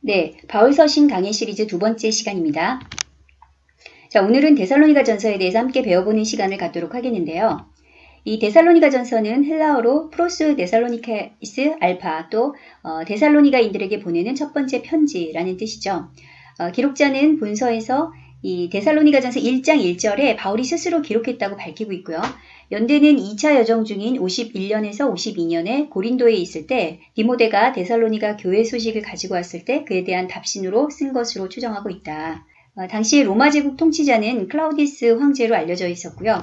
네, 바울서신 강의 시리즈 두 번째 시간입니다. 자, 오늘은 데살로니가 전서에 대해서 함께 배워보는 시간을 갖도록 하겠는데요. 이 데살로니가 전서는 헬라어로 Πρὸς Θεσσαλονικεῖς άλφα 또 어, 데살로니가인들에게 보내는 첫 번째 편지라는 뜻이죠. 어, 기록자는 본서에서 이 데살로니가전서 1장 1절에 바울이 스스로 기록했다고 밝히고 있고요. 연대는 2차 여정 중인 51년에서 52년에 고린도에 있을 때 디모데가 데살로니가 교회 소식을 가지고 왔을 때 그에 대한 답신으로 쓴 것으로 추정하고 있다. 어, 당시 로마 제국 통치자는 클라우디스 황제로 알려져 있었고요.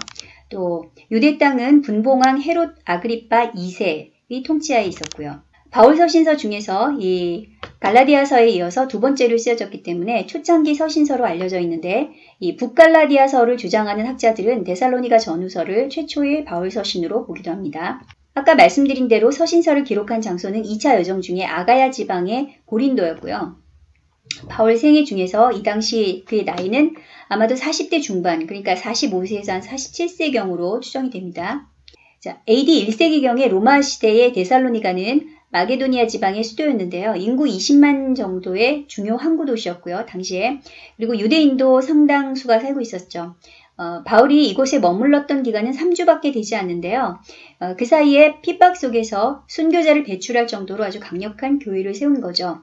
또 유대 땅은 분봉왕 헤롯 아그리파 2세의 통치하에 있었고요. 바울 서 신서 중에서 이 갈라디아서에 이어서 두 번째로 쓰여졌기 때문에 초창기 서신서로 알려져 있는데 이 북갈라디아서를 주장하는 학자들은 데살로니가 전후서를 최초의 바울 서신으로 보기도 합니다. 아까 말씀드린 대로 서신서를 기록한 장소는 2차 여정 중에 아가야 지방의 고린도였고요. 바울 생애 중에서 이 당시 그의 나이는 아마도 40대 중반, 그러니까 45세에서 한 47세경으로 추정이 됩니다. 자, AD 1세기경의 로마 시대의 데살로니가는 마게도니아 지방의 수도였는데요. 인구 20만 정도의 중요 항구 도시였고요. 당시에. 그리고 유대인도 상당수가 살고 있었죠. 어, 바울이 이곳에 머물렀던 기간은 3주밖에 되지 않는데요. 어, 그 사이에 핍박 속에서 순교자를 배출할 정도로 아주 강력한 교회를 세운 거죠.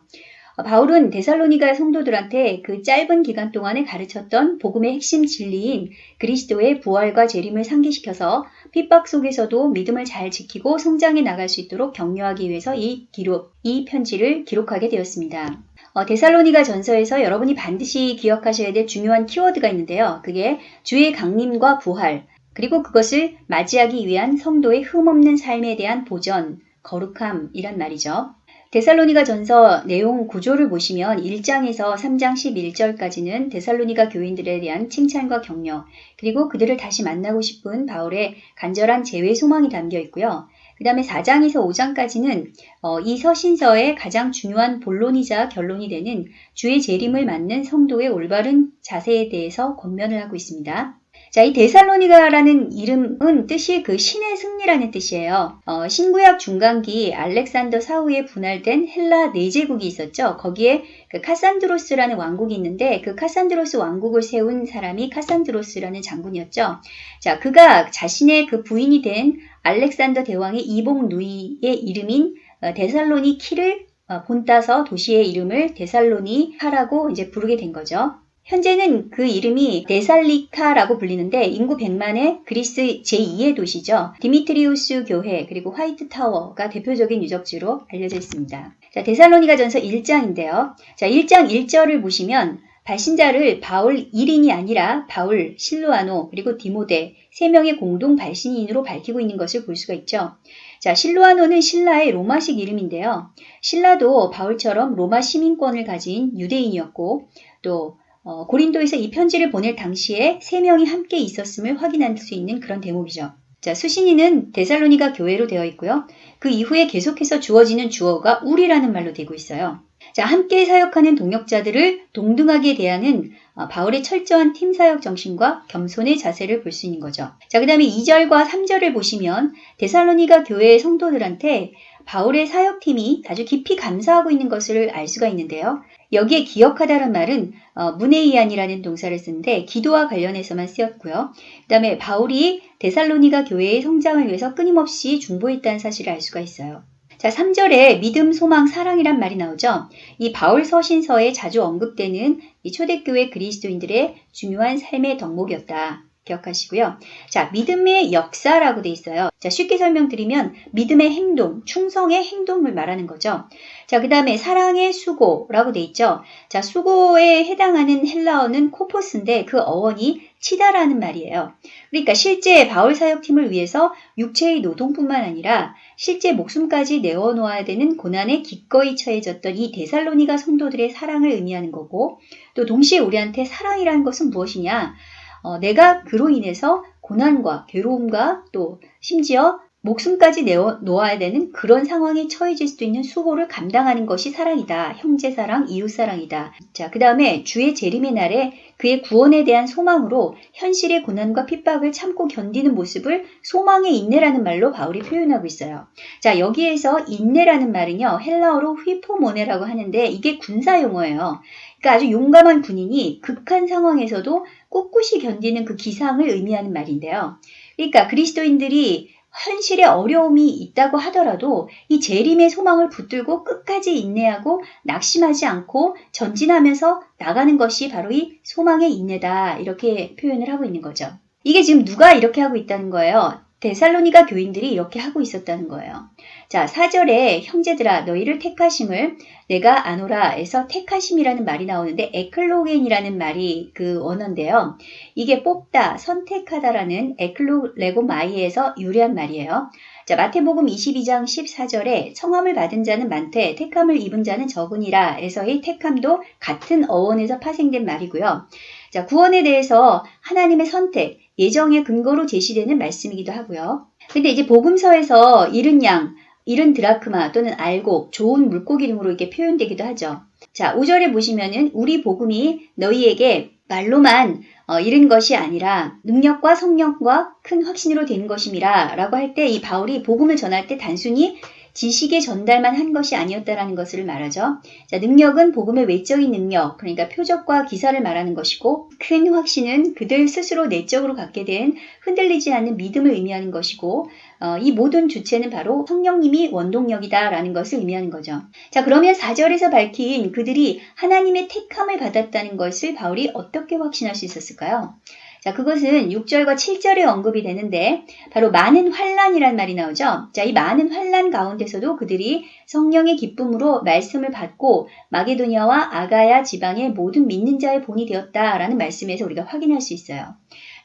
어, 바울은 데살로니가 성도들한테 그 짧은 기간 동안에 가르쳤던 복음의 핵심 진리인 그리스도의 부활과 재림을 상기시켜서 핍박 속에서도 믿음을 잘 지키고 성장해 나갈 수 있도록 격려하기 위해서 이 기록, 이 편지를 기록하게 되었습니다. 어, 데살로니가 전서에서 여러분이 반드시 기억하셔야 될 중요한 키워드가 있는데요. 그게 주의 강림과 부활, 그리고 그것을 맞이하기 위한 성도의 흠없는 삶에 대한 보전, 거룩함이란 말이죠. 데살로니가 전서 내용 구조를 보시면 1장에서 3장 11절까지는 데살로니가 교인들에 대한 칭찬과 격려, 그리고 그들을 다시 만나고 싶은 바울의 간절한 재회 소망이 담겨 있고요. 그 다음에 4장에서 5장까지는 어, 이 서신서의 가장 중요한 본론이자 결론이 되는 주의 재림을 맞는 성도의 올바른 자세에 대해서 권면을 하고 있습니다. 자, 이 데살로니가라는 이름은 뜻이 그 신의 승리라는 뜻이에요. 어, 신구약 중간기 알렉산더 사후에 분할된 헬라 네 제국이 있었죠. 거기에 그 카산드로스라는 왕국이 있는데 그 카산드로스 왕국을 세운 사람이 카산드로스라는 장군이었죠. 자, 그가 자신의 그 부인이 된 알렉산더 대왕의 이복 누이의 이름인 어, 데살로니키를 어, 본따서 도시의 이름을 데살로니카라고 이제 부르게 된 거죠. 현재는 그 이름이 데살로니카라고 불리는데 인구 100만의 그리스 제2의 도시죠. 디미트리우스 교회 그리고 화이트 타워가 대표적인 유적지로 알려져 있습니다. 자, 데살로니가 전서 1장인데요. 자, 1장 1절을 보시면 발신자를 바울 1인이 아니라 바울, 실루아노, 그리고 디모데 세 명의 공동 발신인으로 밝히고 있는 것을 볼 수가 있죠. 자, 실루아노는 신라의 로마식 이름인데요. 신라도 바울처럼 로마 시민권을 가진 유대인이었고 또 어, 고린도에서 이 편지를 보낼 당시에 세 명이 함께 있었음을 확인할 수 있는 그런 대목이죠. 자, 수신이는 데살로니가 교회로 되어 있고요. 그 이후에 계속해서 주어지는 주어가 우리라는 말로 되고 있어요. 자, 함께 사역하는 동역자들을 동등하게 대하는 어, 바울의 철저한 팀 사역 정신과 겸손의 자세를 볼 수 있는 거죠. 자, 그 다음에 2절과 3절을 보시면 데살로니가 교회의 성도들한테 바울의 사역팀이 아주 깊이 감사하고 있는 것을 알 수가 있는데요. 여기에 기억하다란 말은 어, 문에이안이라는 동사를 쓰는데 기도와 관련해서만 쓰였고요. 그 다음에 바울이 데살로니가 교회의 성장을 위해서 끊임없이 중보했다는 사실을 알 수가 있어요. 자, 3절에 믿음, 소망, 사랑이란 말이 나오죠. 이 바울 서신서에 자주 언급되는 이 초대교회 그리스도인들의 중요한 삶의 덕목이었다. 기억하시고요. 자, 믿음의 역사라고 돼 있어요. 자, 쉽게 설명드리면 믿음의 행동, 충성의 행동을 말하는 거죠. 자, 그 다음에 사랑의 수고라고 돼 있죠. 자, 수고에 해당하는 헬라어는 코포스인데 그 어원이 치다라는 말이에요. 그러니까 실제 바울 사역팀을 위해서 육체의 노동뿐만 아니라 실제 목숨까지 내어놓아야 되는 고난에 기꺼이 처해졌던 이 데살로니가 성도들의 사랑을 의미하는 거고 또 동시에 우리한테 사랑이라는 것은 무엇이냐? 어, 내가 그로 인해서 고난과 괴로움과 또 심지어 목숨까지 내어 놓아야 되는 그런 상황에 처해질 수도 있는 수고를 감당하는 것이 사랑이다. 형제 사랑, 이웃 사랑이다. 자, 그 다음에 주의 재림의 날에 그의 구원에 대한 소망으로 현실의 고난과 핍박을 참고 견디는 모습을 소망의 인내라는 말로 바울이 표현하고 있어요. 자, 여기에서 인내라는 말은요, 헬라어로 휘포모네라고 하는데 이게 군사 용어예요. 그러니까 아주 용감한 군인이 극한 상황에서도 꿋꿋이 견디는 그 기상을 의미하는 말인데요. 그러니까 그리스도인들이 현실에 어려움이 있다고 하더라도 이 재림의 소망을 붙들고 끝까지 인내하고 낙심하지 않고 전진하면서 나가는 것이 바로 이 소망의 인내다. 이렇게 표현을 하고 있는 거죠. 이게 지금 누가 이렇게 하고 있다는 거예요? 데살로니가 교인들이 이렇게 하고 있었다는 거예요. 자, 4절에 형제들아 너희를 택하심을 내가 아노라에서 택하심이라는 말이 나오는데 에클로겐이라는 말이 그 원어인데요. 이게 뽑다, 선택하다라는 에클로레고마이에서 유래한 말이에요. 자, 마태복음 22장 14절에 청함을 받은 자는 많되 택함을 입은 자는 적으니라 에서의 택함도 같은 어원에서 파생된 말이고요. 자, 구원에 대해서 하나님의 선택, 예정의 근거로 제시되는 말씀이기도 하고요. 근데 이제 복음서에서 잃은 양, 잃은 드라크마 또는 알곡, 좋은 물고기 등으로 이렇게 표현되기도 하죠. 자, 5절에 보시면은 우리 복음이 너희에게 말로만 어, 잃은 것이 아니라 능력과 성령과 큰 확신으로 된 것임이라 라고 할 때 이 바울이 복음을 전할 때 단순히 지식의 전달만 한 것이 아니었다라는 것을 말하죠. 자, 능력은 복음의 외적인 능력, 그러니까 표적과 기사를 말하는 것이고, 큰 확신은 그들 스스로 내적으로 갖게 된 흔들리지 않는 믿음을 의미하는 것이고, 어, 이 모든 주체는 바로 성령님이 원동력이다라는 것을 의미하는 거죠. 자, 그러면 4절에서 밝힌 그들이 하나님의 택함을 받았다는 것을 바울이 어떻게 확신할 수 있었을까요? 자, 그것은 6절과 7절에 언급이 되는데 바로 많은 환란이란 말이 나오죠. 자, 이 많은 환란 가운데서도 그들이 성령의 기쁨으로 말씀을 받고 마게도니아와 아가야 지방의 모든 믿는 자의 본이 되었다라는 말씀에서 우리가 확인할 수 있어요.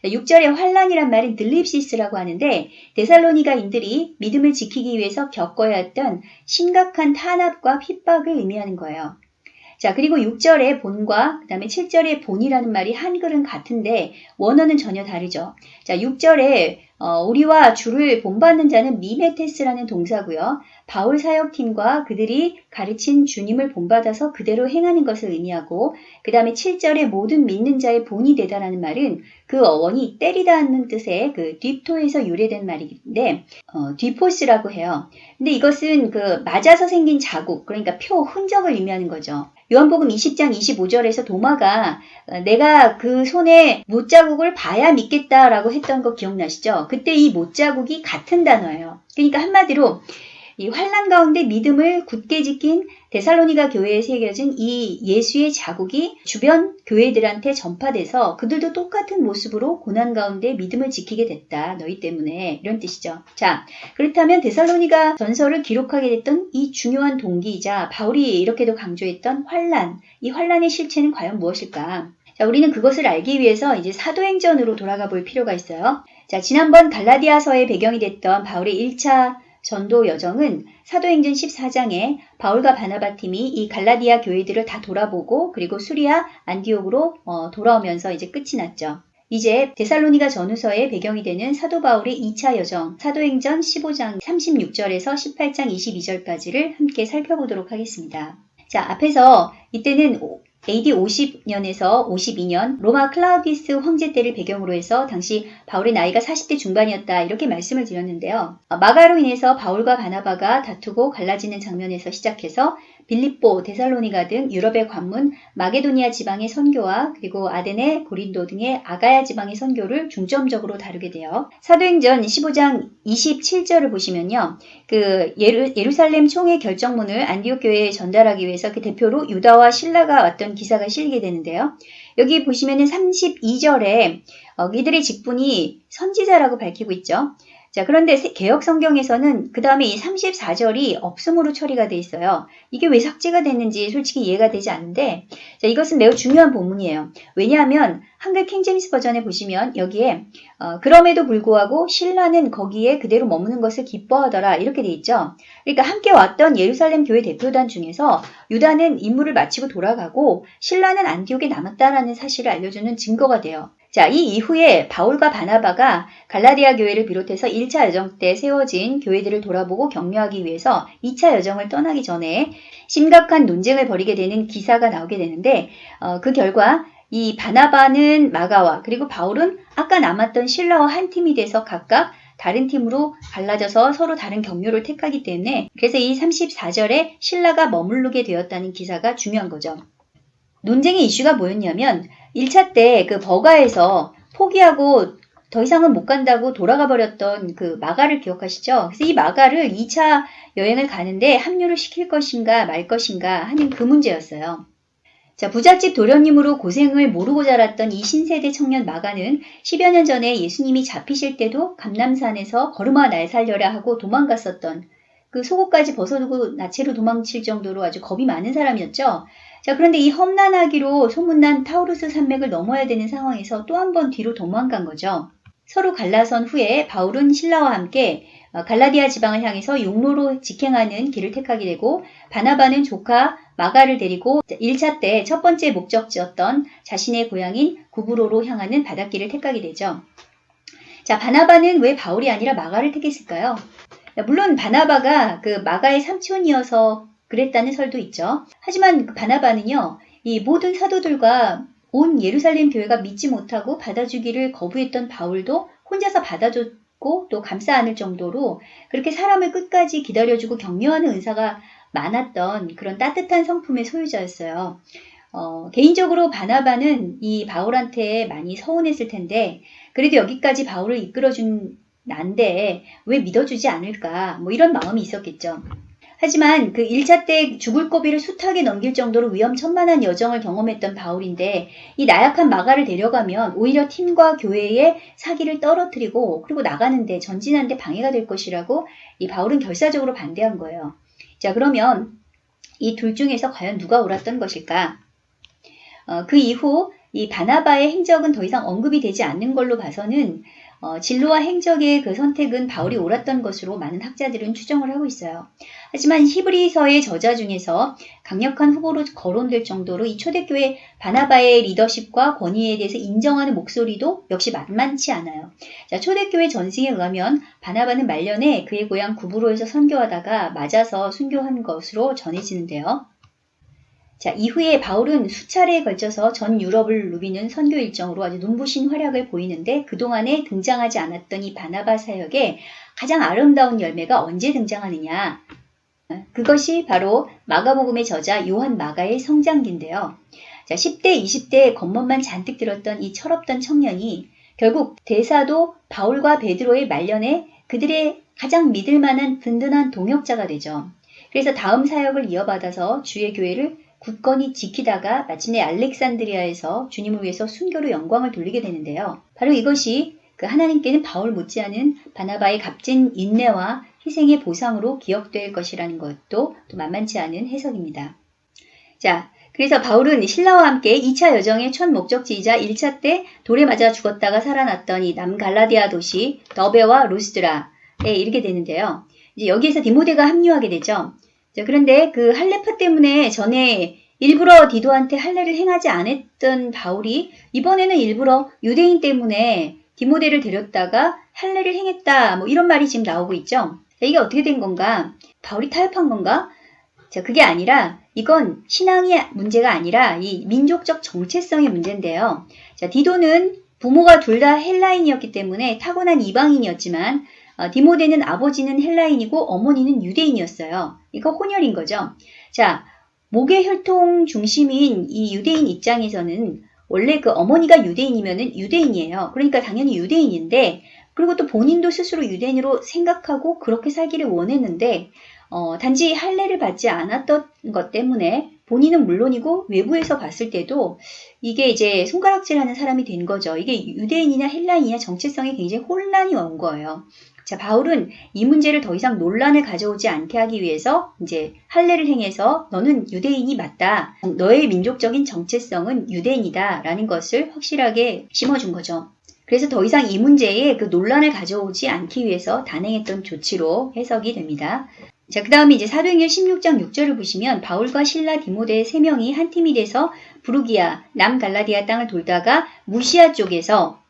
6절에 환란이란 말은 들립시스라고 하는데 데살로니가인들이 믿음을 지키기 위해서 겪어야 했던 심각한 탄압과 핍박을 의미하는 거예요. 자, 그리고 6절의 본과 그 다음에 7절의 본이라는 말이 한글은 같은데 원어는 전혀 다르죠. 자, 6절에 어, 우리와 주를 본받는 자는 미메테스라는 동사고요. 바울 사역팀과 그들이 가르친 주님을 본받아서 그대로 행하는 것을 의미하고 그 다음에 7절에 모든 믿는 자의 본이 되다라는 말은 그 어원이 때리다는 뜻의 그 뒤토에서 유래된 말인데 어, 뒤포스라고 해요. 근데 이것은 그 맞아서 생긴 자국 그러니까 표 흔적을 의미하는 거죠. 요한복음 20장 25절에서 도마가 어, 내가 그 손에 못자국을 봐야 믿겠다라고 했던 거 기억나시죠? 그때 이 못자국이 같은 단어예요. 그러니까 한마디로 이 환란 가운데 믿음을 굳게 지킨 데살로니가 교회에 새겨진 이 예수의 자국이 주변 교회들한테 전파돼서 그들도 똑같은 모습으로 고난 가운데 믿음을 지키게 됐다. 너희 때문에 이런 뜻이죠. 자, 그렇다면 데살로니가 전설을 기록하게 됐던 이 중요한 동기이자 바울이 이렇게도 강조했던 환란, 이 환란의 실체는 과연 무엇일까? 자, 우리는 그것을 알기 위해서 이제 사도행전으로 돌아가 볼 필요가 있어요. 자, 지난번 갈라디아서의 배경이 됐던 바울의 1차 전도 여정은 사도행전 14장에 바울과 바나바 팀이 이 갈라디아 교회들을 다 돌아보고 그리고 수리아 안디옥으로 어, 돌아오면서 이제 끝이 났죠. 이제 데살로니가 전후서의 배경이 되는 사도 바울의 2차 여정 사도행전 15장 36절에서 18장 22절까지를 함께 살펴보도록 하겠습니다. 자, 앞에서 이때는 AD 50년에서 52년 로마 클라우디스 황제 때를 배경으로 해서 당시 바울의 나이가 40대 중반이었다 이렇게 말씀을 드렸는데요. 마가로 인해서 바울과 바나바가 다투고 갈라지는 장면에서 시작해서 빌립보, 데살로니가 등 유럽의 관문, 마게도니아 지방의 선교와 그리고 아데네, 고린도 등의 아가야 지방의 선교를 중점적으로 다루게 돼요. 사도행전 15장 27절을 보시면요. 그 예루, 예루살렘 총회 결정문을 안디옥 교회에 전달하기 위해서 그 대표로 유다와 신라가 왔던 기사가 실리게 되는데요. 여기 보시면은 32절에 어, 이들의 직분이 선지자라고 밝히고 있죠. 자, 그런데 개혁 성경에서는 그 다음에 이 34절이 없음으로 처리가 돼 있어요. 이게 왜 삭제가 됐는지 솔직히 이해가 되지 않는데, 자, 이것은 매우 중요한 본문이에요. 왜냐하면 한글 킹제임스 버전에 보시면 여기에 어, 그럼에도 불구하고 신라는 거기에 그대로 머무는 것을 기뻐하더라 이렇게 돼 있죠. 그러니까 함께 왔던 예루살렘 교회 대표단 중에서 유다는 임무를 마치고 돌아가고 신라는 안디옥에 남았다라는 사실을 알려주는 증거가 돼요. 자, 이 이후에 바울과 바나바가 갈라디아 교회를 비롯해서 1차 여정 때 세워진 교회들을 돌아보고 격려하기 위해서 2차 여정을 떠나기 전에 심각한 논쟁을 벌이게 되는 기사가 나오게 되는데 어, 그 결과 이 바나바는 마가와 그리고 바울은 아까 남았던 신라와 한 팀이 돼서 각각 다른 팀으로 갈라져서 서로 다른 경로를 택하기 때문에 그래서 이 34절에 신라가 머무르게 되었다는 기사가 중요한 거죠. 논쟁의 이슈가 뭐였냐면 1차 때 그 버가에서 포기하고 더 이상은 못 간다고 돌아가 버렸던 그 마가를 기억하시죠? 그래서 이 마가를 2차 여행을 가는데 합류를 시킬 것인가 말 것인가 하는 그 문제였어요. 자, 부잣집 도련님으로 고생을 모르고 자랐던 이 신세대 청년 마가는 10여 년 전에 예수님이 잡히실 때도 감람산에서 걸음아 날 살려라 하고 도망갔었던 그 속옷까지 벗어두고 나체로 도망칠 정도로 아주 겁이 많은 사람이었죠. 자, 그런데 이 험난하기로 소문난 타우루스 산맥을 넘어야 되는 상황에서 또 한 번 뒤로 도망간 거죠. 서로 갈라선 후에 바울은 실라와 함께 어, 갈라디아 지방을 향해서 육로로 직행하는 길을 택하게 되고 바나바는 조카 마가를 데리고 1차 때 첫 번째 목적지였던 자신의 고향인 구브로로 향하는 바닷길을 택하게 되죠. 자, 바나바는 왜 바울이 아니라 마가를 택했을까요? 물론 바나바가 그 마가의 삼촌이어서 그랬다는 설도 있죠. 하지만 그 바나바는요, 이 모든 사도들과 온 예루살렘 교회가 믿지 못하고 받아주기를 거부했던 바울도 혼자서 받아줬고 또 감싸 안을 정도로 그렇게 사람을 끝까지 기다려주고 격려하는 은사가 많았던 그런 따뜻한 성품의 소유자였어요. 어, 개인적으로 바나바는 이 바울한테 많이 서운했을 텐데 그래도 여기까지 바울을 이끌어준 난데 왜 믿어주지 않을까 뭐 이런 마음이 있었겠죠. 하지만 그 1차 때 죽을 고비를 숱하게 넘길 정도로 위험천만한 여정을 경험했던 바울인데 이 나약한 마가를 데려가면 오히려 팀과 교회의 사기를 떨어뜨리고 그리고 나가는데 전진하는데 방해가 될 것이라고 이 바울은 결사적으로 반대한 거예요. 자 그러면 이 둘 중에서 과연 누가 옳았던 것일까? 어, 그 이후 이 바나바의 행적은 더 이상 언급이 되지 않는 걸로 봐서는 어, 진로와 행적의 그 선택은 바울이 옳았던 것으로 많은 학자들은 추정을 하고 있어요. 하지만 히브리서의 저자 중에서 강력한 후보로 거론될 정도로 이 초대교회 바나바의 리더십과 권위에 대해서 인정하는 목소리도 역시 만만치 않아요. 자, 초대교회 전승에 의하면 바나바는 말년에 그의 고향 구브로에서 선교하다가 맞아서 순교한 것으로 전해지는데요. 자, 이후에 바울은 수차례에 걸쳐서 전 유럽을 누비는 선교 일정으로 아주 눈부신 활약을 보이는데 그동안에 등장하지 않았던 이 바나바 사역에 가장 아름다운 열매가 언제 등장하느냐? 그것이 바로 마가복음의 저자 요한 마가의 성장기인데요. 자, 10대, 20대 겉멋만 잔뜩 들었던 이 철없던 청년이 결국 대사도 바울과 베드로의 말년에 그들의 가장 믿을 만한 든든한 동역자가 되죠. 그래서 다음 사역을 이어받아서 주의 교회를 굳건히 지키다가 마침내 알렉산드리아에서 주님을 위해서 순교로 영광을 돌리게 되는데요. 바로 이것이 그 하나님께는 바울 못지않은 바나바의 값진 인내와 희생의 보상으로 기억될 것이라는 것도 또 만만치 않은 해석입니다. 자, 그래서 바울은 신라와 함께 2차 여정의 첫 목적지이자 1차 때 돌에 맞아 죽었다가 살아났던 이 남갈라디아 도시 더베와 루스드라에 이르게 되는데요. 이제 여기에서 디모데가 합류하게 되죠. 자, 그런데 그 할례파 때문에 전에 일부러 디도한테 할례를 행하지 않았던 바울이 이번에는 일부러 유대인 때문에 디모데를 데렸다가 할례를 행했다. 뭐 이런 말이 지금 나오고 있죠. 자, 이게 어떻게 된 건가? 바울이 타협한 건가? 자, 그게 아니라 이건 신앙의 문제가 아니라 이 민족적 정체성의 문제인데요. 자, 디도는 부모가 둘 다 헬라인이었기 때문에 타고난 이방인이었지만 어, 디모데는 아버지는 헬라인이고 어머니는 유대인이었어요. 이거 혼혈인 거죠. 자, 목의 혈통 중심인 이 유대인 입장에서는 원래 그 어머니가 유대인이면은 유대인이에요. 그러니까 당연히 유대인인데 그리고 또 본인도 스스로 유대인으로 생각하고 그렇게 살기를 원했는데 어, 단지 할례를 받지 않았던 것 때문에 본인은 물론이고 외부에서 봤을 때도 이게 이제 손가락질하는 사람이 된 거죠. 이게 유대인이냐 헬라인이냐 정체성에 굉장히 혼란이 온 거예요. 자, 바울은 이 문제를 더 이상 논란을 가져오지 않게 하기 위해서 이제 할례를 행해서 너는 유대인이 맞다. 너의 민족적인 정체성은 유대인이다. 라는 것을 확실하게 심어준 거죠. 그래서 더 이상 이 문제에 그 논란을 가져오지 않기 위해서 단행했던 조치로 해석이 됩니다. 자, 그 다음에 이제 사도행전 16장 6절을 보시면 바울과 신라 디모데 세 명이 한 팀이 돼서 부르기아, 남갈라디아 땅을 돌다가 무시아 쪽에서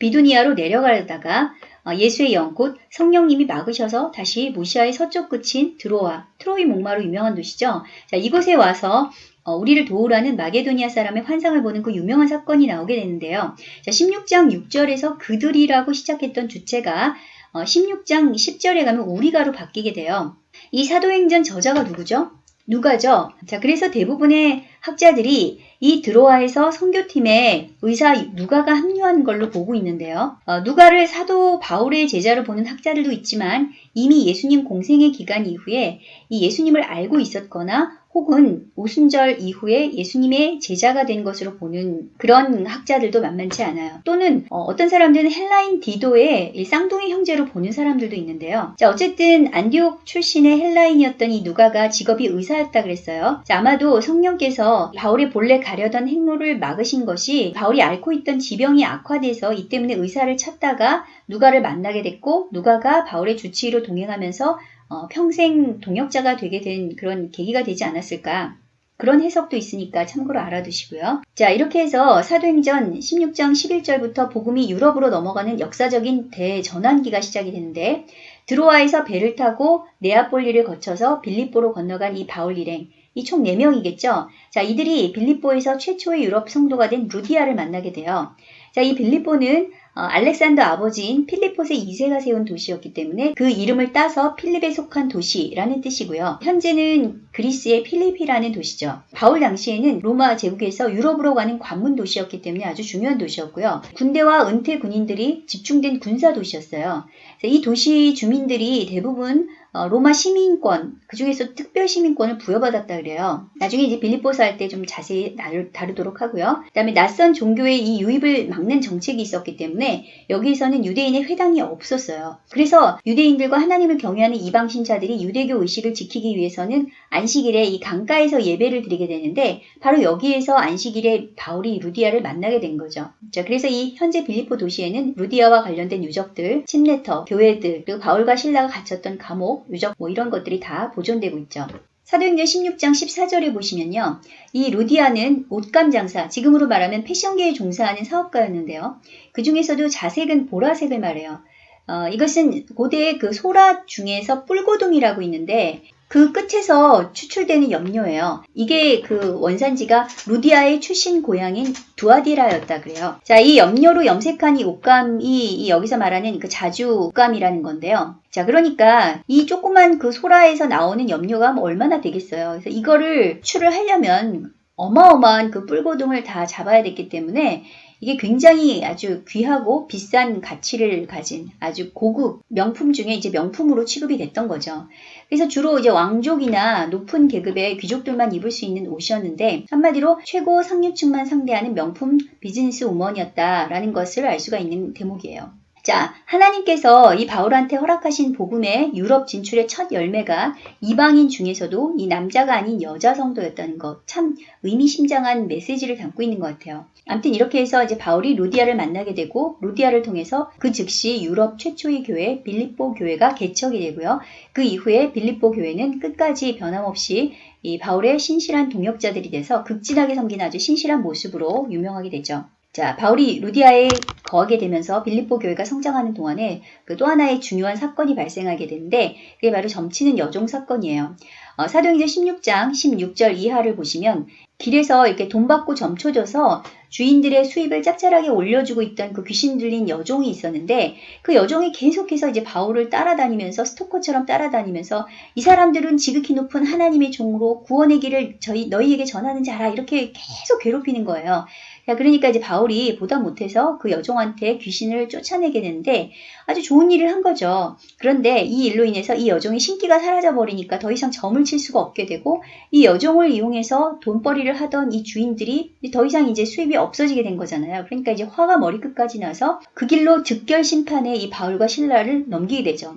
비두니아로 내려가다가 어, 예수의 영, 곧 성령님이 막으셔서 다시 무시아의 서쪽 끝인 드로아, 트로이 목마로 유명한 도시죠. 자, 이곳에 와서 어, 우리를 도우라는 마게도니아 사람의 환상을 보는 그 유명한 사건이 나오게 되는데요. 자, 16장 6절에서 그들이라고 시작했던 주체가 어, 16장 10절에 가면 우리가로 바뀌게 돼요. 이 사도행전 저자가 누구죠? 누가죠? 자, 그래서 대부분의 학자들이 이 드로아에서 선교팀에 의사 누가가 합류한 걸로 보고 있는데요. 어, 누가를 사도 바울의 제자로 보는 학자들도 있지만 이미 예수님 공생의 기간 이후에 이 예수님을 알고 있었거나 혹은 오순절 이후에 예수님의 제자가 된 것으로 보는 그런 학자들도 만만치 않아요. 또는 어, 떤 사람들은 헬라인 디도의 쌍둥이 형제로 보는 사람들도 있는데요. 자, 어쨌든 안디옥 출신의 헬라인이었던 이 누가가 직업이 의사였다 그랬어요. 자, 아마도 성령께서 바울의 본래 가려던 행로를 막으신 것이 바울이 앓고 있던 지병이 악화돼서 이 때문에 의사를 찾다가 누가를 만나게 됐고 누가가 바울의 주치의로 동행하면서 어, 평생 동역자가 되게 된 그런 계기가 되지 않았을까. 그런 해석도 있으니까 참고로 알아두시고요. 자, 이렇게 해서 사도행전 16장 11절부터 복음이 유럽으로 넘어가는 역사적인 대전환기가 시작이 되는데 드로아에서 배를 타고 네아폴리를 거쳐서 빌립보로 건너간 이 바울 일행 이 총 4명이겠죠. 자, 이들이 빌립보에서 최초의 유럽 성도가 된 루디아를 만나게 돼요. 자, 이 빌립보는 어, 알렉산더 아버지인 필리포스의 2세가 세운 도시였기 때문에 그 이름을 따서 필립에 속한 도시라는 뜻이고요. 현재는 그리스의 필리피라는 도시죠. 바울 당시에는 로마 제국에서 유럽으로 가는 관문 도시였기 때문에 아주 중요한 도시였고요. 군대와 은퇴 군인들이 집중된 군사 도시였어요. 이 도시 주민들이 대부분 어, 로마 시민권, 그 중에서 특별 시민권을 부여받았다 그래요. 나중에 이제 빌립보서 할 때 좀 자세히 다루도록 하고요. 그 다음에 낯선 종교의 이 유입을 막는 정책이 있었기 때문에 여기에서는 유대인의 회당이 없었어요. 그래서 유대인들과 하나님을 경외하는 이방 신자들이 유대교 의식을 지키기 위해서는 안식일에 이 강가에서 예배를 드리게 되는데 바로 여기에서 안식일에 바울이 루디아를 만나게 된 거죠. 자, 그래서 이 현재 빌립보 도시에는 루디아와 관련된 유적들, 침례터, 교회들, 그리고 바울과 신라가 갇혔던 감옥, 유적 뭐 이런 것들이 다 보존되고 있죠. 사도행전 16장 14절에 보시면요. 이 루디아는 옷감 장사, 지금으로 말하면 패션계에 종사하는 사업가였는데요. 그 중에서도 자색은 보라색을 말해요. 어, 이것은 고대의 그 소라 중에서 뿔고동이라고 있는데 그 끝에서 추출되는 염료예요. 이게 그 원산지가 루디아의 출신 고향인 두아디라였다 그래요. 자, 이 염료로 염색한 이 옷감이 이 여기서 말하는 그 자주 옷감이라는 건데요. 자, 그러니까 이 조그만 그 소라에서 나오는 염료가 뭐 얼마나 되겠어요. 그래서 이거를 추를 하려면 어마어마한 그 뿔고동을 다 잡아야 됐기 때문에 이게 굉장히 아주 귀하고 비싼 가치를 가진 아주 고급 명품 중에 이제 명품으로 취급이 됐던 거죠. 그래서 주로 이제 왕족이나 높은 계급의 귀족들만 입을 수 있는 옷이었는데 한마디로 최고 상류층만 상대하는 명품 비즈니스 우먼이었다라는 것을 알 수가 있는 대목이에요. 자, 하나님께서 이 바울한테 허락하신 복음의 유럽 진출의 첫 열매가 이방인 중에서도 이 남자가 아닌 여자 성도였다는 것. 참 의미심장한 메시지를 담고 있는 것 같아요. 아무튼 이렇게 해서 이제 바울이 루디아를 만나게 되고 루디아를 통해서 그 즉시 유럽 최초의 교회 빌립보 교회가 개척이 되고요. 그 이후에 빌립보 교회는 끝까지 변함없이 이 바울의 신실한 동역자들이 돼서 극진하게 섬기는 아주 신실한 모습으로 유명하게 되죠. 자, 바울이 루디아에 거하게 되면서 빌립보 교회가 성장하는 동안에 그 또 하나의 중요한 사건이 발생하게 되는데 그게 바로 점치는 여종 사건이에요. 어, 사도행전 16장 16절 이하를 보시면 길에서 이렇게 돈 받고 점쳐줘서 주인들의 수입을 짭짤하게 올려주고 있던 그 귀신 들린 여종이 있었는데 그 여종이 계속해서 이제 바울을 따라다니면서 스토커처럼 따라다니면서 이 사람들은 지극히 높은 하나님의 종으로 구원의 길을 저희 너희에게 전하는지 알아 이렇게 계속 괴롭히는 거예요. 그러니까 이제 바울이 보다 못해서 그 여종한테 귀신을 쫓아내게 되는데 아주 좋은 일을 한 거죠. 그런데 이 일로 인해서 이 여종의 신기가 사라져 버리니까 더 이상 점을 칠 수가 없게 되고 이 여종을 이용해서 돈벌이를 하던 이 주인들이 더 이상 이제 수입이 없어지게 된 거잖아요. 그러니까 이제 화가 머리끝까지 나서 그 길로 즉결 심판에 이 바울과 신라를 넘기게 되죠.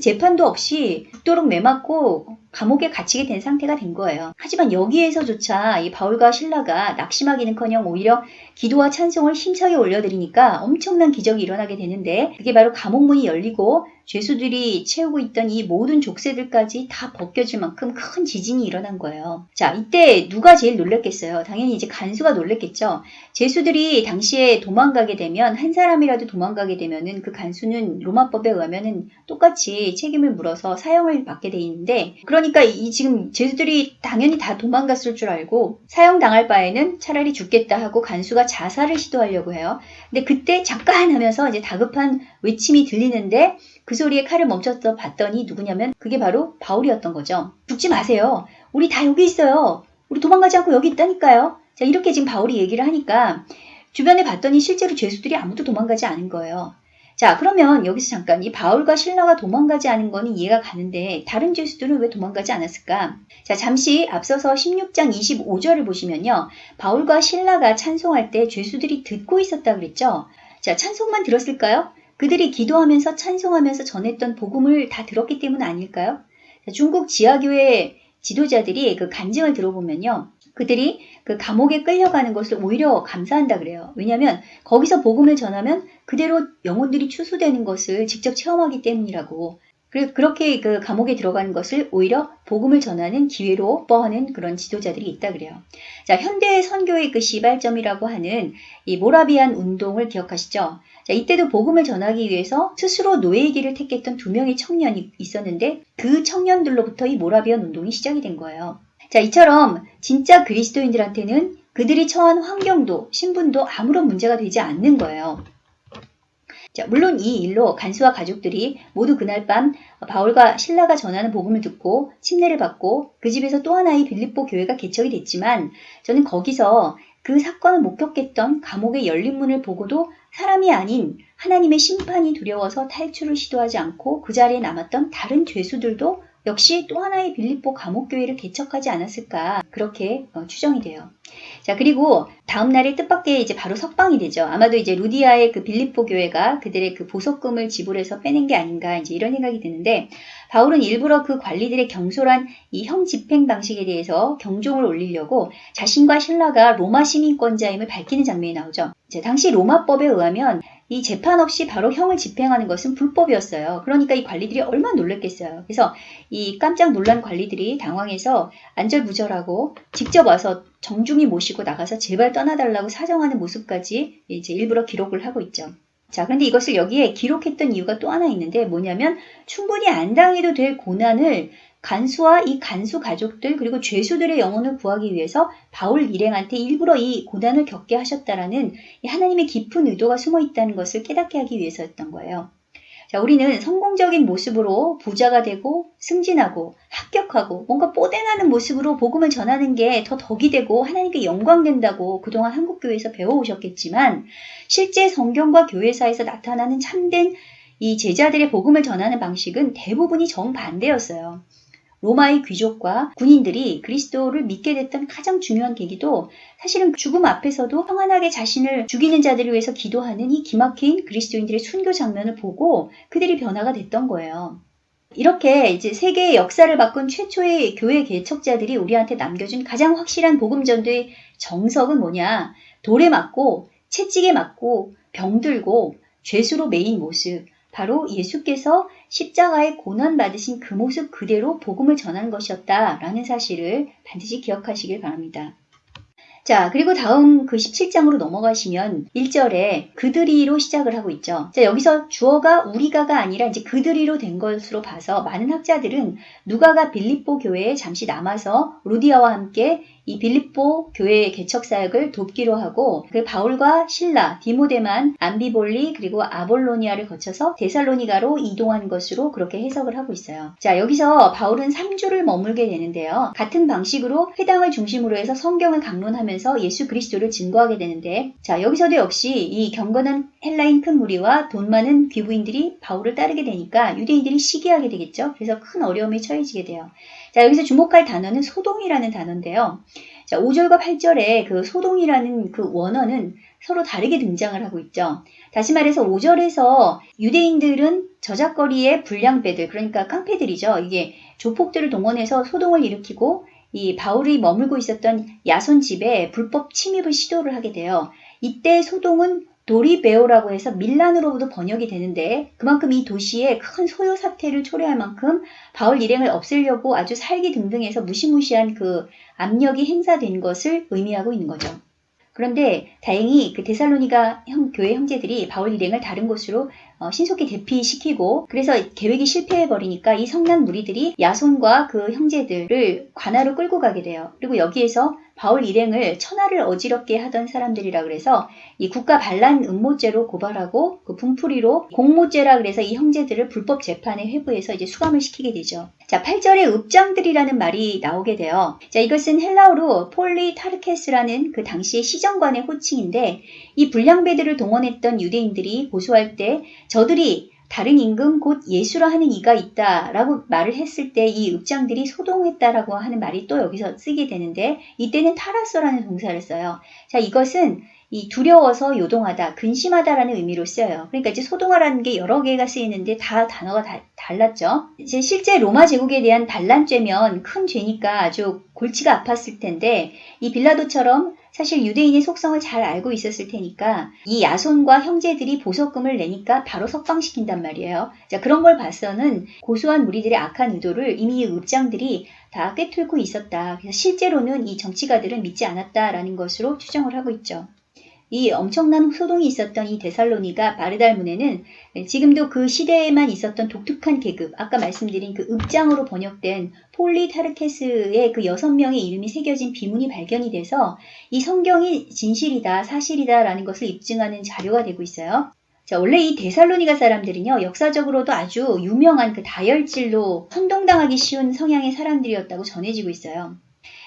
재판도 없이 죽도록 매맞고 감옥에 갇히게 된 상태가 된 거예요. 하지만 여기에서조차 이 바울과 신라가 낙심하기는커녕 오히려 기도와 찬송을 힘차게 올려드리니까 엄청난 기적이 일어나게 되는데 그게 바로 감옥문이 열리고 죄수들이 채우고 있던 이 모든 족쇄들까지 다 벗겨질 만큼 큰 지진이 일어난 거예요. 자, 이때 누가 제일 놀랬겠어요? 당연히 이제 간수가 놀랬겠죠. 죄수들이 당시에 도망가게 되면 한 사람이라도 도망가게 되면은 그 간수는 로마법에 의하면은 똑같이 책임을 물어서 사형을 받게 돼 있는데 그 러니까 이 지금 죄수들이 당연히 다 도망갔을 줄 알고 사형 당할 바에는 차라리 죽겠다 하고 간수가 자살을 시도하려고 해요. 근데 그때 잠깐 하면서 이제 다급한 외침이 들리는데 그 소리에 칼을 멈췄어 봤더니 누구냐면 그게 바로 바울이었던 거죠. 죽지 마세요. 우리 다 여기 있어요. 우리 도망가지 않고 여기 있다니까요. 자, 이렇게 지금 바울이 얘기를 하니까 주변에 봤더니 실제로 죄수들이 아무도 도망가지 않은 거예요. 자, 그러면 여기서 잠깐 이 바울과 신라가 도망가지 않은 거는 이해가 가는데 다른 죄수들은 왜 도망가지 않았을까? 자, 잠시 앞서서 16장 25절을 보시면요. 바울과 신라가 찬송할 때 죄수들이 듣고 있었다 그랬죠? 자, 찬송만 들었을까요? 그들이 기도하면서 찬송하면서 전했던 복음을 다 들었기 때문 아닐까요? 자, 중국 지하교회 지도자들이 그 간증을 들어보면요. 그들이 그 감옥에 끌려가는 것을 오히려 감사한다 그래요. 왜냐하면 거기서 복음을 전하면 그대로 영혼들이 추수되는 것을 직접 체험하기 때문이라고. 그렇게 그 감옥에 들어가는 것을 오히려 복음을 전하는 기회로 뻐하는 그런 지도자들이 있다 그래요. 자, 현대 선교의 그 시발점이라고 하는 이 모라비안 운동을 기억하시죠? 자, 이때도 복음을 전하기 위해서 스스로 노예의 길을 택했던 두 명의 청년이 있었는데 그 청년들로부터 이 모라비안 운동이 시작이 된 거예요. 자, 이처럼 진짜 그리스도인들한테는 그들이 처한 환경도 신분도 아무런 문제가 되지 않는 거예요. 자, 물론 이 일로 간수와 가족들이 모두 그날 밤 바울과 신라가 전하는 복음을 듣고 침례를 받고 그 집에서 또 하나의 빌립보 교회가 개척이 됐지만 저는 거기서 그 사건을 목격했던 감옥의 열린 문을 보고도 사람이 아닌 하나님의 심판이 두려워서 탈출을 시도하지 않고 그 자리에 남았던 다른 죄수들도 역시 또 하나의 빌립보 감옥교회를 개척하지 않았을까 그렇게 어, 추정이 돼요. 자 그리고 다음 날에 뜻밖의 이제 바로 석방이 되죠. 아마도 이제 루디아의 그 빌립보 교회가 그들의 그 보석금을 지불해서 빼낸 게 아닌가 이제 이런 생각이 드는데 바울은 일부러 그 관리들의 경솔한 이 형 집행 방식에 대해서 경종을 올리려고 자신과 신라가 로마 시민권자임을 밝히는 장면이 나오죠. 당시 로마법에 의하면 이 재판 없이 바로 형을 집행하는 것은 불법이었어요. 그러니까 이 관리들이 얼마나 놀랐겠어요. 그래서 이 깜짝 놀란 관리들이 당황해서 안절부절하고 직접 와서 정중히 모시고 나가서 제발 떠나달라고 사정하는 모습까지 이제 일부러 기록을 하고 있죠. 자, 그런데 이것을 여기에 기록했던 이유가 또 하나 있는데 뭐냐면 충분히 안 당해도 될 고난을 간수와 이 간수 가족들 그리고 죄수들의 영혼을 구하기 위해서 바울 일행한테 일부러 이 고난을 겪게 하셨다라는 하나님의 깊은 의도가 숨어 있다는 것을 깨닫게 하기 위해서였던 거예요. 자, 우리는 성공적인 모습으로 부자가 되고 승진하고 합격하고 뭔가 뽀대나는 모습으로 복음을 전하는 게 더 덕이 되고 하나님께 영광된다고 그동안 한국교회에서 배워오셨겠지만 실제 성경과 교회사에서 나타나는 참된 이 제자들의 복음을 전하는 방식은 대부분이 정반대였어요. 로마의 귀족과 군인들이 그리스도를 믿게 됐던 가장 중요한 계기도 사실은 죽음 앞에서도 평안하게 자신을 죽이는 자들을 위해서 기도하는 이 기막힌 그리스도인들의 순교 장면을 보고 그들이 변화가 됐던 거예요. 이렇게 이제 세계의 역사를 바꾼 최초의 교회 개척자들이 우리한테 남겨준 가장 확실한 복음 전도의 정석은 뭐냐? 돌에 맞고 채찍에 맞고 병들고 죄수로 매인 모습, 바로 예수께서 십자가에 고난 받으신 그 모습 그대로 복음을 전한 것이었다라는 사실을 반드시 기억하시길 바랍니다. 자, 그리고 다음 그 17장으로 넘어가시면 1절에 그들이로 시작을 하고 있죠. 자, 여기서 주어가 우리가가 아니라 이제 그들이로 된 것으로 봐서 많은 학자들은 누가가 빌립보 교회에 잠시 남아서 루디아와 함께 이 빌립보 교회의 개척 사역을 돕기로 하고 그 바울과 신라, 디모데만, 암비볼리 그리고 아볼로니아를 거쳐서 데살로니가로 이동한 것으로 그렇게 해석을 하고 있어요. 자 여기서 바울은 3주를 머물게 되는데요. 같은 방식으로 회당을 중심으로 해서 성경을 강론하면서 예수 그리스도를 증거하게 되는데 자 여기서도 역시 이 경건한 헬라인 큰 무리와 돈 많은 귀부인들이 바울을 따르게 되니까 유대인들이 시기하게 되겠죠. 그래서 큰 어려움에 처해지게 돼요. 자, 여기서 주목할 단어는 소동이라는 단어인데요. 자, 5절과 8절에 그 소동이라는 그 원어는 서로 다르게 등장을 하고 있죠. 다시 말해서 5절에서 유대인들은 저작거리의 불량배들, 그러니까 깡패들이죠. 이게 조폭들을 동원해서 소동을 일으키고 이 바울이 머물고 있었던 야손 집에 불법 침입을 시도를 하게 돼요. 이때 소동은 도리베오라고 해서 밀란으로부터 번역이 되는데 그만큼 이 도시에 큰 소요 사태를 초래할 만큼 바울 일행을 없애려고 아주 살기 등등해서 무시무시한 그 압력이 행사된 것을 의미하고 있는 거죠. 그런데 다행히 그 데살로니가 형, 교회 형제들이 바울 일행을 다른 곳으로 어, 신속히 대피시키고 그래서 계획이 실패해 버리니까 이 성난 무리들이 야손과 그 형제들을 관아로 끌고 가게 돼요. 그리고 여기에서 바울 일행을 천하를 어지럽게 하던 사람들이라 그래서 이 국가 반란 음모죄로 고발하고 그 분풀이로 공모죄라 그래서 이 형제들을 불법 재판에 회부해서 이제 수감을 시키게 되죠. 자, 8절에 읍장들이라는 말이 나오게 돼요. 자, 이것은 헬라어로 πολιτάρχης라는 그 당시의 시정관의 호칭인데 이 불량배들을 동원했던 유대인들이 고소할 때 저들이 다른 임금 곧 예수라 하는 이가 있다 라고 말을 했을 때 이 읍장들이 소동했다라고 하는 말이 또 여기서 쓰게 되는데 이때는 타라서라는 동사를 써요. 자 이것은 이 두려워서 요동하다, 근심하다라는 의미로 쓰여요. 그러니까 이제 소동하라는 게 여러 개가 쓰이는데 다 단어가 다 달랐죠. 이제 실제 로마 제국에 대한 반란죄면 큰 죄니까 아주 골치가 아팠을 텐데 이 빌라도처럼 사실 유대인의 속성을 잘 알고 있었을 테니까 이 야손과 형제들이 보석금을 내니까 바로 석방시킨단 말이에요. 자, 그런 걸 봐서는 고소한 무리들의 악한 의도를 이미 읍장들이 다 꿰뚫고 있었다. 그래서 실제로는 이 정치가들은 믿지 않았다라는 것으로 추정을 하고 있죠. 이 엄청난 소동이 있었던 이 데살로니가 바르달문에는 지금도 그 시대에만 있었던 독특한 계급, 아까 말씀드린 그 읍장으로 번역된 폴리타르케스의 그 여섯 명의 이름이 새겨진 비문이 발견이 돼서 이 성경이 진실이다, 사실이다라는 것을 입증하는 자료가 되고 있어요. 자, 원래 이 데살로니가 사람들은요, 역사적으로도 아주 유명한 그 다혈질로 선동당하기 쉬운 성향의 사람들이었다고 전해지고 있어요.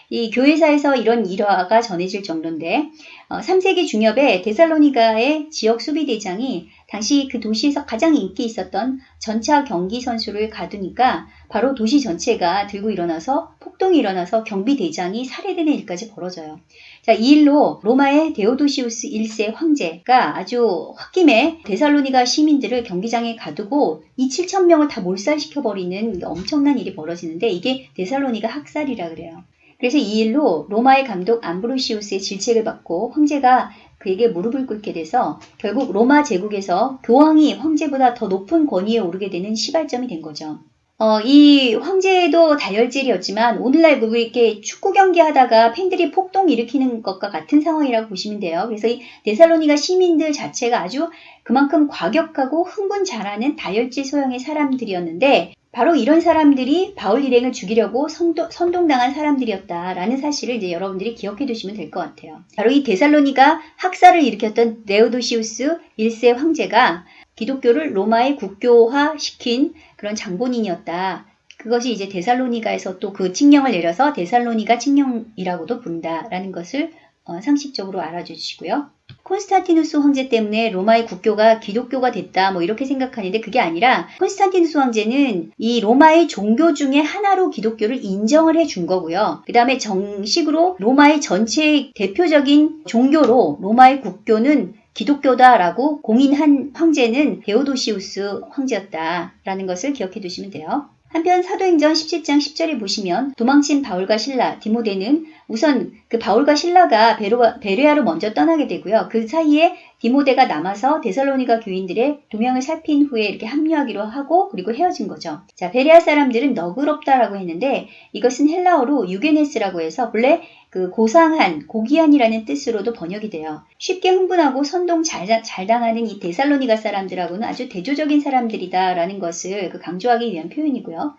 이 교회사에서 이런 일화가 전해질 정도인데 어, 3세기 중엽에 데살로니가의 지역 수비대장이 당시 그 도시에서 가장 인기 있었던 전차 경기 선수를 가두니까 바로 도시 전체가 들고 일어나서 폭동이 일어나서 경비대장이 살해되는 일까지 벌어져요. 자, 이 일로 로마의 데오도시우스 1세 황제가 아주 홧김에 데살로니가 시민들을 경기장에 가두고 이 7천 명을 다 몰살시켜버리는 엄청난 일이 벌어지는데 이게 데살로니가 학살이라 그래요. 그래서 이 일로 로마의 감독 암브로시우스의 질책을 받고 황제가 그에게 무릎을 꿇게 돼서 결국 로마 제국에서 교황이 황제보다 더 높은 권위에 오르게 되는 시발점이 된 거죠. 어, 이 황제도 다혈질이었지만 오늘날 그 이렇게 축구 경기 하다가 팬들이 폭동 일으키는 것과 같은 상황이라고 보시면 돼요. 그래서 이 데살로니가 시민들 자체가 아주 그만큼 과격하고 흥분 잘하는 다혈질 소형의 사람들이었는데 바로 이런 사람들이 바울 일행을 죽이려고 선동, 선동당한 사람들이었다라는 사실을 이제 여러분들이 기억해 두시면 될 것 같아요. 바로 이 데살로니가 학살을 일으켰던 네오도시우스 1세 황제가 기독교를 로마의 국교화 시킨 그런 장본인이었다. 그것이 이제 데살로니가에서 또 그 칙령을 내려서 데살로니가 칙령이라고도 부른다라는 것을 어, 상식적으로 알아주시고요. 콘스탄티누스 황제 때문에 로마의 국교가 기독교가 됐다 뭐 이렇게 생각하는데 그게 아니라 콘스탄티누스 황제는 이 로마의 종교 중에 하나로 기독교를 인정을 해 준 거고요. 그 다음에 정식으로 로마의 전체 대표적인 종교로 로마의 국교는 기독교다라고 공인한 황제는 데오도시우스 황제였다라는 것을 기억해 두시면 돼요. 한편 사도행전 17장 10절에 보시면 도망친 바울과 실라, 디모데는 우선 그 바울과 실라가 베레아로 먼저 떠나게 되고요. 그 사이에 디모데가 남아서 데살로니가 교인들의 동향을 살핀 후에 이렇게 합류하기로 하고 그리고 헤어진 거죠. 자, 베레아 사람들은 너그럽다라고 했는데 이것은 헬라어로 유게네스라고 해서 본래 그 고상한, 고귀한이라는 뜻으로도 번역이 돼요. 쉽게 흥분하고 선동 잘, 잘 당하는 이 데살로니가 사람들하고는 아주 대조적인 사람들이다라는 것을 그 강조하기 위한 표현이고요.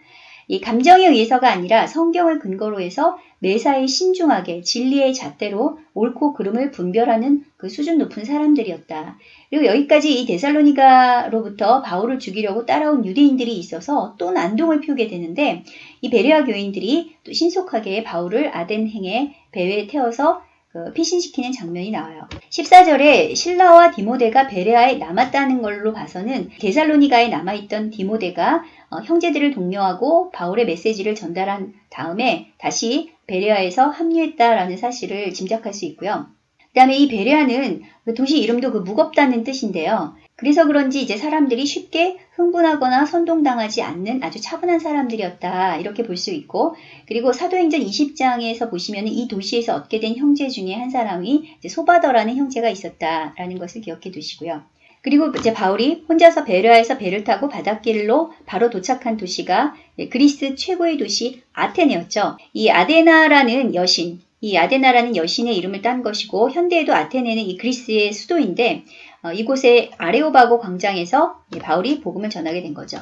이 감정에 의해서가 아니라 성경을 근거로 해서 매사에 신중하게 진리의 잣대로 옳고 그름을 분별하는 그 수준 높은 사람들이었다. 그리고 여기까지 이 데살로니가로부터 바울을 죽이려고 따라온 유대인들이 있어서 또 난동을 피우게 되는데 이 베레아 교인들이 또 신속하게 바울을 아덴 행에 배회에 태워서 그 피신시키는 장면이 나와요. 14절에 신라와 디모데가 베레아에 남았다는 걸로 봐서는 데살로니가에 남아있던 디모데가 어, 형제들을 독려하고 바울의 메시지를 전달한 다음에 다시 베레아에서 합류했다라는 사실을 짐작할 수 있고요. 그 다음에 이 베레아는 그 도시 이름도 그 무겁다는 뜻인데요. 그래서 그런지 이제 사람들이 쉽게 흥분하거나 선동당하지 않는 아주 차분한 사람들이었다. 이렇게 볼 수 있고, 그리고 사도행전 20장에서 보시면 이 도시에서 얻게 된 형제 중에 한 사람이 소바더라는 형제가 있었다라는 것을 기억해 두시고요. 그리고 이제 바울이 혼자서 베르아에서 배를 타고 바닷길로 바로 도착한 도시가 그리스 최고의 도시 아테네였죠. 이 아데나라는 여신, 이 아데나라는 여신의 이름을 딴 것이고 현대에도 아테네는 이 그리스의 수도인데 어, 이곳의 아레오바고 광장에서 바울이 복음을 전하게 된 거죠.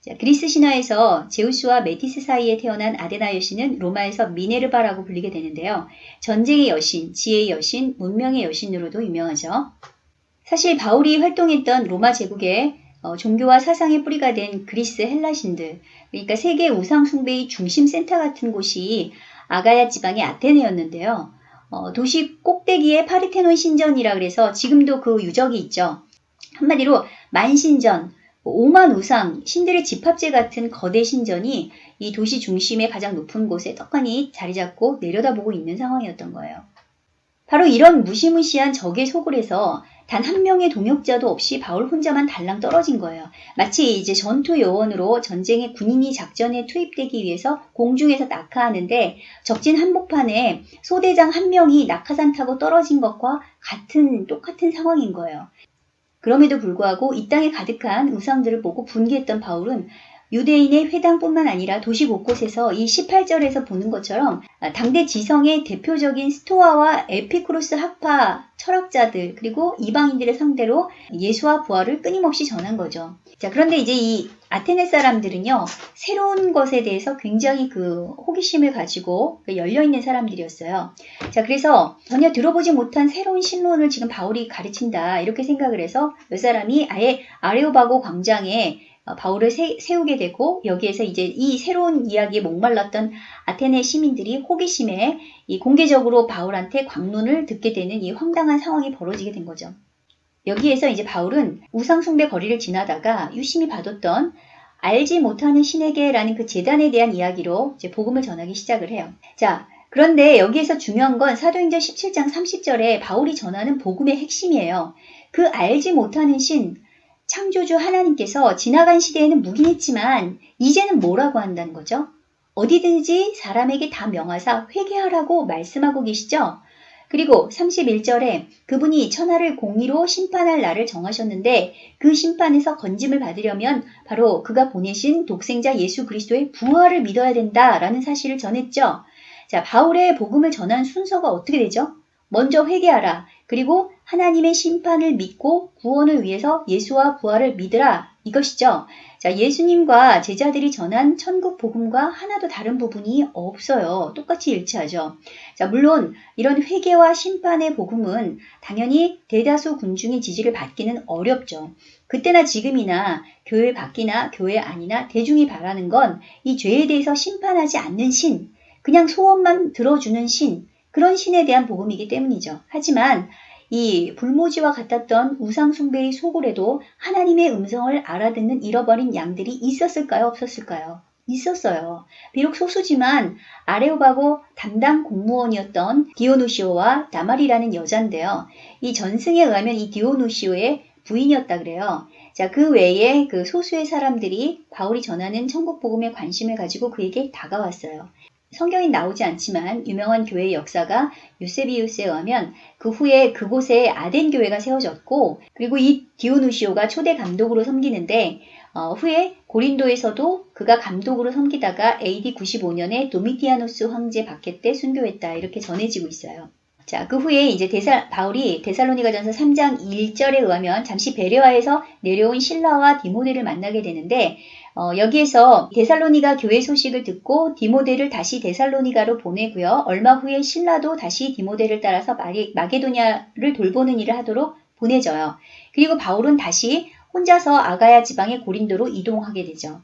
자, 그리스 신화에서 제우스와 메티스 사이에 태어난 아데나 여신은 로마에서 미네르바라고 불리게 되는데요. 전쟁의 여신, 지혜의 여신, 문명의 여신으로도 유명하죠. 사실 바울이 활동했던 로마 제국의 어, 종교와 사상의 뿌리가 된 그리스 헬라신들, 그러니까 세계 우상 숭배의 중심 센터 같은 곳이 아가야 지방의 아테네였는데요. 어, 도시 꼭대기에 파르테논 신전이라 그래서 지금도 그 유적이 있죠. 한마디로 만신전, 오만 우상, 신들의 집합제 같은 거대 신전이 이 도시 중심의 가장 높은 곳에 떡하니 자리 잡고 내려다보고 있는 상황이었던 거예요. 바로 이런 무시무시한 적의 소굴에서 단 한 명의 동역자도 없이 바울 혼자만 달랑 떨어진 거예요. 마치 이제 전투 요원으로 전쟁의 군인이 작전에 투입되기 위해서 공중에서 낙하하는데 적진 한복판에 소대장 한 명이 낙하산 타고 떨어진 것과 같은 똑같은 상황인 거예요. 그럼에도 불구하고 이 땅에 가득한 우상들을 보고 분개했던 바울은 유대인의 회당뿐만 아니라 도시 곳곳에서 이 18절에서 보는 것처럼 당대 지성의 대표적인 스토아와 에피쿠로스 학파 철학자들 그리고 이방인들의 상대로 예수와 부활을 끊임없이 전한 거죠. 자, 그런데 이제 이 아테네 사람들은요, 새로운 것에 대해서 굉장히 그 호기심을 가지고 그 열려있는 사람들이었어요. 자, 그래서 전혀 들어보지 못한 새로운 신론을 지금 바울이 가르친다, 이렇게 생각을 해서 몇 사람이 아예 아레오바고 광장에 어, 바울을 세, 우게 되고 여기에서 이제 이 새로운 이야기에 목말랐던 아테네 시민들이 호기심에 이 공개적으로 바울한테 광론을 듣게 되는 이 황당한 상황이 벌어지게 된 거죠. 여기에서 이제 바울은 우상숭배 거리를 지나다가 유심히 봐뒀던 알지 못하는 신에게라는 그 재단에 대한 이야기로 이제 복음을 전하기 시작을 해요. 자, 그런데 여기에서 중요한 건 사도행전 17장 30절에 바울이 전하는 복음의 핵심이에요. 그 알지 못하는 신, 창조주 하나님께서 지나간 시대에는 묵인했지만 이제는 뭐라고 한다는 거죠? 어디든지 사람에게 다 명하사 회개하라고 말씀하고 계시죠? 그리고 31절에 그분이 천하를 공의로 심판할 날을 정하셨는데 그 심판에서 건짐을 받으려면 바로 그가 보내신 독생자 예수 그리스도의 부활을 믿어야 된다라는 사실을 전했죠. 자, 바울의 복음을 전한 순서가 어떻게 되죠? 먼저 회개하라. 그리고 하나님의 심판을 믿고 구원을 위해서 예수와 부활을 믿으라. 이것이죠. 자, 예수님과 제자들이 전한 천국 복음과 하나도 다른 부분이 없어요. 똑같이 일치하죠. 자, 물론 이런 회개와 심판의 복음은 당연히 대다수 군중의 지지를 받기는 어렵죠. 그때나 지금이나 교회 밖이나 교회 아니나 대중이 바라는 건 이 죄에 대해서 심판하지 않는 신, 그냥 소원만 들어주는 신, 그런 신에 대한 복음이기 때문이죠. 하지만 이 불모지와 같았던 우상숭배의 소굴에도 하나님의 음성을 알아듣는 잃어버린 양들이 있었을까요? 없었을까요? 있었어요. 비록 소수지만 아레오바고 담당 공무원이었던 디오누시오와 다말이라는 여잔데요. 이 전승에 의하면 이 디오누시오의 부인이었다 그래요. 자, 그 외에 그 소수의 사람들이 바울이 전하는 천국 복음에 관심을 가지고 그에게 다가왔어요. 성경에 나오지 않지만 유명한 교회의 역사가 유세비우스에 의하면 그 후에 그곳에 아덴 교회가 세워졌고 그리고 이 디오누시오가 초대 감독으로 섬기는데 어, 후에 고린도에서도 그가 감독으로 섬기다가 AD 95년에 도미티아노스 황제 박해 때 순교했다 이렇게 전해지고 있어요. 자, 그 후에 이제 데살, 바울이 데살로니가전서 3장 1절에 의하면 잠시 베레와에서 내려온 신라와 디모데를 만나게 되는데 어, 여기에서 데살로니가 교회 소식을 듣고 디모데를 다시 데살로니가로 보내고요. 얼마 후에 신라도 다시 디모데를 따라서 마게, 마게도냐를 돌보는 일을 하도록 보내져요. 그리고 바울은 다시 혼자서 아가야 지방의 고린도로 이동하게 되죠.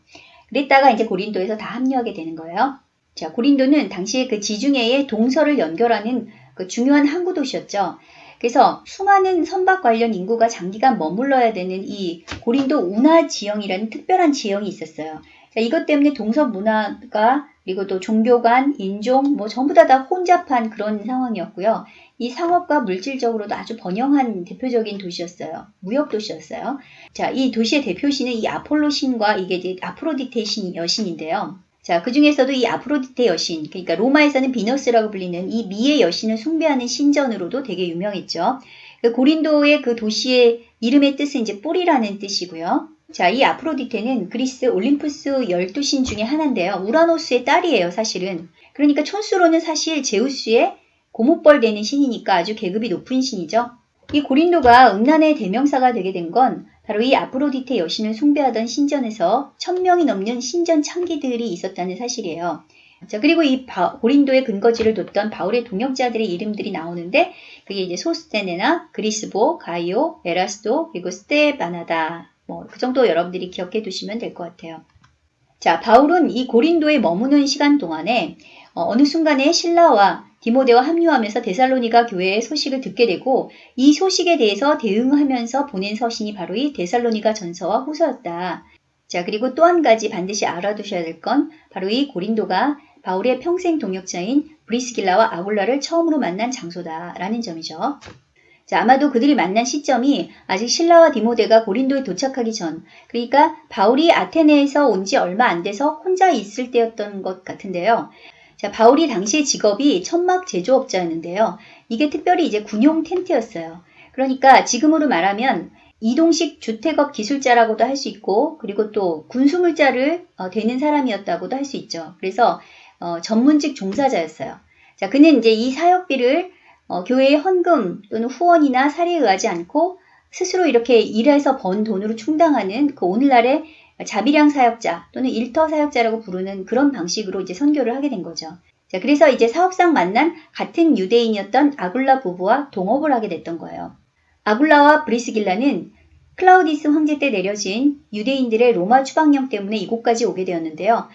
그랬다가 이제 고린도에서 다 합류하게 되는 거예요. 자, 고린도는 당시에 그 지중해의 동서를 연결하는 그 중요한 항구 도시였죠. 그래서 수많은 선박 관련 인구가 장기간 머물러야 되는 이 고린도 운하 지형이라는 특별한 지형이 있었어요. 자, 이것 때문에 동서 문화가 그리고 또 종교 간, 인종, 뭐 전부 다 다 혼잡한 그런 상황이었고요. 이 상업과 물질적으로도 아주 번영한 대표적인 도시였어요. 무역 도시였어요. 자, 이 도시의 대표신은 이 아폴로 신과 이게 이제 아프로디테 신 여신인데요. 자, 그 중에서도 이 아프로디테 여신, 그러니까 로마에서는 비너스라고 불리는 이 미의 여신을 숭배하는 신전으로도 되게 유명했죠. 그 고린도의 그 도시의 이름의 뜻은 이제 뿌리라는 뜻이고요. 자, 이 아프로디테는 그리스 올림푸스 12신 중에 하나인데요. 우라노스의 딸이에요, 사실은. 그러니까 촌수로는 사실 제우스의 고목벌 되는 신이니까 아주 계급이 높은 신이죠. 이 고린도가 음란의 대명사가 되게 된 건 바로 이 아프로디테 여신을 숭배하던 신전에서 천명이 넘는 신전 창기들이 있었다는 사실이에요. 자, 그리고 이 바, 고린도의 근거지를 뒀던 바울의 동역자들의 이름들이 나오는데 그게 이제 소스테네나 그리스보, 가이오, 에라스도, 그리고 스테바나다. 뭐 그 정도 여러분들이 기억해 두시면 될 것 같아요. 자, 바울은 이 고린도에 머무는 시간 동안에 어, 느 순간에 신라와 디모데와 합류하면서 데살로니가 교회의 소식을 듣게 되고 이 소식에 대해서 대응하면서 보낸 서신이 바로 이 데살로니가 전서와 후서였다. 자, 그리고 또 한 가지 반드시 알아두셔야 될 건 바로 이 고린도가 바울의 평생 동역자인 브리스길라와 아굴라를 처음으로 만난 장소다라는 점이죠. 자, 아마도 그들이 만난 시점이 아직 신라와 디모데가 고린도에 도착하기 전, 그러니까 바울이 아테네에서 온 지 얼마 안 돼서 혼자 있을 때였던 것 같은데요. 자, 바울이 당시의 직업이 천막 제조업자였는데요. 이게 특별히 이제 군용 텐트였어요. 그러니까 지금으로 말하면 이동식 주택업 기술자라고도 할 수 있고, 그리고 또 군수물자를 어, 되는 사람이었다고도 할 수 있죠. 그래서 어, 전문직 종사자였어요. 자, 그는 이제 이 사역비를 어, 교회의 헌금 또는 후원이나 사례에 의하지 않고 스스로 이렇게 일해서 번 돈으로 충당하는 그 오늘날의 자비량 사역자 또는 일터 사역자라고 부르는 그런 방식으로 이제 선교를 하게 된 거죠. 자, 그래서 이제 사업상 만난 같은 유대인이었던 아굴라 부부와 동업을 하게 됐던 거예요. 아굴라와 브리스길라는 클라우디스 황제 때 내려진 유대인들의 로마 추방령 때문에 이곳까지 오게 되었는데요.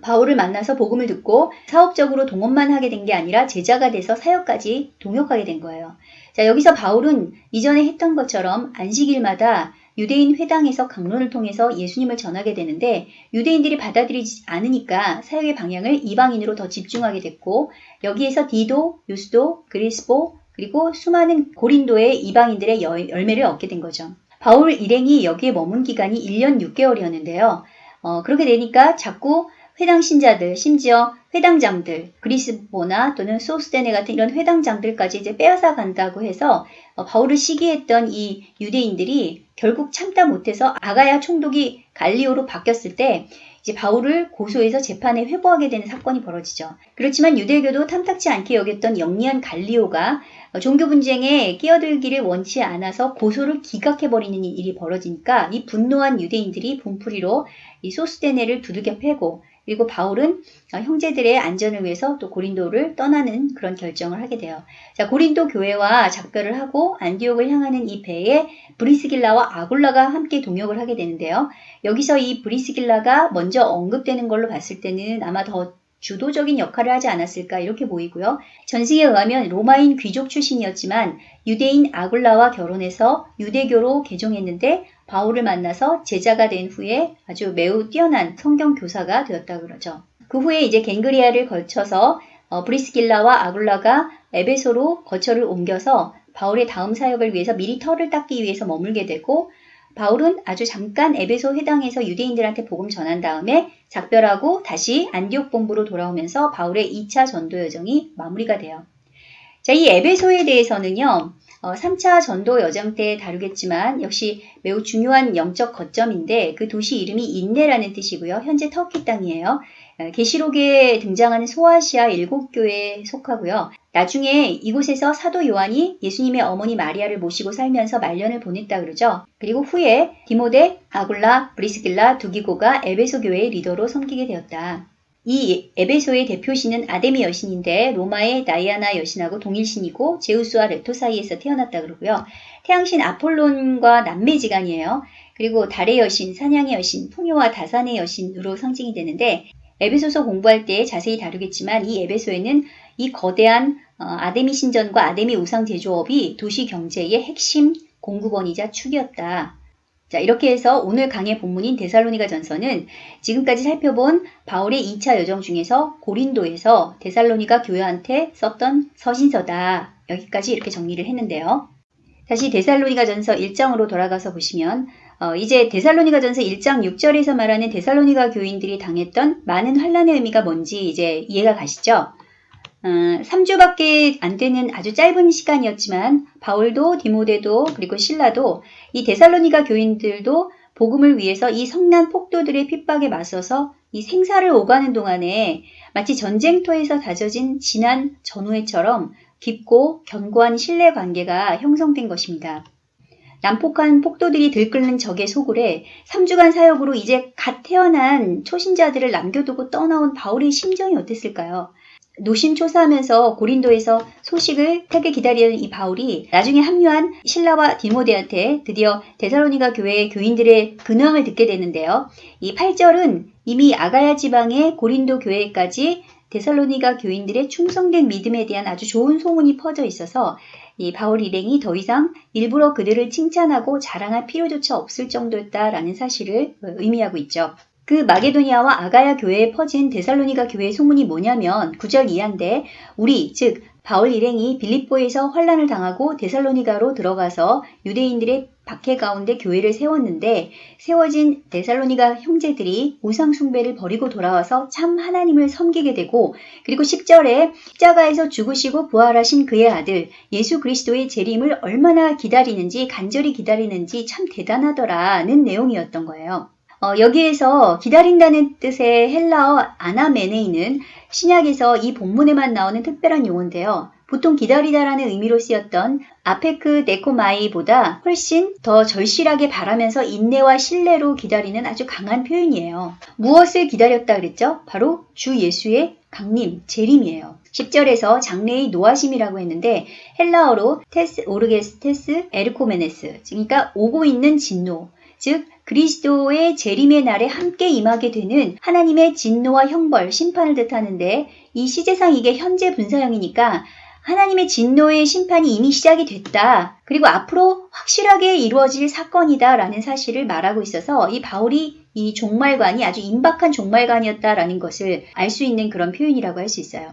바울을 만나서 복음을 듣고 사업적으로 동업만 하게 된 게 아니라 제자가 돼서 사역까지 동역하게 된 거예요. 자, 여기서 바울은 이전에 했던 것처럼 안식일마다 유대인 회당에서 강론을 통해서 예수님을 전하게 되는데 유대인들이 받아들이지 않으니까 사역의 방향을 이방인으로 더 집중하게 됐고 여기에서 디도, 유스도, 그리스보 그리고 수많은 고린도의 이방인들의 열매를 얻게 된 거죠. 바울 일행이 여기에 머문 기간이 1년 6개월이었는데요. 어, 그렇게 되니까 자꾸 회당 신자들, 심지어 회당장들, 그리스보나 또는 소스테네 같은 이런 회당장들까지 이제 빼앗아 간다고 해서 어, 바울을 시기했던 이 유대인들이 결국 참다 못해서 아가야 총독이 갈리오로 바뀌었을 때 이제 바울을 고소해서 재판에 회부하게 되는 사건이 벌어지죠. 그렇지만 유대교도 탐탁치 않게 여겼던 영리한 갈리오가 종교 분쟁에 끼어들기를 원치 않아서 고소를 기각해버리는 일이 벌어지니까 이 분노한 유대인들이 분풀이로 이 소스테네를 두들겨 패고 그리고 바울은 어, 형제들의 안전을 위해서 또 고린도를 떠나는 그런 결정을 하게 돼요. 자, 고린도 교회와 작별을 하고 안디옥을 향하는 이 배에 브리스길라와 아굴라가 함께 동역을 하게 되는데요. 여기서 이 브리스길라가 먼저 언급되는 걸로 봤을 때는 아마 더 주도적인 역할을 하지 않았을까 이렇게 보이고요. 전승에 의하면 로마인 귀족 출신이었지만 유대인 아굴라와 결혼해서 유대교로 개종했는데 바울을 만나서 제자가 된 후에 아주 매우 뛰어난 성경 교사가 되었다 그러죠. 그 후에 이제 겐그레아를 거쳐서 어, 브리스길라와 아굴라가 에베소로 거처를 옮겨서 바울의 다음 사역을 위해서 미리 터를 닦기 위해서 머물게 되고 바울은 아주 잠깐 에베소 회당에서 유대인들한테 복음 전한 다음에 작별하고 다시 안디옥 본부로 돌아오면서 바울의 2차 전도 여정이 마무리가 돼요. 자, 이 에베소에 대해서는요, 어, 3차 전도 여정 때 다루겠지만 역시 매우 중요한 영적 거점인데 그 도시 이름이 인네라는 뜻이고요. 현재 터키 땅이에요. 어, 계시록에 등장하는 소아시아 일곱 교회에 속하고요. 나중에 이곳에서 사도 요한이 예수님의 어머니 마리아를 모시고 살면서 말년을 보냈다 그러죠. 그리고 후에 디모데, 아굴라, 브리스길라, 두기고가 에베소 교회의 리더로 섬기게 되었다. 이 에베소의 대표신은 아데미 여신인데 로마의 다이아나 여신하고 동일신이고 제우스와 레토 사이에서 태어났다 그러고요. 태양신 아폴론과 남매지간이에요. 그리고 달의 여신, 사냥의 여신, 풍요와 다산의 여신으로 상징이 되는데 에베소서 공부할 때 자세히 다루겠지만 이 에베소에는 이 거대한 어, 아데미 신전과 아데미 우상 제조업이 도시 경제의 핵심 공급원이자 축이었다. 자, 이렇게 해서 오늘 강의 본문인 데살로니가 전서는 지금까지 살펴본 바울의 2차 여정 중에서 고린도에서 데살로니가 교회한테 썼던 서신서다. 여기까지 이렇게 정리를 했는데요. 다시 데살로니가 전서 1장으로 돌아가서 보시면 어, 이제 데살로니가 전서 1장 6절에서 말하는 데살로니가 교인들이 당했던 많은 환란의 의미가 뭔지 이제 이해가 가시죠? 어, 3주밖에 안 되는 아주 짧은 시간이었지만 바울도 디모데도 그리고 신라도 이 데살로니가 교인들도 복음을 위해서 이 성난 폭도들의 핍박에 맞서서 이 생사를 오가는 동안에 마치 전쟁터에서 다져진 진한 전우회처럼 깊고 견고한 신뢰 관계가 형성된 것입니다. 난폭한 폭도들이 들끓는 적의 소굴에 3주간 사역으로 이제 갓 태어난 초신자들을 남겨두고 떠나온 바울의 심정이 어땠을까요? 노심초사하면서 고린도에서 소식을 택게 기다리는 이 바울이 나중에 합류한 신라와 디모데한테 드디어 데살로니가 교회의 교인들의 근황을 듣게 되는데요. 이 8절은 이미 아가야 지방의 고린도 교회까지 데살로니가 교인들의 충성된 믿음에 대한 아주 좋은 소문이 퍼져 있어서 이 바울 일행이 더 이상 일부러 그들을 칭찬하고 자랑할 필요조차 없을 정도였다라는 사실을 의미하고 있죠. 그 마게도니아와 아가야 교회에 퍼진 데살로니가 교회의 소문이 뭐냐면 9절 이하인데 우리 즉 바울 일행이 빌립보에서 환란을 당하고 데살로니가로 들어가서 유대인들의 박해 가운데 교회를 세웠는데 세워진 데살로니가 형제들이 우상 숭배를 버리고 돌아와서 참 하나님을 섬기게 되고 그리고 10절에 십자가에서 죽으시고 부활하신 그의 아들 예수 그리스도의 재림을 얼마나 기다리는지 간절히 기다리는지 참 대단하더라는 내용이었던 거예요. 어, 여기에서 기다린다는 뜻의 헬라어 아나메네이는 신약에서 이 본문에만 나오는 특별한 용어인데요. 보통 기다리다라는 의미로 쓰였던 아페크 데코마이보다 훨씬 더 절실하게 바라면서 인내와 신뢰로 기다리는 아주 강한 표현이에요. 무엇을 기다렸다 그랬죠? 바로 주 예수의 강림, 재림이에요. 10절에서 장래의 노하심이라고 했는데 헬라어로 τῆς ὀργῆς τῆς ἐρχομένης 그러니까 오고 있는 진노 즉 그리스도의 재림의 날에 함께 임하게 되는 하나님의 진노와 형벌, 심판을 뜻하는데 이 시제상 이게 현재 분사형이니까 하나님의 진노의 심판이 이미 시작이 됐다. 그리고 앞으로 확실하게 이루어질 사건이다 라는 사실을 말하고 있어서 이 바울이 이 종말관이 아주 임박한 종말관이었다라는 것을 알 수 있는 그런 표현이라고 할 수 있어요.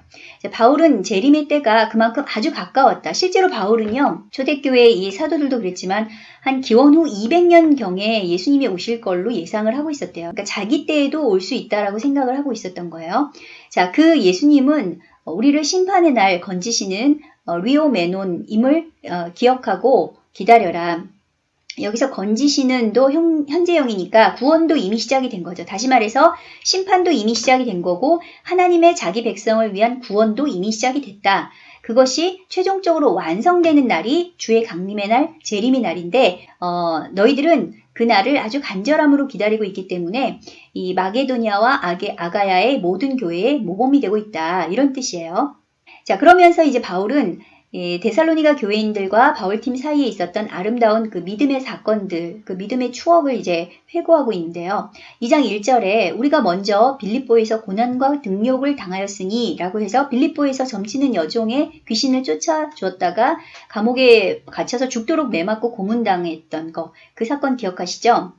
바울은 재림의 때가 그만큼 아주 가까웠다. 실제로 바울은요, 초대교회 이 사도들도 그랬지만 한 기원 후 200년경에 예수님이 오실 걸로 예상을 하고 있었대요. 그러니까 자기 때에도 올 수 있다라고 생각을 하고 있었던 거예요. 자, 그 예수님은 우리를 심판의 날 건지시는 리오 메논임을 어, 기억하고 기다려라. 여기서 건지시는도 현재형이니까 구원도 이미 시작이 된 거죠. 다시 말해서 심판도 이미 시작이 된 거고 하나님의 자기 백성을 위한 구원도 이미 시작이 됐다. 그것이 최종적으로 완성되는 날이 주의 강림의 날, 재림의 날인데 어, 너희들은 그 날을 아주 간절함으로 기다리고 있기 때문에 이 마게도니아와 아게, 아가야의 모든 교회에 모범이 되고 있다. 이런 뜻이에요. 자, 그러면서 이제 바울은 예, 데살로니가 교회인들과 바울팀 사이에 있었던 아름다운 그 믿음의 사건들, 그 믿음의 추억을 이제 회고하고 있는데요. 2장 1절에 우리가 먼저 빌립보에서 고난과 등욕을 당하였으니 라고 해서 빌립보에서 점치는 여종의 귀신을 쫓아주었다가 감옥에 갇혀서 죽도록 매맞고 고문당했던 거, 그 사건 기억하시죠?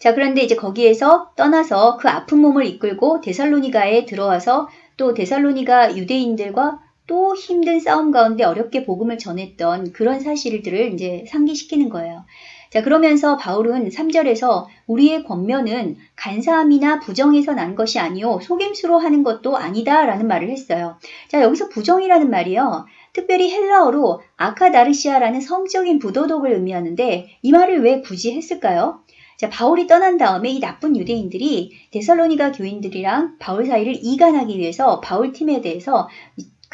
자, 그런데 이제 거기에서 떠나서 그 아픈 몸을 이끌고 데살로니가에 들어와서 또 데살로니가 유대인들과 또 힘든 싸움 가운데 어렵게 복음을 전했던 그런 사실들을 이제 상기시키는 거예요. 자, 그러면서 바울은 3절에서 우리의 권면은 간사함이나 부정에서 난 것이 아니요 속임수로 하는 것도 아니다라는 말을 했어요. 자, 여기서 부정이라는 말이요. 특별히 헬라어로 아카다르시아라는 성적인 부도덕을 의미하는데 이 말을 왜 굳이 했을까요? 자, 바울이 떠난 다음에 이 나쁜 유대인들이 데살로니가 교인들이랑 바울 사이를 이간하기 위해서 바울 팀에 대해서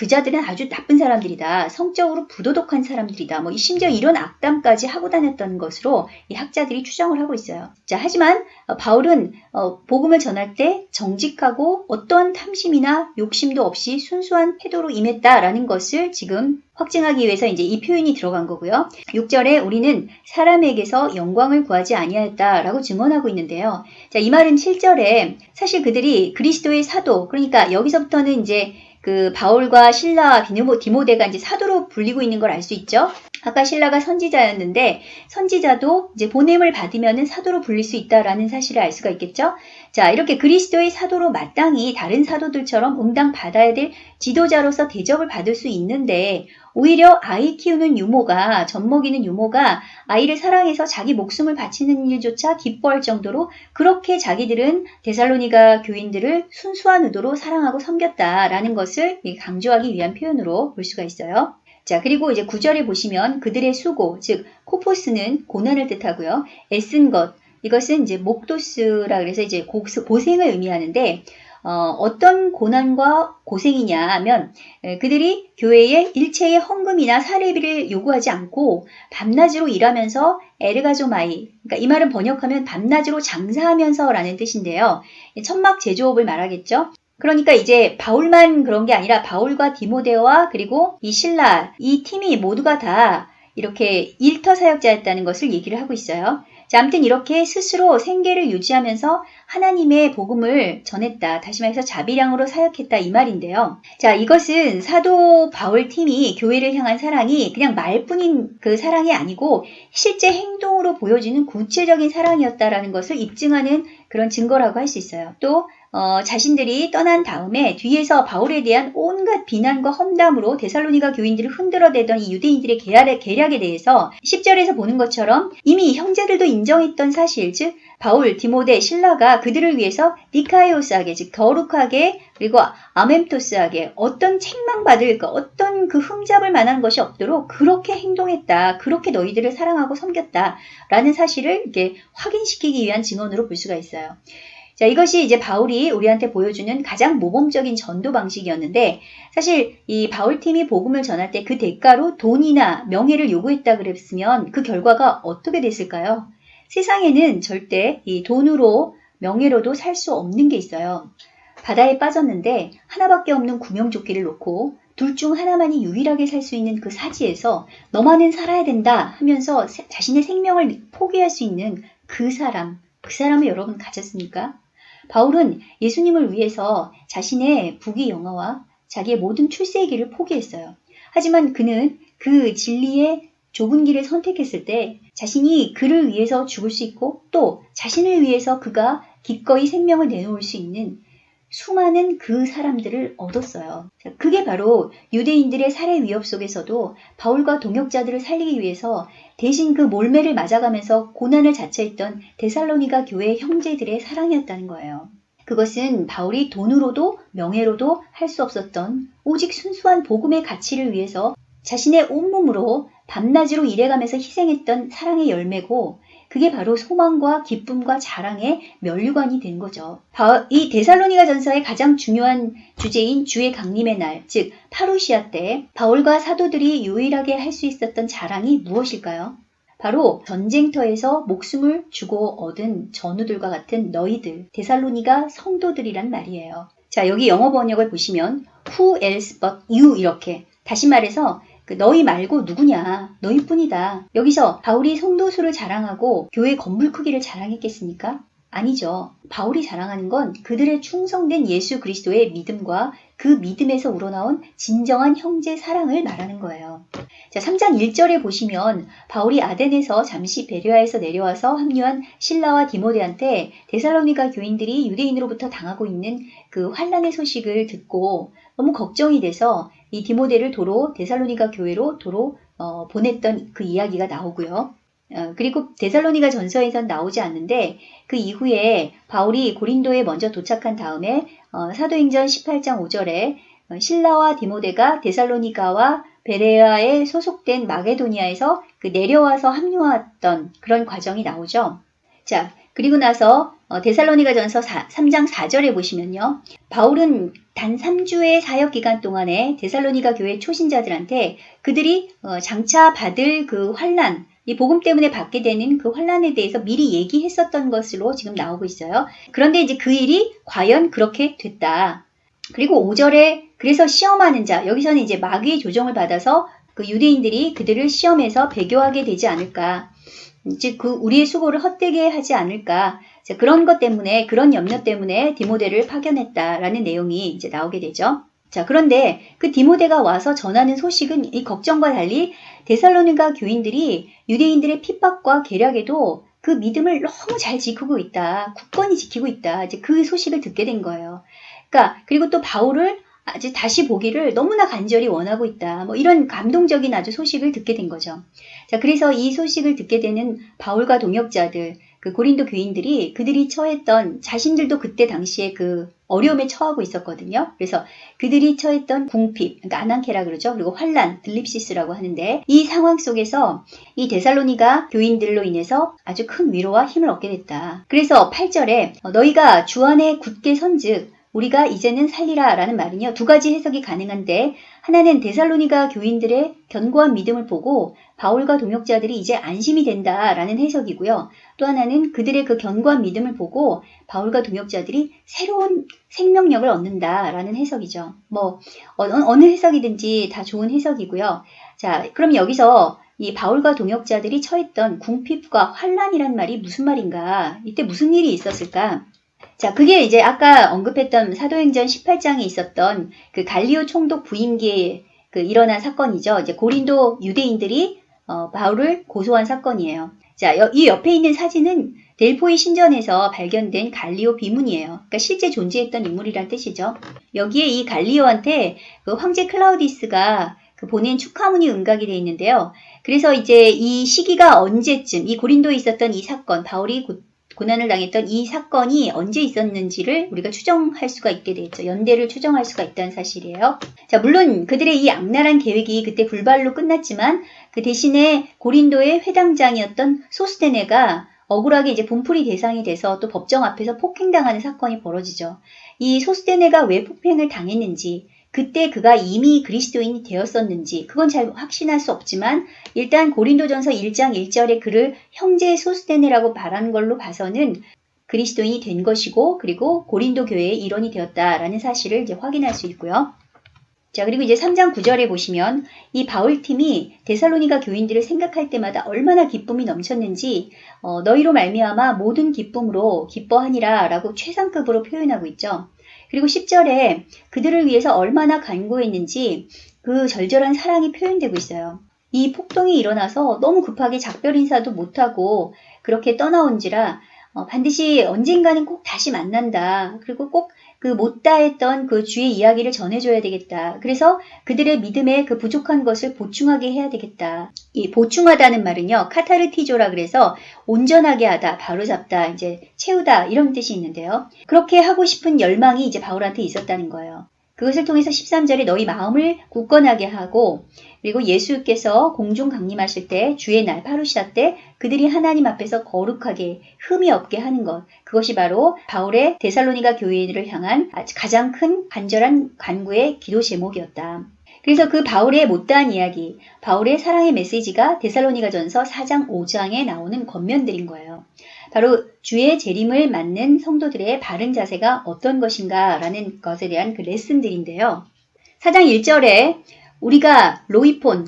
그 자들은 아주 나쁜 사람들이다. 성적으로 부도덕한 사람들이다. 뭐 심지어 이런 악담까지 하고 다녔던 것으로 이 학자들이 추정을 하고 있어요. 자, 하지만 어, 바울은 어, 복음을 전할 때 정직하고 어떠한 탐심이나 욕심도 없이 순수한 태도로 임했다라는 것을 지금 확증하기 위해서 이제 이 표현이 들어간 거고요. 6절에 우리는 사람에게서 영광을 구하지 아니하였다라고 증언하고 있는데요. 자, 이 말은 7절에 사실 그들이 그리스도의 사도, 그러니까 여기서부터는 이제 그 바울과 신라 디모데가 이제 사도로 불리고 있는 걸 알 수 있죠. 아까 신라가 선지자였는데 선지자도 이제 보냄을 받으면은 사도로 불릴 수 있다라는 사실을 알 수가 있겠죠. 자, 이렇게 그리스도의 사도로 마땅히 다른 사도들처럼 응당 받아야 될 지도자로서 대접을 받을 수 있는데 오히려 아이 키우는 유모가 젖 먹이는 유모가 아이를 사랑해서 자기 목숨을 바치는 일조차 기뻐할 정도로 그렇게 자기들은 데살로니가 교인들을 순수한 의도로 사랑하고 섬겼다라는 것을 강조하기 위한 표현으로 볼 수가 있어요. 자, 그리고 이제 구절에 보시면 그들의 수고, 즉 코포스는 고난을 뜻하고요. 애쓴 것, 이것은 이제 목도스라 그래서 이제 고생을 의미하는데 어, 떤 고난과 고생이냐 하면 그들이 교회에 일체의 헌금이나 사례비를 요구하지 않고 밤낮으로 일하면서 에르가조마이 그러니까 이 말은 번역하면 밤낮으로 장사하면서 라는 뜻인데요. 천막 제조업을 말하겠죠. 그러니까 이제 바울만 그런 게 아니라 바울과 디모데와 그리고 이 신라 이 팀이 모두가 다 이렇게 일터 사역자였다는 것을 얘기를 하고 있어요. 자, 아무튼 이렇게 스스로 생계를 유지하면서 하나님의 복음을 전했다. 다시 말해서 자비량으로 사역했다. 이 말인데요. 자, 이것은 사도 바울 팀이 교회를 향한 사랑이 그냥 말뿐인 그 사랑이 아니고 실제 행동으로 보여지는 구체적인 사랑이었다라는 것을 입증하는 그런 증거라고 할 수 있어요. 또 어, 자신들이 떠난 다음에 뒤에서 바울에 대한 온갖 비난과 험담으로 데살로니가 교인들을 흔들어대던 이 유대인들의 계략에, 계략에 대해서 10절에서 보는 것처럼 이미 형제들도 인정했던 사실, 즉 바울, 디모데, 신라가 그들을 위해서 니카이오스하게, 즉 거룩하게 그리고 아멘토스하게 어떤 책망받을 까 어떤 그 흠잡을 만한 것이 없도록 그렇게 행동했다. 그렇게 너희들을 사랑하고 섬겼다. 라는 사실을 이렇게 확인시키기 위한 증언으로 볼 수가 있어요. 자, 이것이 이제 바울이 우리한테 보여주는 가장 모범적인 전도 방식이었는데 사실 이 바울 팀이 복음을 전할 때 그 대가로 돈이나 명예를 요구했다 그랬으면 그 결과가 어떻게 됐을까요? 세상에는 절대 이 돈으로 명예로도 살 수 없는 게 있어요. 바다에 빠졌는데 하나밖에 없는 구명조끼를 놓고 둘 중 하나만이 유일하게 살 수 있는 그 사지에서 너만은 살아야 된다 하면서 자신의 생명을 포기할 수 있는 그 사람, 그 사람을 여러분 가졌습니까? 바울은 예수님을 위해서 자신의 부귀 영화와 자기의 모든 출세의 길을 포기했어요. 하지만 그는 그 진리의 좁은 길을 선택했을 때 자신이 그를 위해서 죽을 수 있고 또 자신을 위해서 그가 기꺼이 생명을 내놓을 수 있는 수많은 그 사람들을 얻었어요. 그게 바로 유대인들의 살해 위협 속에서도 바울과 동역자들을 살리기 위해서 대신 그 몰매를 맞아가면서 고난을 자처했던 데살로니가 교회 형제들의 사랑이었다는 거예요. 그것은 바울이 돈으로도 명예로도 할 수 없었던 오직 순수한 복음의 가치를 위해서 자신의 온몸으로 밤낮으로 일해가면서 희생했던 사랑의 열매고 그게 바로 소망과 기쁨과 자랑의 면류관이 된 거죠. 이 데살로니가 전서의 가장 중요한 주제인 주의 강림의 날, 즉 파루시아 때 바울과 사도들이 유일하게 할 수 있었던 자랑이 무엇일까요? 바로 전쟁터에서 목숨을 주고 얻은 전우들과 같은 너희들, 데살로니가 성도들이란 말이에요. 자, 여기 영어 번역을 보시면 who else but you 이렇게 다시 말해서 그 너희 말고 누구냐? 너희뿐이다. 여기서 바울이 성도수를 자랑하고 교회 건물 크기를 자랑했겠습니까? 아니죠. 바울이 자랑하는 건 그들의 충성된 예수 그리스도의 믿음과 그 믿음에서 우러나온 진정한 형제 사랑을 말하는 거예요. 자, 3장 1절에 보시면 바울이 아덴에서 잠시 베리아에서 내려와서 합류한 신라와 디모데한테 데살로니가 교인들이 유대인으로부터 당하고 있는 그 환란의 소식을 듣고 너무 걱정이 돼서 이 디모데를 도로 데살로니가 교회로 도로 어, 보냈던 그 이야기가 나오고요. 어, 그리고 데살로니가 전서에선 나오지 않는데 그 이후에 바울이 고린도에 먼저 도착한 다음에 어, 사도행전 18장 5절에 어, 신라와 디모데가 데살로니가와 베레아에 소속된 마게도니아에서 그 내려와서 합류했던 그런 과정이 나오죠. 자, 그리고 나서 어, 데살로니가 전서 3장 4절에 보시면요. 바울은 단 3주의 사역 기간 동안에 데살로니가 교회 초신자들한테 그들이 어, 장차 받을 그 환란, 이 복음 때문에 받게 되는 그 환란에 대해서 미리 얘기했었던 것으로 지금 나오고 있어요. 그런데 이제 그 일이 과연 그렇게 됐다. 그리고 5절에 그래서 시험하는 자, 여기서는 이제 마귀의 조정을 받아서 그 유대인들이 그들을 시험해서 배교하게 되지 않을까. 즉, 그 우리의 수고를 헛되게 하지 않을까. 그런 것 때문에, 그런 염려 때문에 디모데를 파견했다라는 내용이 이제 나오게 되죠. 자, 그런데 그 디모데가 와서 전하는 소식은 이 걱정과 달리 데살로니가 교인들이 유대인들의 핍박과 계략에도 그 믿음을 너무 잘 지키고 있다. 굳건히 지키고 있다. 이제 그 소식을 듣게 된 거예요. 그러니까 그리고 또 바울을 아주 다시 보기를 너무나 간절히 원하고 있다. 뭐 이런 감동적인 아주 소식을 듣게 된 거죠. 자, 그래서 이 소식을 듣게 되는 바울과 동역자들, 그 고린도 교인들이 그들이 처했던 자신들도 그때 당시에 그 어려움에 처하고 있었거든요. 그래서 그들이 처했던 궁핍, 그러니까 아난케라 그러죠. 그리고 환란, 들립시스라고 하는데 이 상황 속에서 이 데살로니가 교인들로 인해서 아주 큰 위로와 힘을 얻게 됐다. 그래서 8절에 너희가 주 안에 굳게 선즉 우리가 이제는 살리라 라는 말은요. 두 가지 해석이 가능한데 하나는 데살로니가 교인들의 견고한 믿음을 보고 바울과 동역자들이 이제 안심이 된다라는 해석이고요. 또 하나는 그들의 그 견고한 믿음을 보고 바울과 동역자들이 새로운 생명력을 얻는다라는 해석이죠. 뭐 어느 해석이든지 다 좋은 해석이고요. 자, 그럼 여기서 이 바울과 동역자들이 처했던 궁핍과 환란이란 말이 무슨 말인가? 이때 무슨 일이 있었을까? 자, 그게 이제 아까 언급했던 사도행전 18장에 있었던 그 갈리오 총독 부임기에 그 일어난 사건이죠. 이제 고린도 유대인들이 어, 바울을 고소한 사건이에요. 자, 이 옆에 있는 사진은 델포이 신전에서 발견된 갈리오 비문이에요. 그러니까 실제 존재했던 인물이란 뜻이죠. 여기에 이 갈리오한테 그 황제 클라우디스가 그 보낸 축하문이 응각이 되어 있는데요. 그래서 이제 이 시기가 언제쯤 이 고린도에 있었던 이 사건, 바울이 고 난을 당했던 이 사건이 언제 있었는지를 우리가 추정할 수가 있게 되죠. 연대를 추정할 수가 있다는 사실이에요. 자, 물론 그들의 이 악랄한 계획이 그때 불발로 끝났지만 그 대신에 고린도의 회당장이었던 소스테네가 억울하게 이제 분풀이 대상이 돼서 또 법정 앞에서 폭행당하는 사건이 벌어지죠. 이 소스테네가 왜 폭행을 당했는지 그때 그가 이미 그리스도인이 되었었는지 그건 잘 확신할 수 없지만 일단 고린도전서 1장 1절에 그를 형제 소스테네라고 말하는 걸로 봐서는 그리스도인이 된 것이고 그리고 고린도 교회의 일원이 되었다라는 사실을 이제 확인할 수 있고요. 자, 그리고 이제 3장 9절에 보시면 이 바울팀이 데살로니가 교인들을 생각할 때마다 얼마나 기쁨이 넘쳤는지 어, 너희로 말미암아 모든 기쁨으로 기뻐하니라 라고 최상급으로 표현하고 있죠. 그리고 10절에 그들을 위해서 얼마나 간구했는지 그 절절한 사랑이 표현되고 있어요. 이 폭동이 일어나서 너무 급하게 작별 인사도 못하고 그렇게 떠나온지라 어, 반드시 언젠가는 꼭 다시 만난다. 그리고 꼭 그 못다 했던 그 주의 이야기를 전해줘야 되겠다. 그래서 그들의 믿음에 그 부족한 것을 보충하게 해야 되겠다. 이 보충하다는 말은요, 카타르티조라 그래서 온전하게 하다, 바로잡다, 이제 채우다 이런 뜻이 있는데요. 그렇게 하고 싶은 열망이 이제 바울한테 있었다는 거예요. 그것을 통해서 13절에 너희 마음을 굳건하게 하고 그리고 예수께서 공중 강림하실 때 주의 날 파루시아 때 그들이 하나님 앞에서 거룩하게 흠이 없게 하는 것 그것이 바로 바울의 데살로니가 교회를 향한 가장 큰 간절한 간구의 기도 제목이었다. 그래서 그 바울의 못다한 이야기, 바울의 사랑의 메시지가 데살로니가전서 4장 5장에 나오는 겉면들인 거예요. 바로 주의 재림을 맞는 성도들의 바른 자세가 어떤 것인가 라는 것에 대한 그 레슨들인데요. 4장 1절에 우리가 로이폰,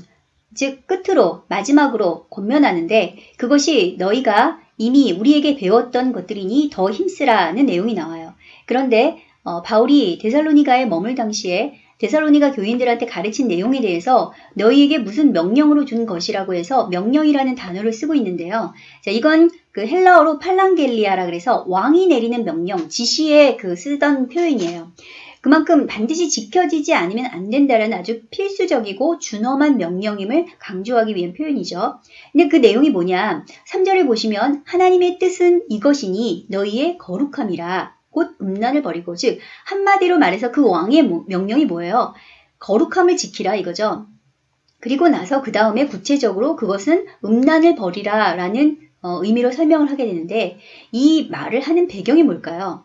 즉 끝으로 마지막으로 권면하는데 그것이 너희가 이미 우리에게 배웠던 것들이니 더 힘쓰라는 내용이 나와요. 그런데 어, 바울이 데살로니가에 머물 당시에 데살로니가 교인들한테 가르친 내용에 대해서 너희에게 무슨 명령으로 준 것이라고 해서 명령이라는 단어를 쓰고 있는데요. 자, 이건 그 헬라어로 팔랑겔리아라 그래서 왕이 내리는 명령, 지시에 그 쓰던 표현이에요. 그만큼 반드시 지켜지지 않으면 안 된다는 아주 필수적이고 준엄한 명령임을 강조하기 위한 표현이죠. 근데 그 내용이 뭐냐? 3절을 보시면 하나님의 뜻은 이것이니 너희의 거룩함이라. 곧 음란을 버리고 즉 한마디로 말해서 그 왕의 명령이 뭐예요? 거룩함을 지키라 이거죠. 그리고 나서 그 다음에 구체적으로 그것은 음란을 버리라 라는 어, 의미로 설명을 하게 되는데 이 말을 하는 배경이 뭘까요?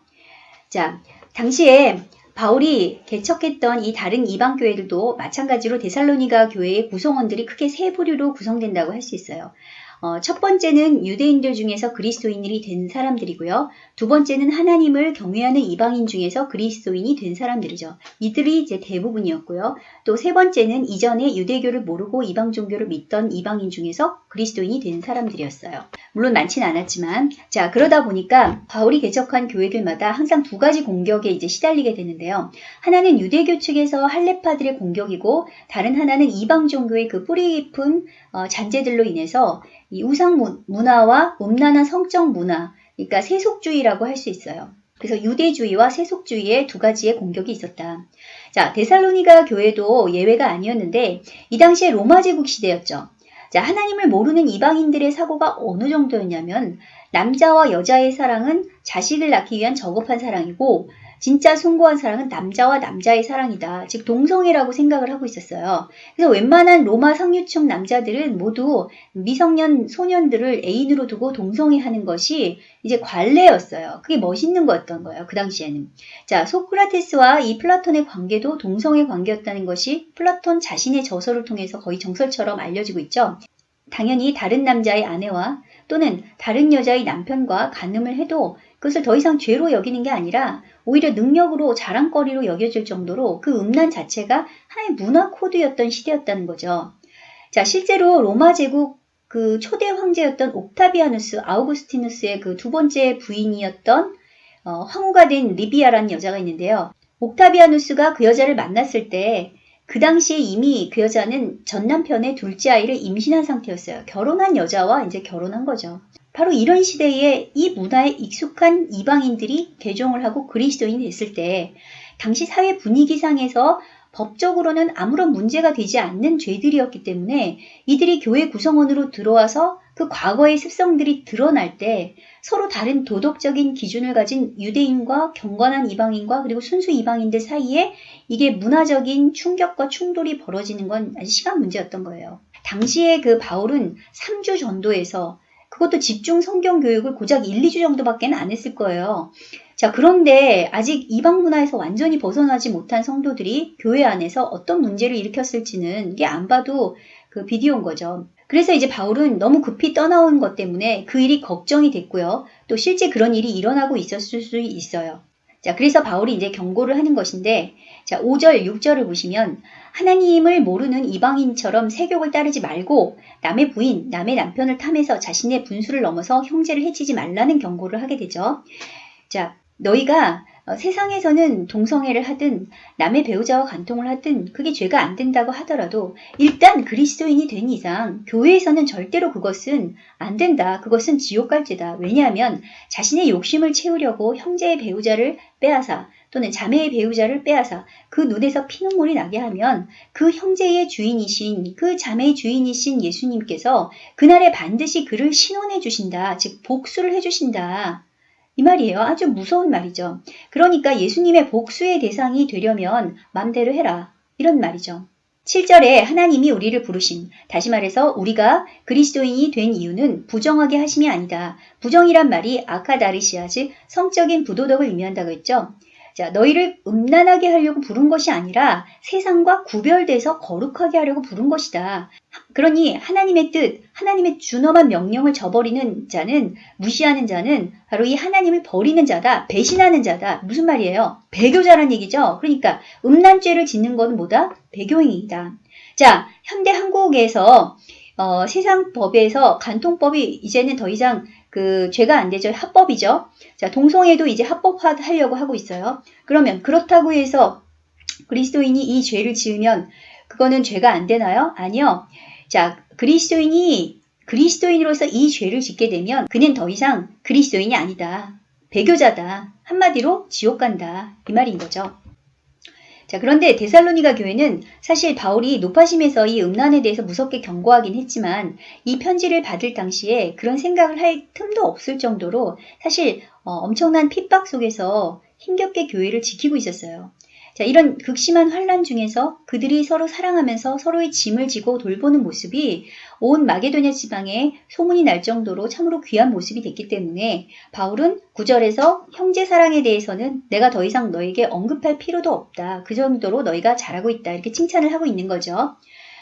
자, 당시에 바울이 개척했던 이 다른 이방 교회들도 마찬가지로 데살로니가 교회의 구성원들이 크게 세 부류로 구성된다고 할 수 있어요. 어, 첫 번째는 유대인들 중에서 그리스도인이 된 사람들이고요. 두 번째는 하나님을 경외하는 이방인 중에서 그리스도인이 된 사람들이죠. 이들이 이제 대부분이었고요. 또 세 번째는 이전에 유대교를 모르고 이방 종교를 믿던 이방인 중에서 그리스도인이 된 사람들이었어요. 물론 많지는 않았지만 자 그러다 보니까 바울이 개척한 교회들마다 항상 두 가지 공격에 이제 시달리게 되는데요. 하나는 유대교 측에서 할레파들의 공격이고 다른 하나는 이방 종교의 그 뿌리 깊은 어, 잔재들로 인해서 이 우상 문화와 음란한 성적 문화, 그러니까 세속주의라고 할 수 있어요. 그래서 유대주의와 세속주의의 두 가지의 공격이 있었다. 자, 데살로니가 교회도 예외가 아니었는데 이 당시에 로마 제국 시대였죠. 자, 하나님을 모르는 이방인들의 사고가 어느 정도였냐면 남자와 여자의 사랑은 자식을 낳기 위한 저급한 사랑이고 진짜 숭고한 사랑은 남자와 남자의 사랑이다. 즉 동성애라고 생각을 하고 있었어요. 그래서 웬만한 로마 상류층 남자들은 모두 미성년 소년들을 애인으로 두고 동성애하는 것이 이제 관례였어요. 그게 멋있는 거였던 거예요. 그 당시에는. 자, 소크라테스와 이 플라톤의 관계도 동성애 관계였다는 것이 플라톤 자신의 저서를 통해서 거의 정설처럼 알려지고 있죠. 당연히 다른 남자의 아내와 또는 다른 여자의 남편과 간음을 해도 그것을 더 이상 죄로 여기는 게 아니라 오히려 능력으로 자랑거리로 여겨질 정도로 그 음란 자체가 하나의 문화 코드였던 시대였다는 거죠. 자, 실제로 로마 제국 그 초대 황제였던 옥타비아누스 아우구스티누스의 그 두 번째 부인이었던 어, 황후가 된 리비아라는 여자가 있는데요. 옥타비아누스가 그 여자를 만났을 때 그 당시에 이미 그 여자는 전 남편의 둘째 아이를 임신한 상태였어요. 결혼한 여자와 이제 결혼한 거죠. 바로 이런 시대에 이 문화에 익숙한 이방인들이 개종을 하고 그리스도인이 됐을 때 당시 사회 분위기상에서 법적으로는 아무런 문제가 되지 않는 죄들이었기 때문에 이들이 교회 구성원으로 들어와서 그 과거의 습성들이 드러날 때 서로 다른 도덕적인 기준을 가진 유대인과 경건한 이방인과 그리고 순수 이방인들 사이에 이게 문화적인 충격과 충돌이 벌어지는 건 아주 시간 문제였던 거예요. 당시에 그 바울은 3주 전도에서 그것도 집중 성경 교육을 고작 1, 2주 정도밖에 안 했을 거예요. 자, 그런데 아직 이방 문화에서 완전히 벗어나지 못한 성도들이 교회 안에서 어떤 문제를 일으켰을지는 이게 안 봐도 그 비디오인 거죠. 그래서 이제 바울은 너무 급히 떠나온 것 때문에 그 일이 걱정이 됐고요. 또 실제 그런 일이 일어나고 있었을 수 있어요. 자, 그래서 바울이 이제 경고를 하는 것인데, 자, 5절, 6절을 보시면, 하나님을 모르는 이방인처럼 세욕을 따르지 말고, 남의 부인, 남의 남편을 탐해서 자신의 분수를 넘어서 형제를 해치지 말라는 경고를 하게 되죠. 자, 너희가 어, 세상에서는 동성애를 하든 남의 배우자와 간통을 하든 그게 죄가 안 된다고 하더라도 일단 그리스도인이 된 이상 교회에서는 절대로 그것은 안 된다. 그것은 지옥 갈지다. 왜냐하면 자신의 욕심을 채우려고 형제의 배우자를 빼앗아 또는 자매의 배우자를 빼앗아 그 눈에서 피눈물이 나게 하면 그 형제의 주인이신 그 자매의 주인이신 예수님께서 그날에 반드시 그를 신원해 주신다. 즉 복수를 해 주신다. 이 말이에요. 아주 무서운 말이죠. 그러니까 예수님의 복수의 대상이 되려면 맘대로 해라. 이런 말이죠. 7절에 하나님이 우리를 부르심. 다시 말해서 우리가 그리스도인이 된 이유는 부정하게 하심이 아니다. 부정이란 말이 아카다르시아, 즉 성적인 부도덕을 의미한다고 했죠. 자, 너희를 음란하게 하려고 부른 것이 아니라 세상과 구별돼서 거룩하게 하려고 부른 것이다. 그러니 하나님의 뜻, 하나님의 준엄한 명령을 저버리는 자는, 무시하는 자는 바로 이 하나님을 버리는 자다, 배신하는 자다. 무슨 말이에요? 배교자란 얘기죠? 그러니까 음란죄를 짓는 것은 뭐다? 배교행위이다. 자, 현대 한국에서 어, 세상 법에서 간통법이 이제는 더 이상 그 죄가 안 되죠. 합법이죠. 자, 동성애도 이제 합법화하려고 하고 있어요. 그러면 그렇다고 해서 그리스도인이 이 죄를 지으면 그거는 죄가 안 되나요? 아니요. 자, 그리스도인이 그리스도인으로서 이 죄를 짓게 되면 그는 더 이상 그리스도인이 아니다. 배교자다. 한마디로 지옥 간다. 이 말인 거죠. 자, 그런데 데살로니가 교회는 사실 바울이 높아심에서 이 음란에 대해서 무섭게 경고하긴 했지만 이 편지를 받을 당시에 그런 생각을 할 틈도 없을 정도로 사실 어, 엄청난 핍박 속에서 힘겹게 교회를 지키고 있었어요. 자, 이런 극심한 환란 중에서 그들이 서로 사랑하면서 서로의 짐을 지고 돌보는 모습이 온 마게도냐 지방에 소문이 날 정도로 참으로 귀한 모습이 됐기 때문에 바울은 구절에서 형제 사랑에 대해서는 내가 더 이상 너에게 언급할 필요도 없다. 그 정도로 너희가 잘하고 있다. 이렇게 칭찬을 하고 있는 거죠.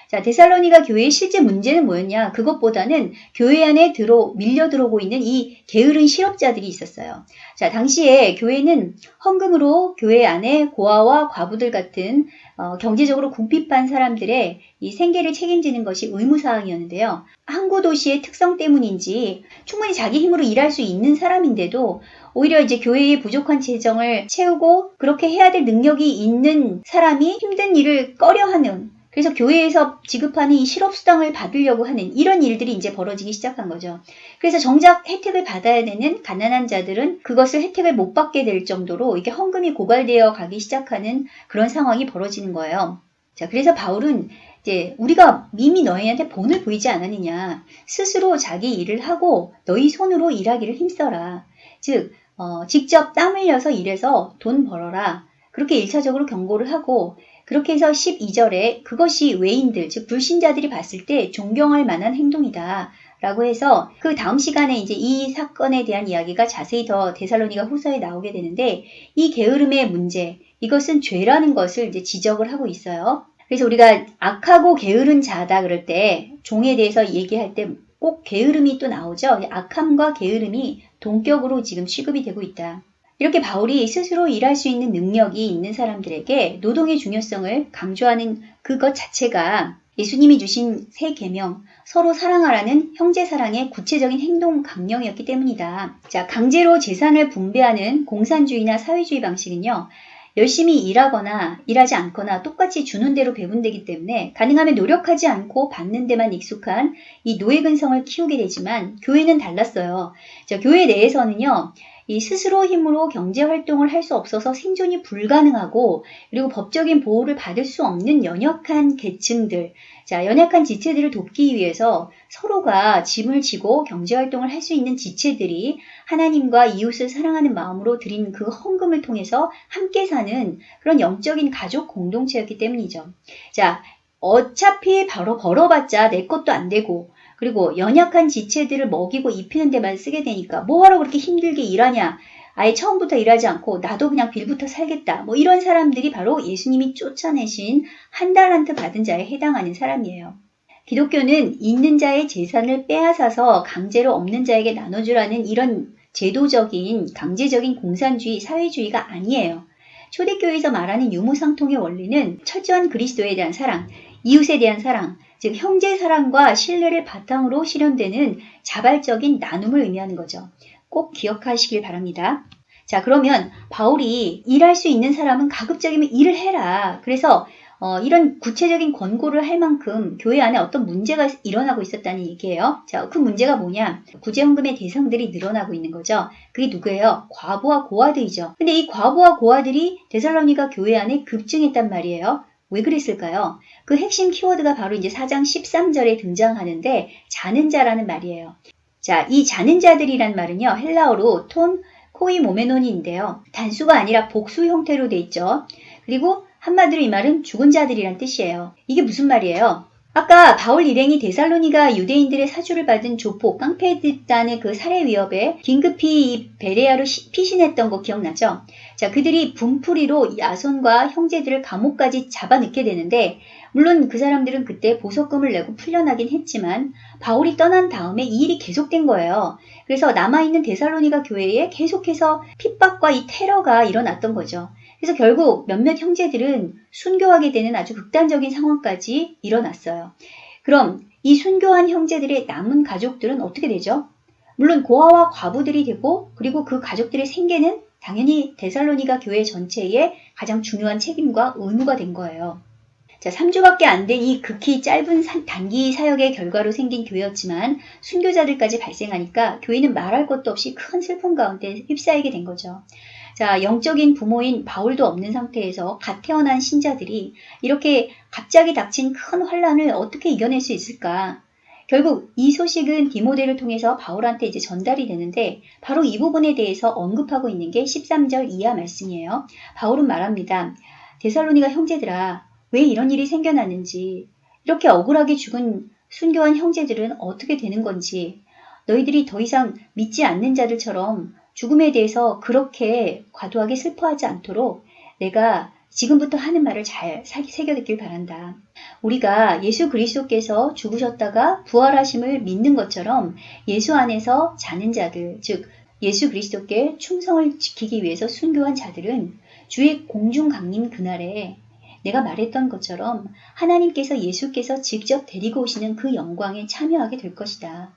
자, 데살로니가 교회의 실제 문제는 뭐였냐? 그것보다는 교회 안에 들어 밀려 들어오고 있는 이 게으른 실업자들이 있었어요. 자, 당시에 교회는 헌금으로 교회 안에 고아와 과부들 같은 어, 경제적으로 궁핍한 사람들의 이 생계를 책임지는 것이 의무사항이었는데요. 항구 도시의 특성 때문인지 충분히 자기 힘으로 일할 수 있는 사람인데도 오히려 이제 교회의 부족한 재정을 채우고 그렇게 해야 될 능력이 있는 사람이 힘든 일을 꺼려하는 그래서 교회에서 지급하는 이 실업수당을 받으려고 하는 이런 일들이 이제 벌어지기 시작한 거죠. 그래서 정작 혜택을 받아야 되는 가난한 자들은 그것을 혜택을 못 받게 될 정도로 이게 헌금이 고갈되어 가기 시작하는 그런 상황이 벌어지는 거예요. 자, 그래서 바울은 이제 우리가 이미 너희한테 본을 보이지 않았느냐. 스스로 자기 일을 하고 너희 손으로 일하기를 힘써라. 즉, 어, 직접 땀 흘려서 일해서 돈 벌어라. 그렇게 일차적으로 경고를 하고 그렇게 해서 12절에 그것이 외인들, 즉 불신자들이 봤을 때 존경할 만한 행동이다. 라고 해서 그 다음 시간에 이제 이 사건에 대한 이야기가 자세히 더 데살로니가 후서에 나오게 되는데 이 게으름의 문제, 이것은 죄라는 것을 이제 지적을 하고 있어요. 그래서 우리가 악하고 게으른 자다 그럴 때 종에 대해서 얘기할 때 꼭 게으름이 또 나오죠. 악함과 게으름이 동격으로 지금 취급이 되고 있다. 이렇게 바울이 스스로 일할 수 있는 능력이 있는 사람들에게 노동의 중요성을 강조하는 그것 자체가 예수님이 주신 새 계명, 서로 사랑하라는 형제 사랑의 구체적인 행동 강령이었기 때문이다. 자, 강제로 재산을 분배하는 공산주의나 사회주의 방식은요. 열심히 일하거나 일하지 않거나 똑같이 주는 대로 배분되기 때문에 가능하면 노력하지 않고 받는 데만 익숙한 이 노예 근성을 키우게 되지만 교회는 달랐어요. 자, 교회 내에서는요. 이 스스로 힘으로 경제 활동을 할 수 없어서 생존이 불가능하고 그리고 법적인 보호를 받을 수 없는 연약한 계층들, 자, 연약한 지체들을 돕기 위해서 서로가 짐을 지고 경제 활동을 할 수 있는 지체들이 하나님과 이웃을 사랑하는 마음으로 드린 그 헌금을 통해서 함께 사는 그런 영적인 가족 공동체였기 때문이죠. 자, 어차피 바로 벌어봤자 내 것도 안 되고 그리고 연약한 지체들을 먹이고 입히는 데만 쓰게 되니까 뭐하러 그렇게 힘들게 일하냐. 아예 처음부터 일하지 않고 나도 그냥 빌부터 살겠다. 뭐 이런 사람들이 바로 예수님이 쫓아내신 한 달란트 받은 자에 해당하는 사람이에요. 기독교는 있는 자의 재산을 빼앗아서 강제로 없는 자에게 나눠주라는 이런 제도적인 강제적인 공산주의 사회주의가 아니에요. 초대교회에서 말하는 유무상통의 원리는 철저한 그리스도에 대한 사랑, 이웃에 대한 사랑, 즉 형제 사랑과 신뢰를 바탕으로 실현되는 자발적인 나눔을 의미하는 거죠. 꼭 기억하시길 바랍니다. 자, 그러면 바울이 일할 수 있는 사람은 가급적이면 일을 해라. 그래서 어, 이런 구체적인 권고를 할 만큼 교회 안에 어떤 문제가 일어나고 있었다는 얘기예요. 자, 그 문제가 뭐냐? 구제헌금의 대상들이 늘어나고 있는 거죠. 그게 누구예요? 과부와 고아들이죠. 근데 이 과부와 고아들이 데살로니가 교회 안에 급증했단 말이에요. 왜 그랬을까요? 그 핵심 키워드가 바로 이제 4장 13절에 등장하는데 자는 자라는 말이에요. 자, 이 자는 자들이란 말은요. 헬라어로 톤 코이 모메논인데요. 단수가 아니라 복수 형태로 돼 있죠. 그리고 한마디로 이 말은 죽은 자들이란 뜻이에요. 이게 무슨 말이에요? 아까 바울 일행이 데살로니가 유대인들의 사주를 받은 조폭 깡패 집단의 그 살해 위협에 긴급히 베레아로 피신했던 거 기억나죠? 자, 그들이 분풀이로 야손과 형제들을 감옥까지 잡아넣게 되는데 물론 그 사람들은 그때 보석금을 내고 풀려나긴 했지만 바울이 떠난 다음에 이 일이 계속된 거예요. 그래서 남아있는 데살로니가 교회에 계속해서 핍박과 이 테러가 일어났던 거죠. 그래서 결국 몇몇 형제들은 순교하게 되는 아주 극단적인 상황까지 일어났어요. 그럼 이 순교한 형제들의 남은 가족들은 어떻게 되죠? 물론 고아와 과부들이 되고 그리고 그 가족들의 생계는 당연히 데살로니가 교회 전체의 가장 중요한 책임과 의무가 된 거예요. 자, 3주밖에 안 된 이 극히 짧은 단기 사역의 결과로 생긴 교회였지만 순교자들까지 발생하니까 교회는 말할 것도 없이 큰 슬픔 가운데 휩싸이게 된 거죠. 자, 영적인 부모인 바울도 없는 상태에서 갓 태어난 신자들이 이렇게 갑자기 닥친 큰 환란을 어떻게 이겨낼 수 있을까? 결국 이 소식은 디모데를 통해서 바울한테 이제 전달이 되는데 바로 이 부분에 대해서 언급하고 있는 게 13절 이하 말씀이에요. 바울은 말합니다. 데살로니가 형제들아 왜 이런 일이 생겨났는지 이렇게 억울하게 죽은 순교한 형제들은 어떻게 되는 건지 너희들이 더 이상 믿지 않는 자들처럼 죽음에 대해서 그렇게 과도하게 슬퍼하지 않도록 내가 지금부터 하는 말을 잘 사- 새겨듣길 바란다. 우리가 예수 그리스도께서 죽으셨다가 부활하심을 믿는 것처럼 예수 안에서 자는 자들, 즉 예수 그리스도께 충성을 지키기 위해서 순교한 자들은 주의 공중 강림 그날에 내가 말했던 것처럼 하나님께서 예수께서 직접 데리고 오시는 그 영광에 참여하게 될 것이다.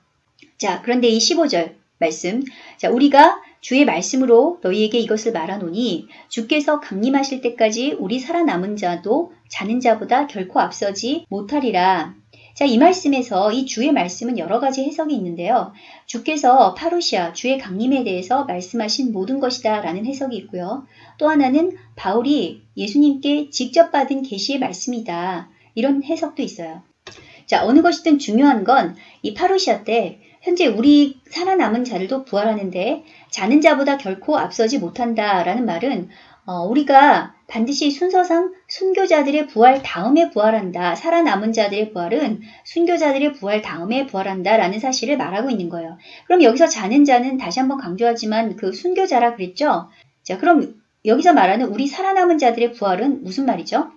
자, 그런데 이 15절 말씀. 자, 우리가 주의 말씀으로 너희에게 이것을 말하노니 주께서 강림하실 때까지 우리 살아남은 자도 자는 자보다 결코 앞서지 못하리라. 자, 이 말씀에서 이 주의 말씀은 여러 가지 해석이 있는데요. 주께서 파루시아, 주의 강림에 대해서 말씀하신 모든 것이다 라는 해석이 있고요. 또 하나는 바울이 예수님께 직접 받은 계시의 말씀이다. 이런 해석도 있어요. 자, 어느 것이든 중요한 건 이 파루시아 때 현재 우리 살아남은 자들도 부활하는데 자는 자보다 결코 앞서지 못한다라는 말은 어, 우리가 반드시 순서상 순교자들의 부활 다음에 부활한다. 살아남은 자들의 부활은 순교자들의 부활 다음에 부활한다 라는 사실을 말하고 있는 거예요. 그럼 여기서 자는 자는 다시 한번 강조하지만 그 순교자라 그랬죠? 자, 그럼 여기서 말하는 우리 살아남은 자들의 부활은 무슨 말이죠?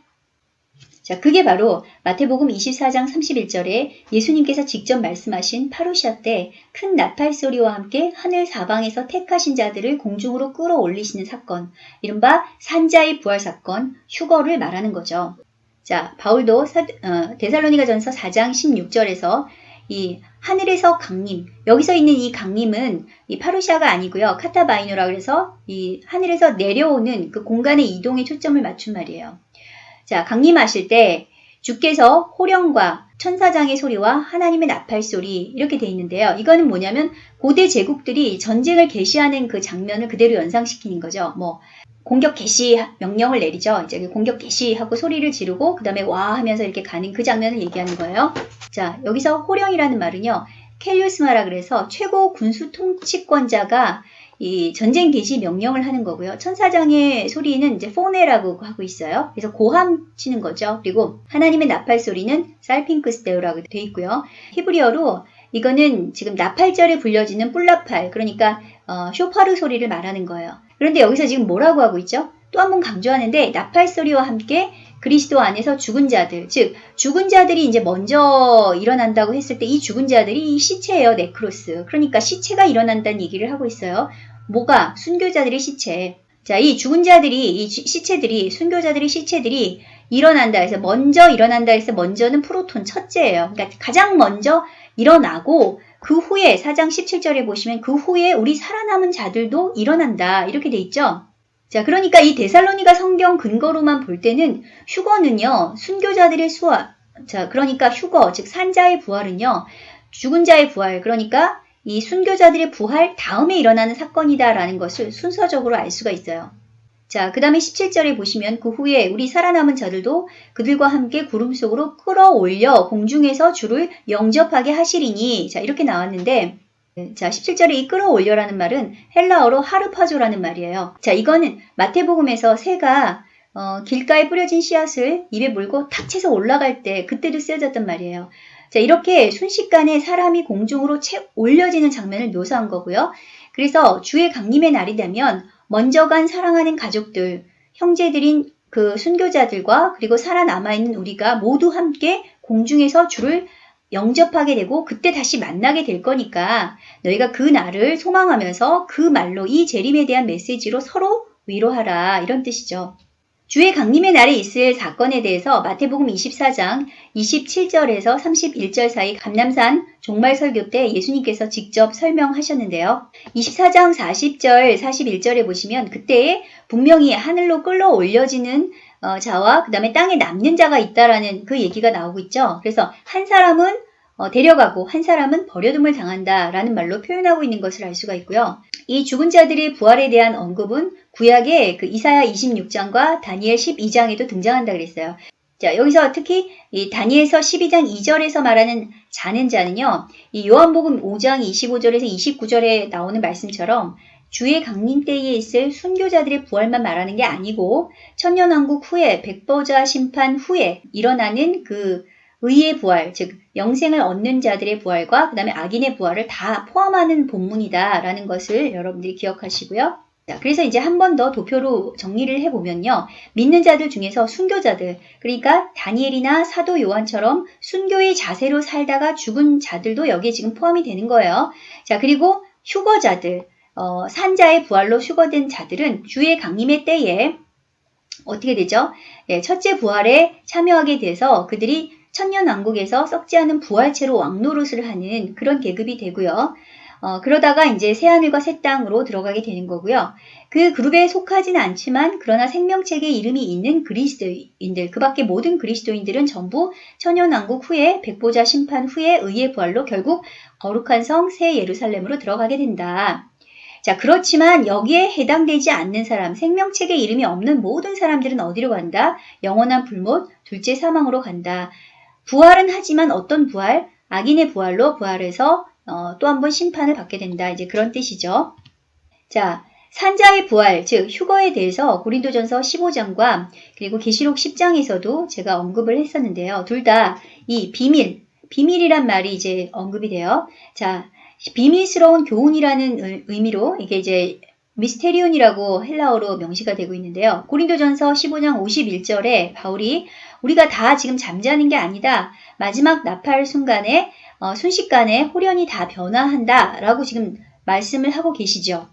자, 그게 바로 마태복음 24장 31절에 예수님께서 직접 말씀하신 파루시아 때 큰 나팔 소리와 함께 하늘 사방에서 택하신 자들을 공중으로 끌어올리시는 사건, 이른바 산자의 부활 사건, 휴거를 말하는 거죠. 자, 바울도 사, 어, 데살로니가 전서 4장 16절에서 이 하늘에서 강림, 여기서 있는 이 강림은 이 파루시아가 아니고요. 카타바이노라 그래서 이 하늘에서 내려오는 그 공간의 이동에 초점을 맞춘 말이에요. 자, 강림하실 때 주께서 호령과 천사장의 소리와 하나님의 나팔 소리 이렇게 돼 있는데요. 이거는 뭐냐면 고대 제국들이 전쟁을 개시하는 그 장면을 그대로 연상시키는 거죠. 뭐 공격 개시 명령을 내리죠. 이제 공격 개시하고 소리를 지르고 그 다음에 와 하면서 이렇게 가는 그 장면을 얘기하는 거예요. 자, 여기서 호령이라는 말은요. 켈리우스마라 그래서 최고 군수 통치권자가 이 전쟁 개시 명령을 하는 거고요. 천사장의 소리는 이제 포네라고 하고 있어요. 그래서 고함 치는 거죠. 그리고 하나님의 나팔 소리는 살핑크스테오라고 돼 있고요. 히브리어로 이거는 지금 나팔절에 불려지는 뿔나팔, 그러니까 어, 쇼파르 소리를 말하는 거예요. 그런데 여기서 지금 뭐라고 하고 있죠? 또 한 번 강조하는데 나팔 소리와 함께 그리스도 안에서 죽은 자들, 즉 죽은 자들이 이제 먼저 일어난다고 했을 때 이 죽은 자들이 이 시체예요, 네크로스. 그러니까 시체가 일어난다는 얘기를 하고 있어요. 뭐가 순교자들의 시체. 자, 이 죽은 자들이 이 시체들이 순교자들의 시체들이 일어난다 해서 먼저 일어난다 해서 먼저는 프로톤 첫째예요. 그러니까 가장 먼저 일어나고 그 후에 4장 17절에 보시면 그 후에 우리 살아남은 자들도 일어난다. 이렇게 돼 있죠. 자, 그러니까 이 데살로니가 성경 근거로만 볼 때는 휴거는요, 순교자들의 수화. 자, 그러니까 휴거, 즉 산자의 부활은요, 죽은 자의 부활, 그러니까 이 순교자들의 부활 다음에 일어나는 사건이다라는 것을 순서적으로 알 수가 있어요. 자, 그 다음에 17절에 보시면 그 후에 우리 살아남은 자들도 그들과 함께 구름 속으로 끌어올려 공중에서 주를 영접하게 하시리니 자, 이렇게 나왔는데 자, 17절에 이 끌어 올려라는 말은 헬라어로 하르파조라는 말이에요. 자, 이거는 마태복음에서 새가 어, 길가에 뿌려진 씨앗을 입에 물고 탁 채서 올라갈 때 그때도 쓰여졌단 말이에요. 자, 이렇게 순식간에 사람이 공중으로 채 올려지는 장면을 묘사한 거고요. 그래서 주의 강림의 날이 되면 먼저 간 사랑하는 가족들, 형제들인 그 순교자들과 그리고 살아남아있는 우리가 모두 함께 공중에서 주를 영접하게 되고 그때 다시 만나게 될 거니까 너희가 그 날을 소망하면서 그 말로 이 재림에 대한 메시지로 서로 위로하라 이런 뜻이죠. 주의 강림의 날에 있을 사건에 대해서 마태복음 24장 27절에서 31절 사이 감남산 종말 설교 때 예수님께서 직접 설명하셨는데요. 24장 40절, 41절에 보시면 그때에 분명히 하늘로 끌어 올려지는 어, 자와 그 다음에 땅에 남는 자가 있다라는 그 얘기가 나오고 있죠. 그래서 한 사람은 어, 데려가고 한 사람은 버려둠을 당한다라는 말로 표현하고 있는 것을 알 수가 있고요. 이 죽은 자들의 부활에 대한 언급은 구약의 그 이사야 26장과 다니엘 12장에도 등장한다 그랬어요. 자, 여기서 특히 이 다니엘서 12장 2절에서 말하는 자는 자는요. 이 요한복음 5장 25절에서 29절에 나오는 말씀처럼 주의 강림 때에 있을 순교자들의 부활만 말하는 게 아니고 천년왕국 후에 백보자 심판 후에 일어나는 그 의의 부활, 즉 영생을 얻는 자들의 부활과 그 다음에 악인의 부활을 다 포함하는 본문이다라는 것을 여러분들이 기억하시고요. 자, 그래서 이제 한 번 더 도표로 정리를 해보면요. 믿는 자들 중에서 순교자들, 그러니까 다니엘이나 사도 요한처럼 순교의 자세로 살다가 죽은 자들도 여기에 지금 포함이 되는 거예요. 자, 그리고 휴거자들, 어, 산자의 부활로 휴거된 자들은 주의 강림의 때에 어떻게 되죠? 네, 첫째 부활에 참여하게 돼서 그들이 천년왕국에서 썩지 않은 부활체로 왕노릇을 하는 그런 계급이 되고요. 어, 그러다가 이제 새하늘과 새 땅으로 들어가게 되는 거고요. 그 그룹에 속하지는 않지만 그러나 생명책에 이름이 있는 그리스도인들, 그 밖에 모든 그리스도인들은 전부 천연왕국 후에 백보자 심판 후에 의의 부활로 결국 거룩한 성 새 예루살렘으로 들어가게 된다. 자, 그렇지만 여기에 해당되지 않는 사람, 생명책에 이름이 없는 모든 사람들은 어디로 간다? 영원한 불못, 둘째 사망으로 간다. 부활은 하지만 어떤 부활? 악인의 부활로 부활해서 어, 또 한 번 심판을 받게 된다. 이제 그런 뜻이죠. 자, 산자의 부활, 즉 휴거에 대해서 고린도전서 15장과 그리고 계시록 10장에서도 제가 언급을 했었는데요. 둘 다 이 비밀, 비밀이란 말이 이제 언급이 돼요. 자, 비밀스러운 교훈이라는 의미로 이게 이제 미스테리온이라고 헬라어로 명시가 되고 있는데요. 고린도전서 15장 51절에 바울이 우리가 다 지금 잠자는 게 아니다. 마지막 나팔 순간에 어, 순식간에 호련이 다 변화한다 라고 지금 말씀을 하고 계시죠.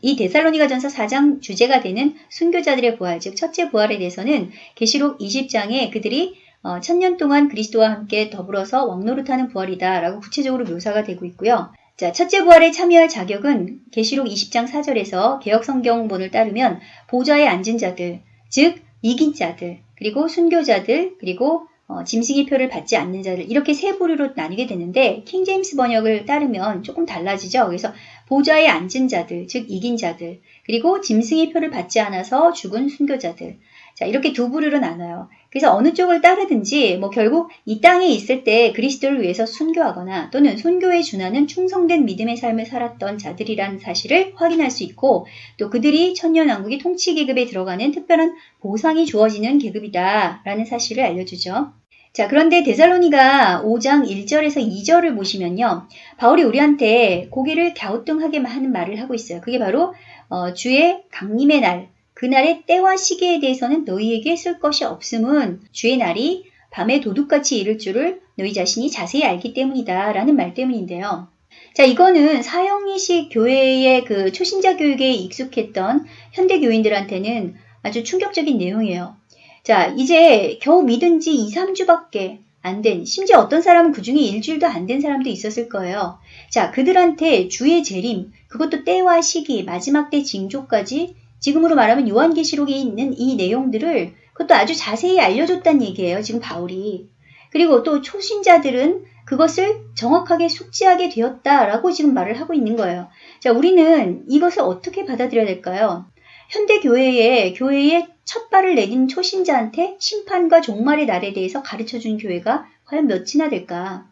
이 데살로니가전서 4장 주제가 되는 순교자들의 부활, 즉 첫째 부활에 대해서는 계시록 20장에 그들이 어, 천년 동안 그리스도와 함께 더불어서 왕노릇하는 부활이다 라고 구체적으로 묘사가 되고 있고요. 자, 첫째 부활에 참여할 자격은 계시록 20장 4절에서 개혁 성경본을 따르면 보좌에 앉은 자들, 즉 이긴 자들, 그리고 순교자들, 그리고 어, 짐승의 표를 받지 않는 자들 이렇게 세 부류로 나뉘게 되는데 킹제임스 번역을 따르면 조금 달라지죠. 그래서 보좌에 앉은 자들, 즉 이긴 자들, 그리고 짐승의 표를 받지 않아서 죽은 순교자들. 자, 이렇게 두 부류로 나눠요. 그래서 어느 쪽을 따르든지 뭐 결국 이 땅에 있을 때 그리스도를 위해서 순교하거나 또는 순교에 준하는 충성된 믿음의 삶을 살았던 자들이라는 사실을 확인할 수 있고 또 그들이 천년왕국의 통치 계급에 들어가는 특별한 보상이 주어지는 계급이다라는 사실을 알려주죠. 자, 그런데 데살로니가 5장 1절에서 2절을 보시면요. 바울이 우리한테 고개를 갸우뚱하게 하는 말을 하고 있어요. 그게 바로 어, 주의 강림의 날, 그날의 때와 시기에 대해서는 너희에게 쓸 것이 없음은 주의 날이 밤에 도둑같이 이를 줄을 너희 자신이 자세히 알기 때문이다 라는 말 때문인데요. 자, 이거는 사형이식 교회의 그 초신자 교육에 익숙했던 현대 교인들한테는 아주 충격적인 내용이에요. 자, 이제 겨우 믿은 지 2, 3주밖에 안 된, 심지어 어떤 사람은 그 중에 일주일도 안 된 사람도 있었을 거예요. 자, 그들한테 주의 재림, 그것도 때와 시기, 마지막 때 징조까지 지금으로 말하면 요한계시록에 있는 이 내용들을 그것도 아주 자세히 알려줬다는 얘기예요. 지금 바울이. 그리고 또 초신자들은 그것을 정확하게 숙지하게 되었다라고 지금 말을 하고 있는 거예요. 자, 우리는 이것을 어떻게 받아들여야 될까요? 현대 교회에 교회에 첫 발을 내딘 초신자한테 심판과 종말의 날에 대해서 가르쳐 준 교회가 과연 몇이나 될까?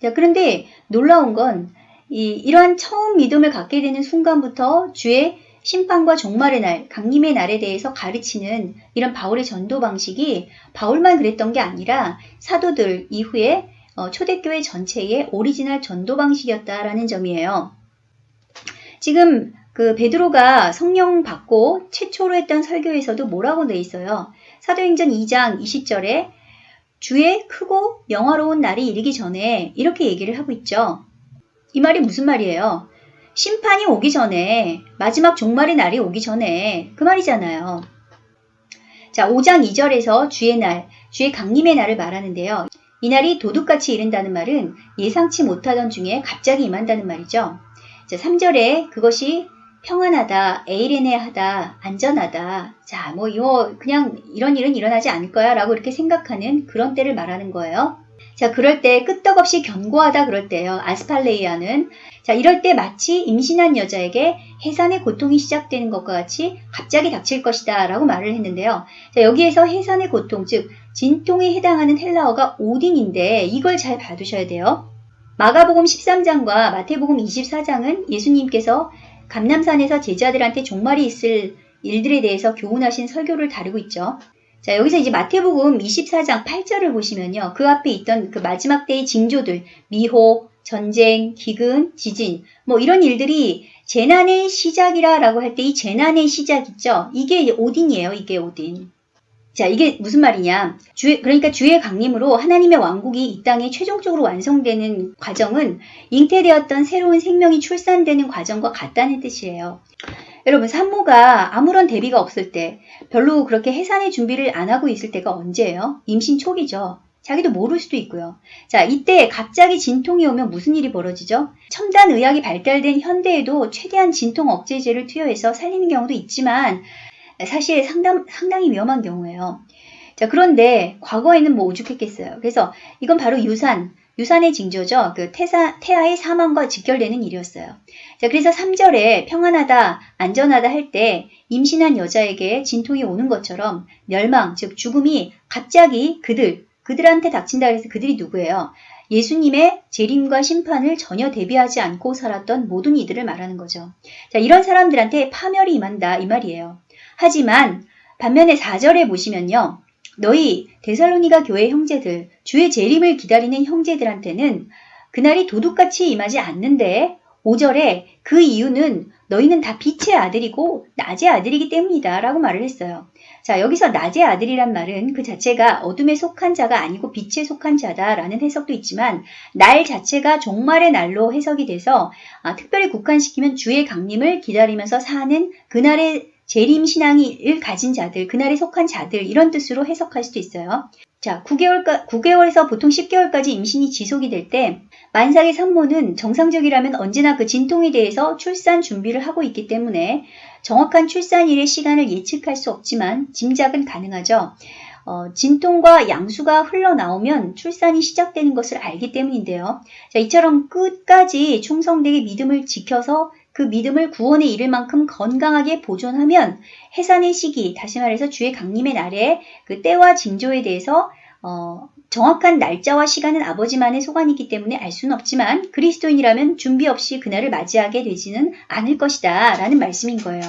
자, 그런데 놀라운 건 이, 이러한 처음 믿음을 갖게 되는 순간부터 주의 심판과 종말의 날, 강림의 날에 대해서 가르치는 이런 바울의 전도 방식이 바울만 그랬던 게 아니라 사도들 이후에 어, 초대교회 전체의 오리지널 전도 방식이었다라는 점이에요. 지금 그 베드로가 성령 받고 최초로 했던 설교에서도 뭐라고 돼 있어요. 사도행전 2장 20절에 주의 크고 영화로운 날이 이르기 전에 이렇게 얘기를 하고 있죠. 이 말이 무슨 말이에요? 심판이 오기 전에 마지막 종말의 날이 오기 전에 그 말이잖아요. 자, 5장 2절에서 주의 날, 주의 강림의 날을 말하는데요. 이 날이 도둑같이 이른다는 말은 예상치 못하던 중에 갑자기 임한다는 말이죠. 자, 3절에 그것이 평안하다, 에이레네하다, 안전하다. 자, 뭐 이거 그냥 이런 일은 일어나지 않을 거야 라고 이렇게 생각하는 그런 때를 말하는 거예요. 자, 그럴 때 끄떡없이 견고하다 그럴 때요. 아스팔레이아는 자, 이럴 때 마치 임신한 여자에게 해산의 고통이 시작되는 것과 같이 갑자기 닥칠 것이다 라고 말을 했는데요. 자, 여기에서 해산의 고통, 즉 진통에 해당하는 헬라어가 오딘인데 이걸 잘 봐두셔야 돼요. 마가복음 13장과 마태복음 24장은 예수님께서 감남산에서 제자들한테 종말이 있을 일들에 대해서 교훈하신 설교를 다루고 있죠. 자, 여기서 이제 마태복음 24장 8절을 보시면요. 그 앞에 있던 그 마지막 때의 징조들, 미호, 전쟁, 기근, 지진, 뭐 이런 일들이 재난의 시작이라 라고 할 때 이 재난의 시작 있죠? 이게 오딘이에요. 이게 오딘. 자, 이게 무슨 말이냐. 주 그러니까 주의 강림으로 하나님의 왕국이 이 땅에 최종적으로 완성되는 과정은 잉태되었던 새로운 생명이 출산되는 과정과 같다는 뜻이에요. 여러분, 산모가 아무런 대비가 없을 때, 별로 그렇게 해산의 준비를 안 하고 있을 때가 언제예요? 임신 초기죠. 자기도 모를 수도 있고요. 자, 이때 갑자기 진통이 오면 무슨 일이 벌어지죠? 첨단 의학이 발달된 현대에도 최대한 진통 억제제를 투여해서 살리는 경우도 있지만 사실 상당, 상당히 위험한 경우예요. 자, 그런데 과거에는 뭐 오죽했겠어요. 그래서 이건 바로 유산, 유산의 징조죠. 그 태사, 태아의 사망과 직결되는 일이었어요. 자, 그래서 3절에 평안하다, 안전하다 할 때 임신한 여자에게 진통이 오는 것처럼 멸망, 즉 죽음이 갑자기 그들, 그들한테 닥친다 그래서 그들이 누구예요? 예수님의 재림과 심판을 전혀 대비하지 않고 살았던 모든 이들을 말하는 거죠. 자, 이런 사람들한테 파멸이 임한다 이 말이에요. 하지만 반면에 4절에 보시면요. 너희 데살로니가 교회 형제들, 주의 재림을 기다리는 형제들한테는 그날이 도둑같이 임하지 않는데 5절에 그 이유는 너희는 다 빛의 아들이고 낮의 아들이기 때문이다 라고 말을 했어요. 자, 여기서 낮의 아들이란 말은 그 자체가 어둠에 속한 자가 아니고 빛에 속한 자다 라는 해석도 있지만 날 자체가 종말의 날로 해석이 돼서 아, 특별히 국한시키면 주의 강림을 기다리면서 사는 그날의 재림 신앙을 가진 자들, 그날에 속한 자들 이런 뜻으로 해석할 수도 있어요. 자, 9개월, 9개월 에서 보통 10개월까지 임신이 지속이 될 때 만삭의 산모는 정상적이라면 언제나 그 진통에 대해서 출산 준비를 하고 있기 때문에 정확한 출산일의 시간을 예측할 수 없지만 짐작은 가능하죠. 어, 진통과 양수가 흘러나오면 출산이 시작되는 것을 알기 때문인데요. 자, 이처럼 끝까지 충성되게 믿음을 지켜서 그 믿음을 구원에 이를 만큼 건강하게 보존하면 해산의 시기, 다시 말해서 주의 강림의 날에 그 때와 징조에 대해서 어, 정확한 날짜와 시간은 아버지만의 소관이기 때문에 알 수는 없지만 그리스도인이라면 준비 없이 그날을 맞이하게 되지는 않을 것이다 라는 말씀인 거예요.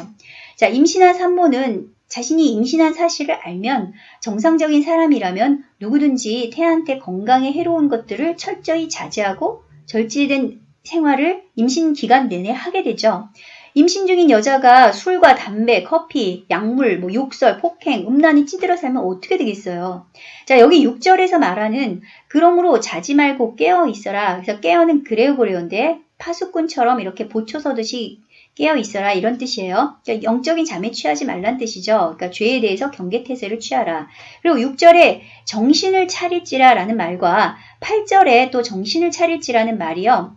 자, 임신한 산모는 자신이 임신한 사실을 알면 정상적인 사람이라면 누구든지 태아한테 건강에 해로운 것들을 철저히 자제하고 절제된 생활을 임신 기간 내내 하게 되죠. 임신 중인 여자가 술과 담배, 커피, 약물, 뭐 욕설, 폭행, 음란이 찌들어 살면 어떻게 되겠어요? 자, 여기 6절에서 말하는 그러므로 자지 말고 깨어 있어라. 그래서 깨어는 그레오고레온데 파수꾼처럼 이렇게 보초 서듯이 깨어 있어라 이런 뜻이에요. 그러니까 영적인 잠에 취하지 말란 뜻이죠. 그러니까 죄에 대해서 경계태세를 취하라. 그리고 6절에 정신을 차릴지라 라는 말과 8절에 또 정신을 차릴지라는 말이요.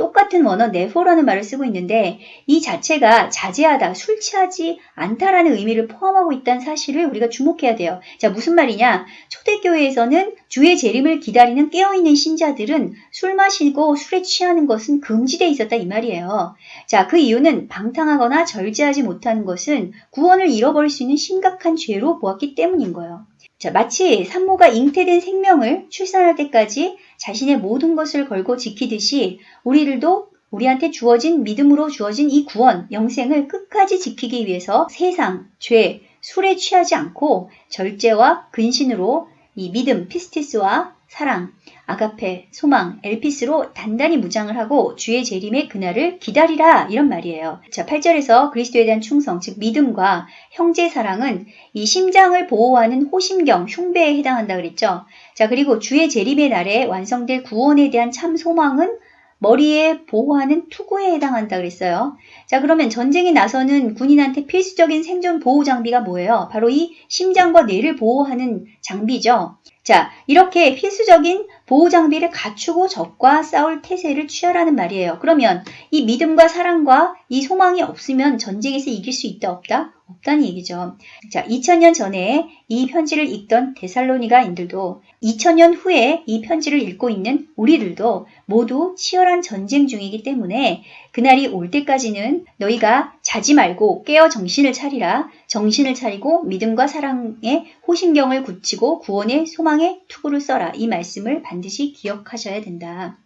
똑같은 원어 네포라는 말을 쓰고 있는데 이 자체가 자제하다, 술 취하지 않다라는 의미를 포함하고 있다는 사실을 우리가 주목해야 돼요. 자, 무슨 말이냐? 초대교회에서는 주의 재림을 기다리는 깨어있는 신자들은 술 마시고 술에 취하는 것은 금지되어 있었다 이 말이에요. 자, 그 이유는 방탕하거나 절제하지 못하는 것은 구원을 잃어버릴 수 있는 심각한 죄로 보았기 때문인 거예요. 자, 마치 산모가 잉태된 생명을 출산할 때까지 자신의 모든 것을 걸고 지키듯이 우리들도 우리한테 주어진 믿음으로 주어진 이 구원, 영생을 끝까지 지키기 위해서 세상, 죄, 술에 취하지 않고 절제와 근신으로 이 믿음, 피스티스와 사랑, 아가페, 소망, 엘피스로 단단히 무장을 하고 주의 재림의 그날을 기다리라 이런 말이에요. 자, 8절에서 그리스도에 대한 충성, 즉 믿음과 형제 사랑은 이 심장을 보호하는 호심경, 흉배에 해당한다 그랬죠. 자, 그리고 주의 재림의 날에 완성될 구원에 대한 참 소망은 머리에 보호하는 투구에 해당한다 그랬어요. 자, 그러면 전쟁에 나서는 군인한테 필수적인 생존 보호 장비가 뭐예요? 바로 이 심장과 뇌를 보호하는 장비죠. 자, 이렇게 필수적인 보호 장비를 갖추고 적과 싸울 태세를 취하라는 말이에요. 그러면 이 믿음과 사랑과 이 소망이 없으면 전쟁에서 이길 수 있다 없다? 없다는 얘기죠. 자, 2000년 전에 이 편지를 읽던 데살로니가인들도 2000년 후에 이 편지를 읽고 있는 우리들도 모두 치열한 전쟁 중이기 때문에 그날이 올 때까지는 너희가 자지 말고 깨어 정신을 차리라. 정신을 차리고 믿음과 사랑의 호신경을 굳히고 구원의 소망의 투구를 써라. 이 말씀을 반드시 기억하셔야 된다.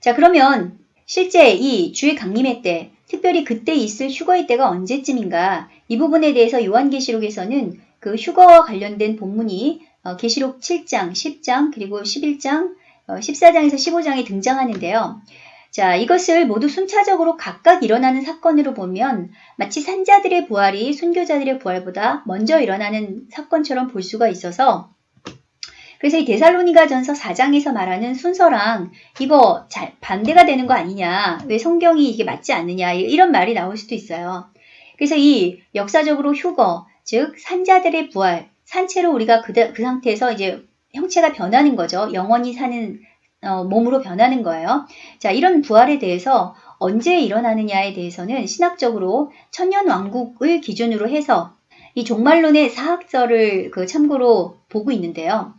자, 그러면 실제 이 주의 강림의 때, 특별히 그때 있을 휴거의 때가 언제쯤인가? 이 부분에 대해서 요한계시록에서는 그 휴거와 관련된 본문이 어, 계시록 7장, 10장, 그리고 11장, 14장에서 15장에 등장하는데요. 자, 이것을 모두 순차적으로 각각 일어나는 사건으로 보면 마치 산자들의 부활이 순교자들의 부활보다 먼저 일어나는 사건처럼 볼 수가 있어서 그래서 이 데살로니가 전서 4장에서 말하는 순서랑 이거 잘 반대가 되는 거 아니냐, 왜 성경이 이게 맞지 않느냐, 이런 말이 나올 수도 있어요. 그래서 이 역사적으로 휴거, 즉 산자들의 부활, 산채로 우리가 그, 그 상태에서 이제 형체가 변하는 거죠. 영원히 사는 어, 몸으로 변하는 거예요. 자, 이런 부활에 대해서 언제 일어나느냐에 대해서는 신학적으로 천년 왕국을 기준으로 해서 이 종말론의 사학설을 그 참고로 보고 있는데요.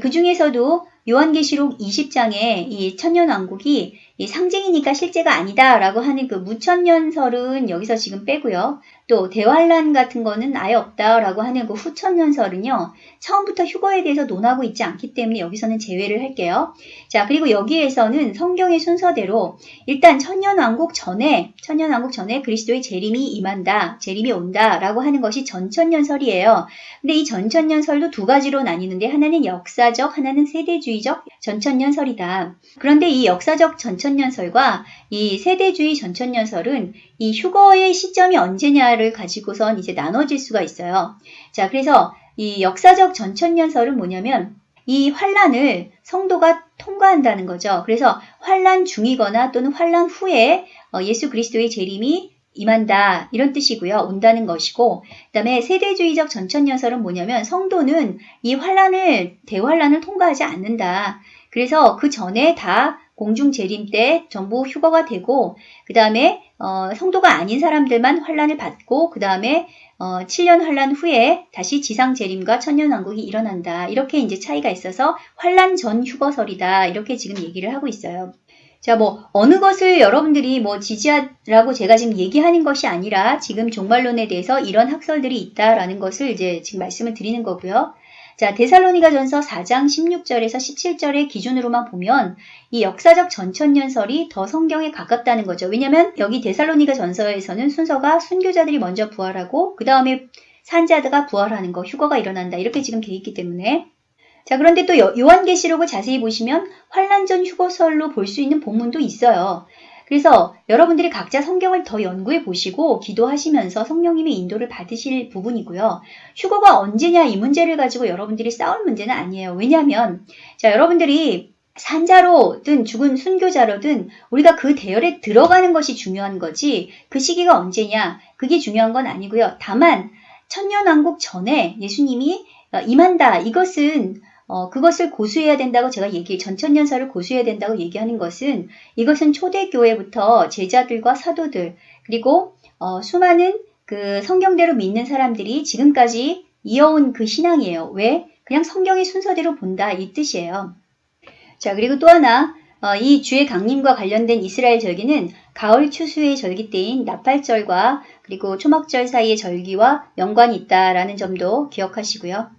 그 중에서도 요한계시록 20장에 이 천년왕국이 이 상징이니까 실제가 아니다라고 하는 그 무천년설은 여기서 지금 빼고요. 또 대환란 같은 거는 아예 없다라고 하는 그 후천년설은요. 처음부터 휴거에 대해서 논하고 있지 않기 때문에 여기서는 제외를 할게요. 자 그리고 여기에서는 성경의 순서대로 일단 천년왕국 전에 천년왕국 전에 그리스도의 재림이 임한다. 재림이 온다라고 하는 것이 전천년설이에요. 근데 이 전천년설도 두 가지로 나뉘는데 하나는 역사적 하나는 세대주의적 전천년설이다. 그런데 이 역사적 전천년설과 이 세대주의 전천년설은 이 휴거의 시점이 언제냐 를 가지고선 이제 나눠질 수가 있어요. 자, 그래서 이 역사적 전천년설은 뭐냐면 이 환란을 성도가 통과한다는 거죠. 그래서 환란 중이거나 또는 환란 후에 어, 예수 그리스도의 재림이 임한다 이런 뜻이고요. 온다는 것이고 그다음에 세대주의적 전천년설은 뭐냐면 성도는 이 환란을 대환란을 통과하지 않는다. 그래서 그 전에 다 공중 재림 때 전부 휴거가 되고 그 다음에 어, 성도가 아닌 사람들만 환란을 받고 그 다음에 어, 7년 환란 후에 다시 지상 재림과 천년 왕국이 일어난다. 이렇게 이제 차이가 있어서 환란 전 휴거설이다. 이렇게 지금 얘기를 하고 있어요. 자, 뭐 어느 것을 여러분들이 뭐 지지하라고 제가 지금 얘기하는 것이 아니라 지금 종말론에 대해서 이런 학설들이 있다라는 것을 이제 지금 말씀을 드리는 거고요. 자, 데살로니가 전서 4장 16절에서 17절의 기준으로만 보면 이 역사적 전천년설이 더 성경에 가깝다는 거죠. 왜냐면 여기 데살로니가 전서에서는 순서가 순교자들이 먼저 부활하고 그 다음에 산자드가 부활하는 거, 휴거가 일어난다. 이렇게 지금 돼 있기 때문에 자, 그런데 또 요한계시록을 자세히 보시면 환란전 휴거설로 볼 수 있는 본문도 있어요. 그래서 여러분들이 각자 성경을 더 연구해 보시고 기도하시면서 성령님의 인도를 받으실 부분이고요. 휴거가 언제냐 이 문제를 가지고 여러분들이 싸울 문제는 아니에요. 왜냐하면 자 여러분들이 산자로든 죽은 순교자로든 우리가 그 대열에 들어가는 것이 중요한 거지 그 시기가 언제냐 그게 중요한 건 아니고요. 다만 천년왕국 전에 예수님이 임한다 이것은 어, 그것을 고수해야 된다고 제가 얘기, 전천년사를 고수해야 된다고 얘기하는 것은 이것은 초대교회부터 제자들과 사도들, 그리고 어, 수많은 그 성경대로 믿는 사람들이 지금까지 이어온 그 신앙이에요. 왜? 그냥 성경의 순서대로 본다 이 뜻이에요. 자, 그리고 또 하나 어, 이 주의 강림과 관련된 이스라엘 절기는 가을 추수의 절기 때인 나팔절과 그리고 초막절 사이의 절기와 연관이 있다라는 점도 기억하시고요.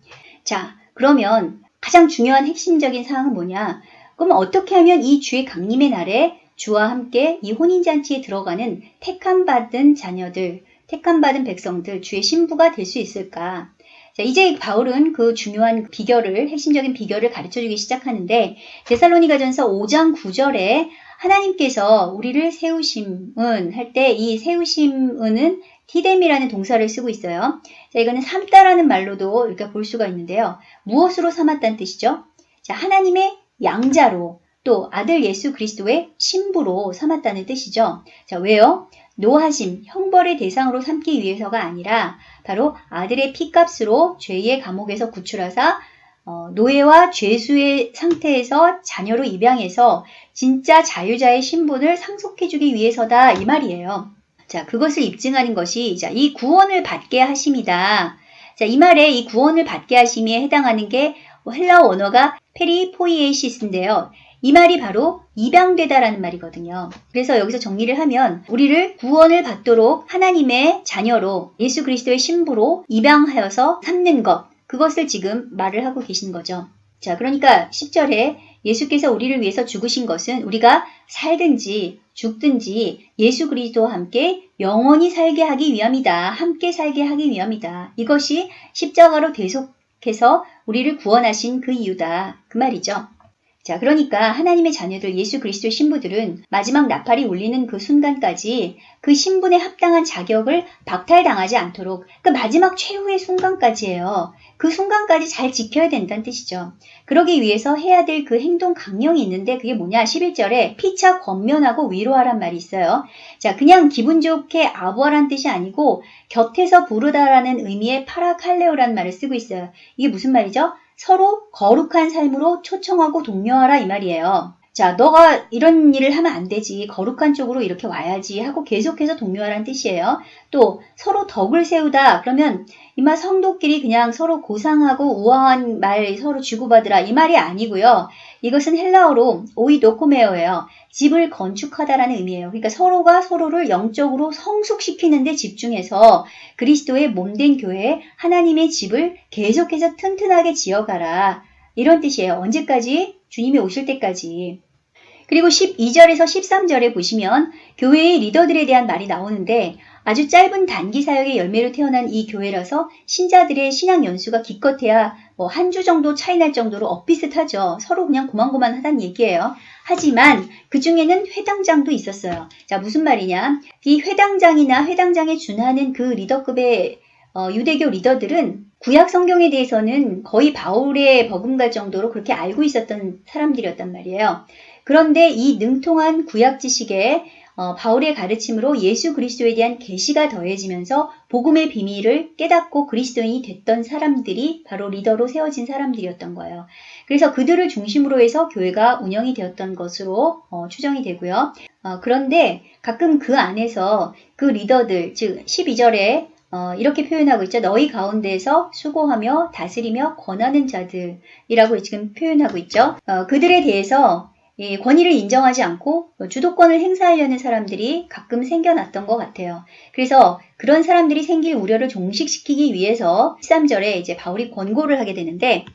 자, 그러면 가장 중요한 핵심적인 사항은 뭐냐? 그럼 어떻게 하면 이 주의 강림의 날에 주와 함께 이 혼인잔치에 들어가는 택함받은 자녀들, 택함받은 백성들, 주의 신부가 될 수 있을까? 자, 이제 바울은 그 중요한 비결을, 핵심적인 비결을 가르쳐 주기 시작하는데, 데살로니가 전서 5장 9절에 하나님께서 우리를 세우심은 할 때 이 세우심은 티뎀이라는 동사를 쓰고 있어요. 자, 이거는 삼다라는 말로도 이렇게 볼 수가 있는데요. 무엇으로 삼았다는 뜻이죠? 자, 하나님의 양자로 또 아들 예수 그리스도의 신부로 삼았다는 뜻이죠. 자, 왜요? 노하심, 형벌의 대상으로 삼기 위해서가 아니라 바로 아들의 피값으로 죄의 감옥에서 구출하사 어, 노예와 죄수의 상태에서 자녀로 입양해서 진짜 자유자의 신분을 상속해주기 위해서다 이 말이에요. 자, 그것을 입증하는 것이 자, 이 구원을 받게 하심이다. 자, 이 말에 이 구원을 받게 하심에 해당하는 게 헬라어 원어가 περιποίησις인데요. 이 말이 바로 입양되다라는 말이거든요. 그래서 여기서 정리를 하면 우리를 구원을 받도록 하나님의 자녀로 예수 그리스도의 신부로 입양하여서 삼는 것 그것을 지금 말을 하고 계신 거죠. 자, 그러니까 10절에 예수께서 우리를 위해서 죽으신 것은 우리가 살든지 죽든지 예수 그리스도와 함께 영원히 살게 하기 위함이다. 함께 살게 하기 위함이다. 이것이 십자가로 대속해서 우리를 구원하신 그 이유다. 그 말이죠. 자, 그러니까 하나님의 자녀들 예수 그리스도의 신부들은 마지막 나팔이 울리는 그 순간까지 그 신분에 합당한 자격을 박탈당하지 않도록 그 마지막 최후의 순간까지예요. 그 순간까지 잘 지켜야 된다는 뜻이죠. 그러기 위해서 해야 될 그 행동 강령이 있는데 그게 뭐냐? 11절에 피차 권면하고 위로하란 말이 있어요. 자, 그냥 기분 좋게 아부하란 뜻이 아니고 곁에서 부르다라는 의미의 파라칼레오라는 말을 쓰고 있어요. 이게 무슨 말이죠? 서로 거룩한 삶으로 초청하고 독려하라 이 말이에요. 자, 너가 이런 일을 하면 안 되지. 거룩한 쪽으로 이렇게 와야지 하고 계속해서 독려하라는 뜻이에요. 또 서로 덕을 세우다. 그러면 이마 성도끼리 그냥 서로 고상하고 우아한 말 서로 주고받으라 이 말이 아니고요. 이것은 헬라어로 오이도코메오예요. 집을 건축하다라는 의미예요. 그러니까 서로가 서로를 영적으로 성숙시키는 데 집중해서 그리스도의 몸된 교회 하나님의 집을 계속해서 튼튼하게 지어가라. 이런 뜻이에요. 언제까지? 주님이 오실 때까지. 그리고 12절에서 13절에 보시면 교회의 리더들에 대한 말이 나오는데 아주 짧은 단기 사역의 열매로 태어난 이 교회라서 신자들의 신앙 연수가 기껏해야 뭐 한 주 정도 차이 날 정도로 엇비슷하죠. 서로 그냥 고만고만하다는 얘기예요. 하지만 그 중에는 회당장도 있었어요. 자, 무슨 말이냐? 이 회당장이나 회당장에 준하는 그 리더급의 어, 유대교 리더들은 구약 성경에 대해서는 거의 바울의 버금갈 정도로 그렇게 알고 있었던 사람들이었단 말이에요. 그런데 이 능통한 구약 지식에 어, 바울의 가르침으로 예수 그리스도에 대한 계시가 더해지면서 복음의 비밀을 깨닫고 그리스도인이 됐던 사람들이 바로 리더로 세워진 사람들이었던 거예요. 그래서 그들을 중심으로 해서 교회가 운영이 되었던 것으로 어, 추정이 되고요. 어, 그런데 가끔 그 안에서 그 리더들, 즉 12절에 어, 이렇게 표현하고 있죠. 너희 가운데에서 수고하며 다스리며 권하는 자들이라고 지금 표현하고 있죠. 어, 그들에 대해서 이 권위를 인정하지 않고 주도권을 행사하려는 사람들이 가끔 생겨났던 것 같아요. 그래서 그런 사람들이 생길 우려를 종식시키기 위해서 13절에 이제 바울이 권고를 하게 되는데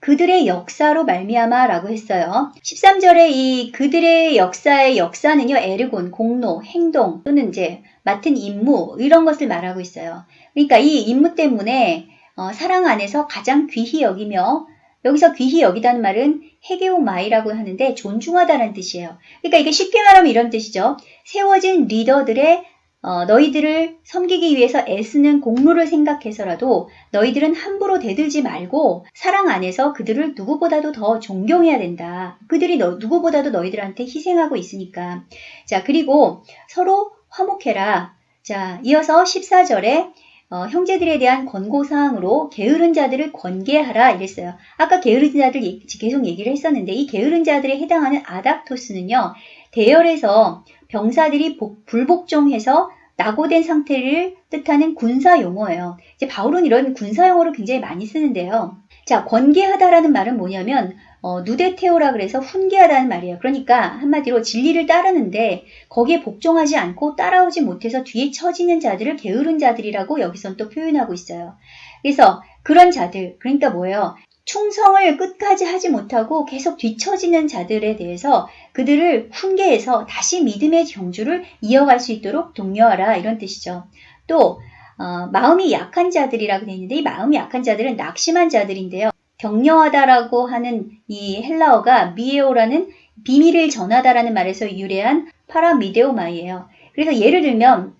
그들의 역사로 말미암아 라고 했어요. 13절에 이 그들의 역사의 역사는요. 에르곤, 공로, 행동 또는 이제 맡은 임무 이런 것을 말하고 있어요. 그러니까 이 임무 때문에 어, 사랑 안에서 가장 귀히 여기며 여기서 귀히 여기다는 말은 헤게오마이라고 하는데 존중하다는 뜻이에요. 그러니까 이게 쉽게 말하면 이런 뜻이죠. 세워진 리더들의 어, 너희들을 섬기기 위해서 애쓰는 공로를 생각해서라도 너희들은 함부로 대들지 말고 사랑 안에서 그들을 누구보다도 더 존경해야 된다. 그들이 너, 누구보다도 너희들한테 희생하고 있으니까. 자, 그리고 서로 화목해라. 자, 이어서 14절에 어, 형제들에 대한 권고사항으로 게으른 자들을 권계하라 이랬어요. 아까 게으른 자들 계속 얘기를 했었는데 이 게으른 자들에 해당하는 아닥토스는요. 대열에서 병사들이 복, 불복종해서 낙오된 상태를 뜻하는 군사 용어예요. 이제 바울은 이런 군사 용어를 굉장히 많이 쓰는데요. 자, 권계하다라는 말은 뭐냐면 어, 누데테오라 그래서 훈계하다는 말이에요. 그러니까 한마디로 진리를 따르는데 거기에 복종하지 않고 따라오지 못해서 뒤에 처지는 자들을 게으른 자들이라고 여기선 또 표현하고 있어요. 그래서 그런 자들, 그러니까 뭐예요? 충성을 끝까지 하지 못하고 계속 뒤처지는 자들에 대해서 그들을 훈계해서 다시 믿음의 경주를 이어갈 수 있도록 독려하라 이런 뜻이죠. 또 어, 마음이 약한 자들이라고 되어 있는데 이 마음이 약한 자들은 낙심한 자들인데요. 격려하다라고 하는 이 헬라어가 미에오라는 비밀을 전하다라는 말에서 유래한 파라미데오마이예요. 그래서 예를 들면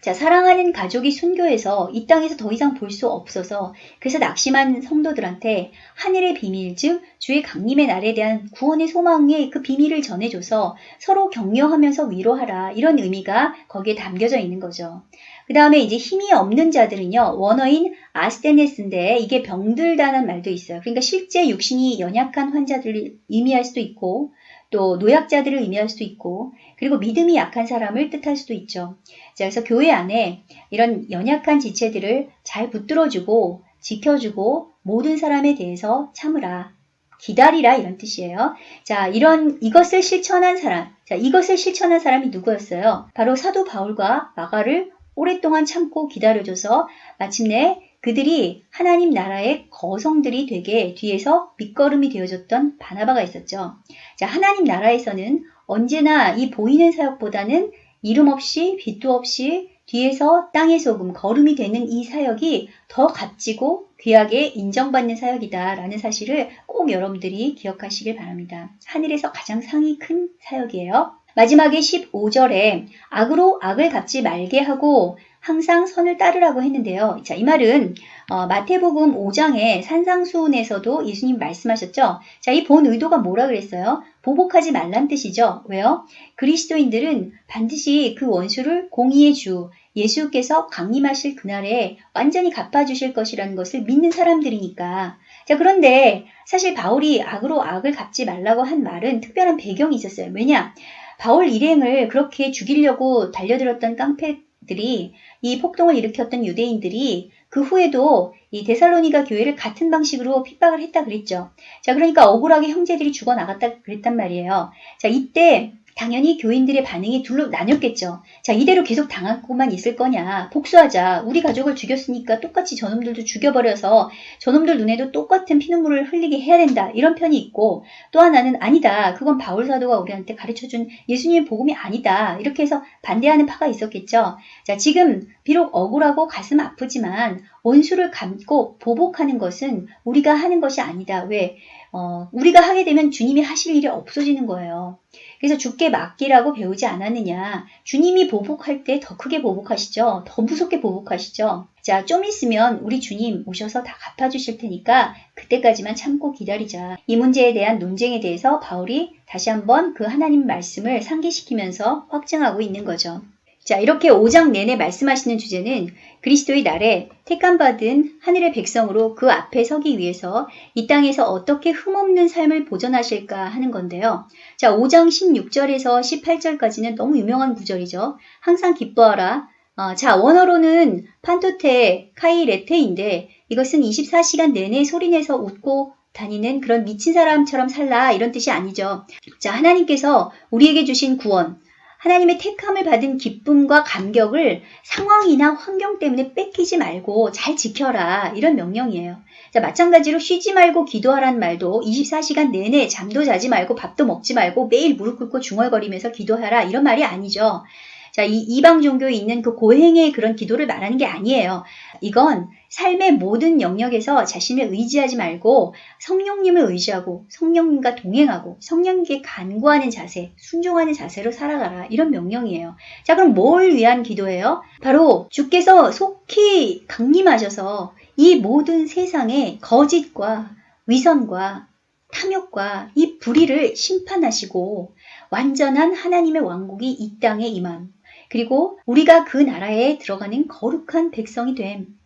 자, 사랑하는 가족이 순교해서 이 땅에서 더 이상 볼 수 없어서 그래서 낙심한 성도들한테 하늘의 비밀, 즉 주의 강림의 날에 대한 구원의 소망의 그 비밀을 전해줘서 서로 격려하면서 위로하라 이런 의미가 거기에 담겨져 있는 거죠. 그 다음에 이제 힘이 없는 자들은요, 원어인 아스테네스인데 이게 병들다는 말도 있어요. 그러니까 실제 육신이 연약한 환자들을 의미할 수도 있고, 또 노약자들을 의미할 수도 있고, 그리고 믿음이 약한 사람을 뜻할 수도 있죠. 자, 그래서 교회 안에 이런 연약한 지체들을 잘 붙들어주고, 지켜주고, 모든 사람에 대해서 참으라. 기다리라 이런 뜻이에요. 자, 이런 이것을 실천한 사람. 자, 이것을 실천한 사람이 누구였어요? 바로 사도 바울과 마가를 오랫동안 참고 기다려줘서 마침내 그들이 하나님 나라의 거성들이 되게 뒤에서 밑거름이 되어줬던 바나바가 있었죠. 자, 하나님 나라에서는 언제나 이 보이는 사역보다는 이름 없이 빛도 없이 뒤에서 땅의 소금, 거름이 되는 이 사역이 더 값지고 귀하게 인정받는 사역이다라는 사실을 꼭 여러분들이 기억하시길 바랍니다. 하늘에서 가장 상이 큰 사역이에요. 마지막에 15절에 악으로 악을 갚지 말게 하고 항상 선을 따르라고 했는데요. 자, 이 말은 어, 마태복음 5장의 산상수훈에서도 예수님 말씀하셨죠. 자, 이 본 의도가 뭐라 그랬어요? 보복하지 말란 뜻이죠. 왜요? 그리스도인들은 반드시 그 원수를 공의의 주 예수께서 강림하실 그날에 완전히 갚아주실 것이라는 것을 믿는 사람들이니까. 자, 그런데 사실 바울이 악으로 악을 갚지 말라고 한 말은 특별한 배경이 있었어요. 왜냐? 바울 일행을 그렇게 죽이려고 달려들었던 깡패들이 이 폭동을 일으켰던 유대인들이 그 후에도 이 데살로니가 교회를 같은 방식으로 핍박을 했다 그랬죠. 자, 그러니까 억울하게 형제들이 죽어 나갔다 그랬단 말이에요. 자, 이때 당연히 교인들의 반응이 둘로 나뉘었겠죠. 자, 이대로 계속 당하고만 있을 거냐. 복수하자. 우리 가족을 죽였으니까 똑같이 저놈들도 죽여버려서 저놈들 눈에도 똑같은 피눈물을 흘리게 해야 된다. 이런 편이 있고 또 하나는 아니다. 그건 바울 사도가 우리한테 가르쳐준 예수님의 복음이 아니다. 이렇게 해서 반대하는 파가 있었겠죠. 자, 지금 비록 억울하고 가슴 아프지만 원수를 감고 보복하는 것은 우리가 하는 것이 아니다. 왜? 어, 우리가 하게 되면 주님이 하실 일이 없어지는 거예요. 그래서 주께 맡기라고 배우지 않았느냐. 주님이 보복할 때 더 크게 보복하시죠. 더 무섭게 보복하시죠. 자, 좀 있으면 우리 주님 오셔서 다 갚아주실 테니까 그때까지만 참고 기다리자. 이 문제에 대한 논쟁에 대해서 바울이 다시 한번 그 하나님 말씀을 상기시키면서 확증하고 있는 거죠. 자, 이렇게 5장 내내 말씀하시는 주제는 그리스도의 날에 택감받은 하늘의 백성으로 그 앞에 서기 위해서 이 땅에서 어떻게 흠없는 삶을 보전하실까 하는 건데요. 자, 5장 16절에서 18절까지는 너무 유명한 구절이죠. 항상 기뻐하라. 어, 자, 원어로는 판토테 카이레테인데 이것은 24시간 내내 소리내서 웃고 다니는 그런 미친 사람처럼 살라 이런 뜻이 아니죠. 자, 하나님께서 우리에게 주신 구원, 하나님의 택함을 받은 기쁨과 감격을 상황이나 환경 때문에 뺏기지 말고 잘 지켜라. 이런 명령이에요. 자, 마찬가지로 쉬지 말고 기도하라는 말도 24시간 내내 잠도 자지 말고 밥도 먹지 말고 매일 무릎 꿇고 중얼거리면서 기도하라. 이런 말이 아니죠. 자, 이 이방 종교에 있는 그 고행의 그런 기도를 말하는 게 아니에요. 이건 삶의 모든 영역에서 자신을 의지하지 말고 성령님을 의지하고 성령님과 동행하고 성령님께 간구하는 자세, 순종하는 자세로 살아가라. 이런 명령이에요. 자, 그럼 뭘 위한 기도예요? 바로 주께서 속히 강림하셔서 이 모든 세상의 거짓과 위선과 탐욕과 이 불의를 심판하시고 완전한 하나님의 왕국이 이 땅에 임함. 그리고 우리가 그 나라에 들어가는 거룩한 백성이 됨.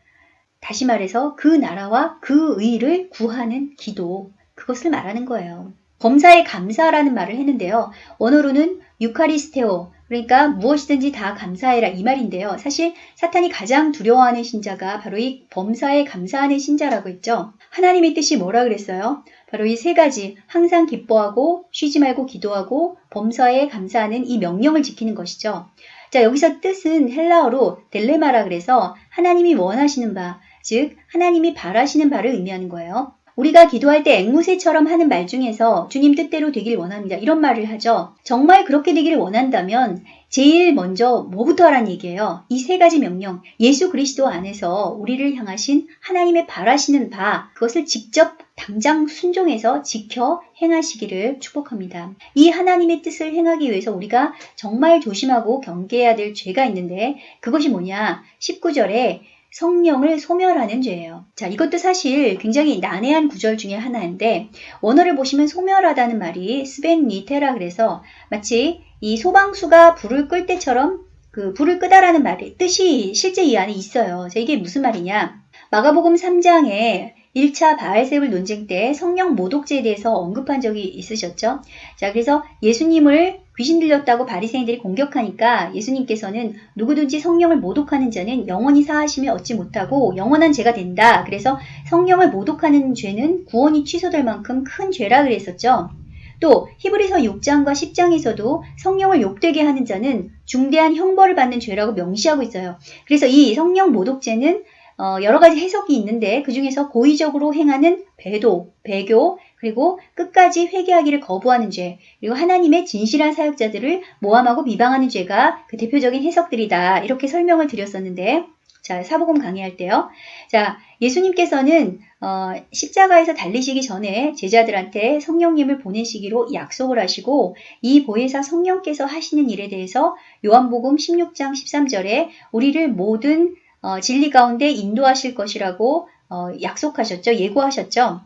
다시 말해서 그 나라와 그 의를 구하는 기도. 그것을 말하는 거예요. 범사에 감사라는 말을 했는데요. 원어로는 유카리스테오, 그러니까 무엇이든지 다 감사해라 이 말인데요. 사실 사탄이 가장 두려워하는 신자가 바로 이 범사에 감사하는 신자라고 했죠. 하나님의 뜻이 뭐라 그랬어요? 바로 이 세 가지 항상 기뻐하고 쉬지 말고 기도하고 범사에 감사하는 이 명령을 지키는 것이죠. 자, 여기서 뜻은 헬라어로 델레마라 그래서 하나님이 원하시는 바, 즉 하나님이 바라시는 바를 의미하는 거예요. 우리가 기도할 때 앵무새처럼 하는 말 중에서 주님 뜻대로 되길 원합니다. 이런 말을 하죠. 정말 그렇게 되기를 원한다면 제일 먼저 뭐부터 하라는 얘기예요. 이 세 가지 명령, 예수 그리스도 안에서 우리를 향하신 하나님의 바라시는 바, 그것을 직접 당장 순종해서 지켜 행하시기를 축복합니다. 이 하나님의 뜻을 행하기 위해서 우리가 정말 조심하고 경계해야 될 죄가 있는데 그것이 뭐냐? 19절에 성령을 소멸하는 죄예요. 자, 이것도 사실 굉장히 난해한 구절 중에 하나인데 원어를 보시면 소멸하다는 말이 스벤 니테라 그래서 마치 이 소방수가 불을 끌 때처럼 그 불을 끄다라는 말의 뜻이 실제 이 안에 있어요. 자, 이게 무슨 말이냐? 마가복음 3장에 1차 바알세울 논쟁 때 성령 모독죄에 대해서 언급한 적이 있으셨죠? 자, 그래서 예수님을 귀신 들렸다고 바리새인들이 공격하니까 예수님께서는 누구든지 성령을 모독하는 자는 영원히 사하심을 얻지 못하고 영원한 죄가 된다. 그래서 성령을 모독하는 죄는 구원이 취소될 만큼 큰 죄라 그랬었죠. 또 히브리서 6장과 10장에서도 성령을 욕되게 하는 자는 중대한 형벌을 받는 죄라고 명시하고 있어요. 그래서 이 성령 모독죄는 어, 여러 가지 해석이 있는데 그 중에서 고의적으로 행하는 배도, 배교, 그리고 끝까지 회개하기를 거부하는 죄, 그리고 하나님의 진실한 사역자들을 모함하고 비방하는 죄가 그 대표적인 해석들이다. 이렇게 설명을 드렸었는데, 자, 사복음 강의할 때요. 자, 예수님께서는 어, 십자가에서 달리시기 전에 제자들한테 성령님을 보내시기로 약속을 하시고 이 보혜사 성령께서 하시는 일에 대해서 요한복음 16장 13절에 우리를 모든 어, 진리 가운데 인도하실 것이라고 어, 약속하셨죠. 예고하셨죠.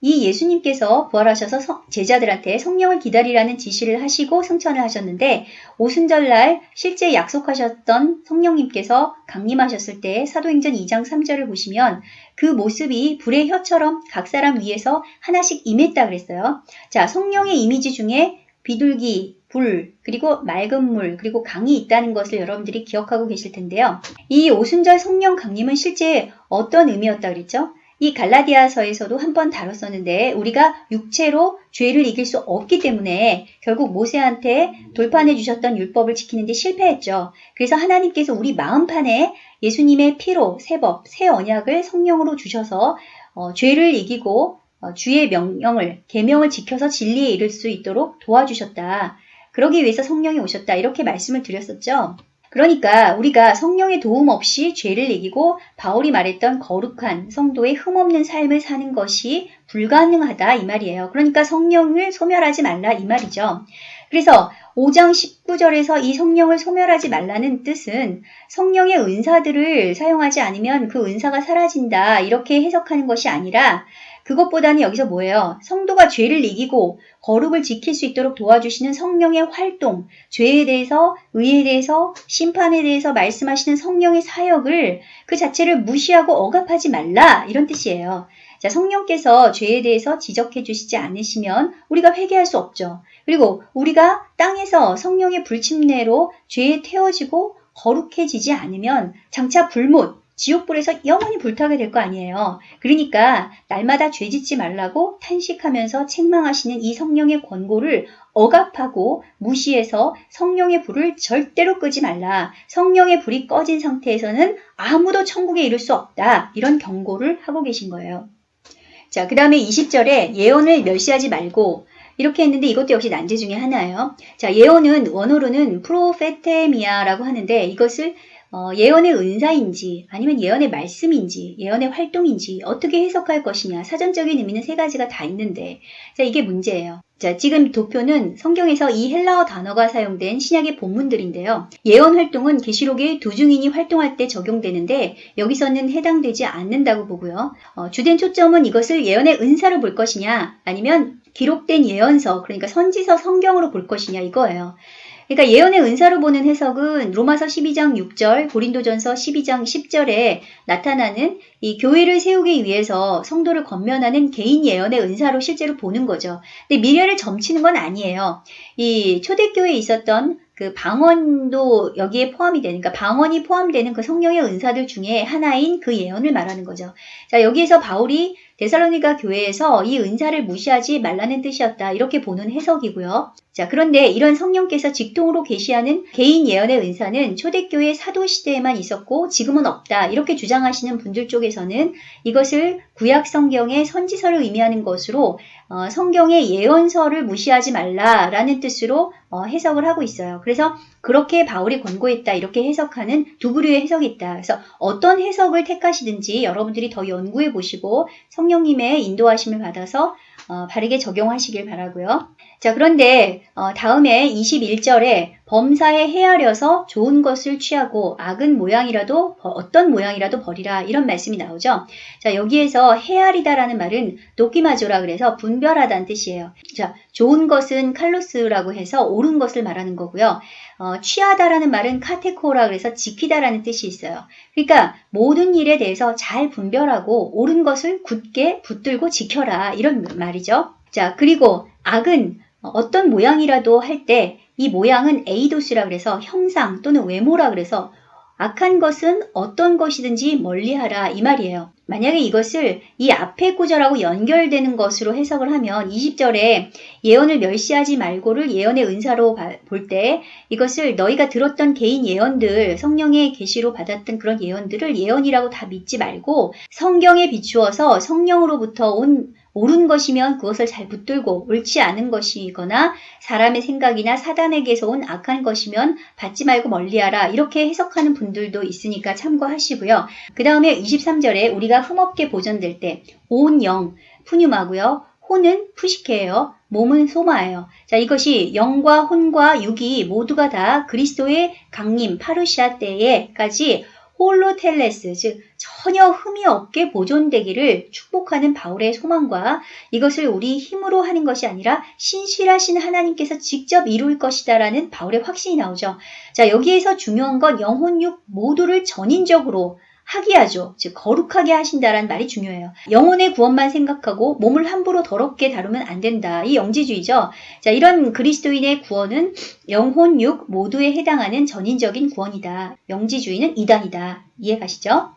이 예수님께서 부활하셔서 성, 제자들한테 성령을 기다리라는 지시를 하시고 승천을 하셨는데 오순절날 실제 약속하셨던 성령님께서 강림하셨을 때 사도행전 2장 3절을 보시면 그 모습이 불의 혀처럼 각 사람 위에서 하나씩 임했다 그랬어요. 자, 성령의 이미지 중에 비둘기, 불, 그리고 맑은 물, 그리고 강이 있다는 것을 여러분들이 기억하고 계실 텐데요. 이 오순절 성령 강림은 실제 어떤 의미였다 그랬죠? 이 갈라디아서에서도 한 번 다뤘었는데 우리가 육체로 죄를 이길 수 없기 때문에 결국 모세한테 돌판해 주셨던 율법을 지키는데 실패했죠. 그래서 하나님께서 우리 마음판에 예수님의 피로 새법, 새 언약을 성령으로 주셔서 어, 죄를 이기고 어, 주의 명령을 계명을 지켜서 진리에 이를 수 있도록 도와주셨다. 그러기 위해서 성령이 오셨다. 이렇게 말씀을 드렸었죠. 그러니까 우리가 성령의 도움 없이 죄를 이기고 바울이 말했던 거룩한 성도의 흠없는 삶을 사는 것이 불가능하다 이 말이에요. 그러니까 성령을 소멸하지 말라 이 말이죠. 그래서 5장 19절에서 이 성령을 소멸하지 말라는 뜻은 성령의 은사들을 사용하지 않으면 그 은사가 사라진다 이렇게 해석하는 것이 아니라 그것보다는 여기서 뭐예요? 성도가 죄를 이기고 거룩을 지킬 수 있도록 도와주시는 성령의 활동, 죄에 대해서, 의에 대해서, 심판에 대해서 말씀하시는 성령의 사역을 그 자체를 무시하고 억압하지 말라 이런 뜻이에요. 자, 성령께서 죄에 대해서 지적해 주시지 않으시면 우리가 회개할 수 없죠. 그리고 우리가 땅에서 성령의 불침례로 죄에 태워지고 거룩해지지 않으면 장차 불못, 지옥불에서 영원히 불타게 될 거 아니에요. 그러니까 날마다 죄 짓지 말라고 탄식하면서 책망하시는 이 성령의 권고를 억압하고 무시해서 성령의 불을 절대로 끄지 말라. 성령의 불이 꺼진 상태에서는 아무도 천국에 이를 수 없다. 이런 경고를 하고 계신 거예요. 자, 그 다음에 20절에 예언을 멸시하지 말고 이렇게 했는데 이것도 역시 난제 중에 하나예요. 자, 예언은 원어로는 프로페테미아라고 하는데 이것을 어, 예언의 은사인지 아니면 예언의 말씀인지 예언의 활동인지 어떻게 해석할 것이냐 사전적인 의미는 세 가지가 다 있는데 자 이게 문제예요. 자 지금 도표는 성경에서 이 헬라어 단어가 사용된 신약의 본문들인데요. 예언 활동은 계시록의 두 증인이 활동할 때 적용되는데 여기서는 해당되지 않는다고 보고요. 어, 주된 초점은 이것을 예언의 은사로 볼 것이냐 아니면 기록된 예언서 그러니까 선지서 성경으로 볼 것이냐 이거예요. 그러니까 예언의 은사로 보는 해석은 로마서 12장 6절, 고린도전서 12장 10절에 나타나는 이 교회를 세우기 위해서 성도를 건면하는 개인 예언의 은사로 실제로 보는 거죠. 근데 미래를 점치는 건 아니에요. 이 초대교회에 있었던 그 방언도 여기에 포함이 되니까 그러니까 방언이 포함되는 그 성령의 은사들 중에 하나인 그 예언을 말하는 거죠. 자, 여기에서 바울이 데살로니가 교회에서 이 은사를 무시하지 말라는 뜻이었다. 이렇게 보는 해석이고요. 자, 그런데 이런 성령께서 직통으로 계시하는 개인 예언의 은사는 초대교회 사도 시대에만 있었고 지금은 없다. 이렇게 주장하시는 분들 쪽에서는 이것을 구약 성경의 선지서를 의미하는 것으로 어, 성경의 예언서를 무시하지 말라라는 뜻으로 어, 해석을 하고 있어요. 그래서 그렇게 바울이 권고했다 이렇게 해석하는 두 부류의 해석이 있다. 그래서 어떤 해석을 택하시든지 여러분들이 더 연구해 보시고 성령님의 인도하심을 받아서 어, 바르게 적용하시길 바라고요. 자 그런데 어, 다음에 21절에 범사에 헤아려서 좋은 것을 취하고 악은 모양이라도 어떤 모양이라도 버리라 이런 말씀이 나오죠. 자 여기에서 헤아리다라는 말은 도끼마조라 그래서 분별하다는 뜻이에요. 자 좋은 것은 칼로스라고 해서 옳은 것을 말하는 거고요. 어, 취하다라는 말은 카테코라 그래서 지키다라는 뜻이 있어요. 그러니까 모든 일에 대해서 잘 분별하고 옳은 것을 굳게 붙들고 지켜라 이런 말이죠. 자 그리고 악은 어떤 모양이라도 할 때 이 모양은 에이도스라 그래서 형상 또는 외모라 그래서 악한 것은 어떤 것이든지 멀리하라 이 말이에요. 만약에 이것을 이 앞에 구절하고 연결되는 것으로 해석을 하면 20절에 예언을 멸시하지 말고를 예언의 은사로 볼 때 이것을 너희가 들었던 개인 예언들 성령의 계시로 받았던 그런 예언들을 예언이라고 다 믿지 말고 성경에 비추어서 성령으로부터 온 옳은 것이면 그것을 잘 붙들고 옳지 않은 것이거나 사람의 생각이나 사단에게서 온 악한 것이면 받지 말고 멀리하라 이렇게 해석하는 분들도 있으니까 참고하시고요. 그 다음에 23절에 우리가 흠없게 보존될 때 온 영, 푸뉴마고요. 혼은 푸시케예요. 몸은 소마예요. 자, 이것이 영과 혼과 육이 모두가 다 그리스도의 강림 파루시아 때에까지 홀로텔레스, 즉 전혀 흠이 없게 보존되기를 축복하는 바울의 소망과 이것을 우리 힘으로 하는 것이 아니라 신실하신 하나님께서 직접 이룰 것이다라는 바울의 확신이 나오죠. 자, 여기에서 중요한 건 영혼육 모두를 전인적으로 하게 하죠. 즉 거룩하게 하신다라는 말이 중요해요. 영혼의 구원만 생각하고 몸을 함부로 더럽게 다루면 안 된다. 이 영지주의죠. 자, 이런 그리스도인의 구원은 영혼, 육 모두에 해당하는 전인적인 구원이다. 영지주의는 이단이다. 이해 가시죠?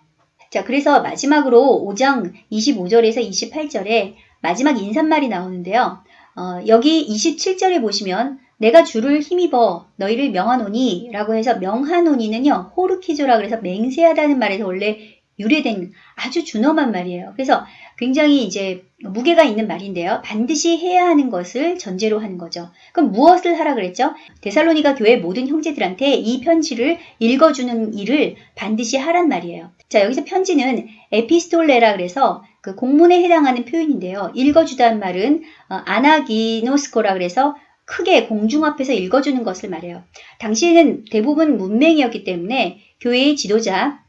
자, 그래서 마지막으로 5장 25절에서 28절에 마지막 인사말이 나오는데요. 어, 여기 27절에 보시면 내가 주를 힘입어 너희를 명하노니 라고 해서 명하노니는요 호르키조라 그래서 맹세하다는 말에서 원래 유래된 아주 준엄한 말이에요. 그래서 굉장히 이제 무게가 있는 말인데요. 반드시 해야 하는 것을 전제로 하는 거죠. 그럼 무엇을 하라 그랬죠? 데살로니가 교회 모든 형제들한테 이 편지를 읽어주는 일을 반드시 하란 말이에요. 자 여기서 편지는 에피스톨레라 그래서 그 공문에 해당하는 표현인데요. 읽어주다는 말은 어, 아나기노스코라 그래서 크게 공중 앞에서 읽어주는 것을 말해요. 당시에는 대부분 문맹이었기 때문에 교회의 지도자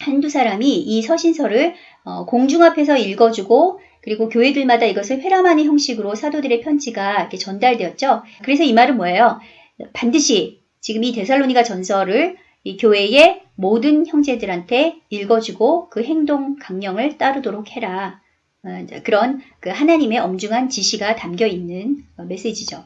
한두 사람이 이 서신서를 어, 공중 앞에서 읽어주고 그리고 교회들마다 이것을 회람하는 형식으로 사도들의 편지가 이렇게 전달되었죠. 그래서 이 말은 뭐예요? 반드시 지금 이 데살로니가 전서를 이 교회의 모든 형제들한테 읽어주고 그 행동 강령을 따르도록 해라. 어, 그런 그 하나님의 엄중한 지시가 담겨 있는 메시지죠.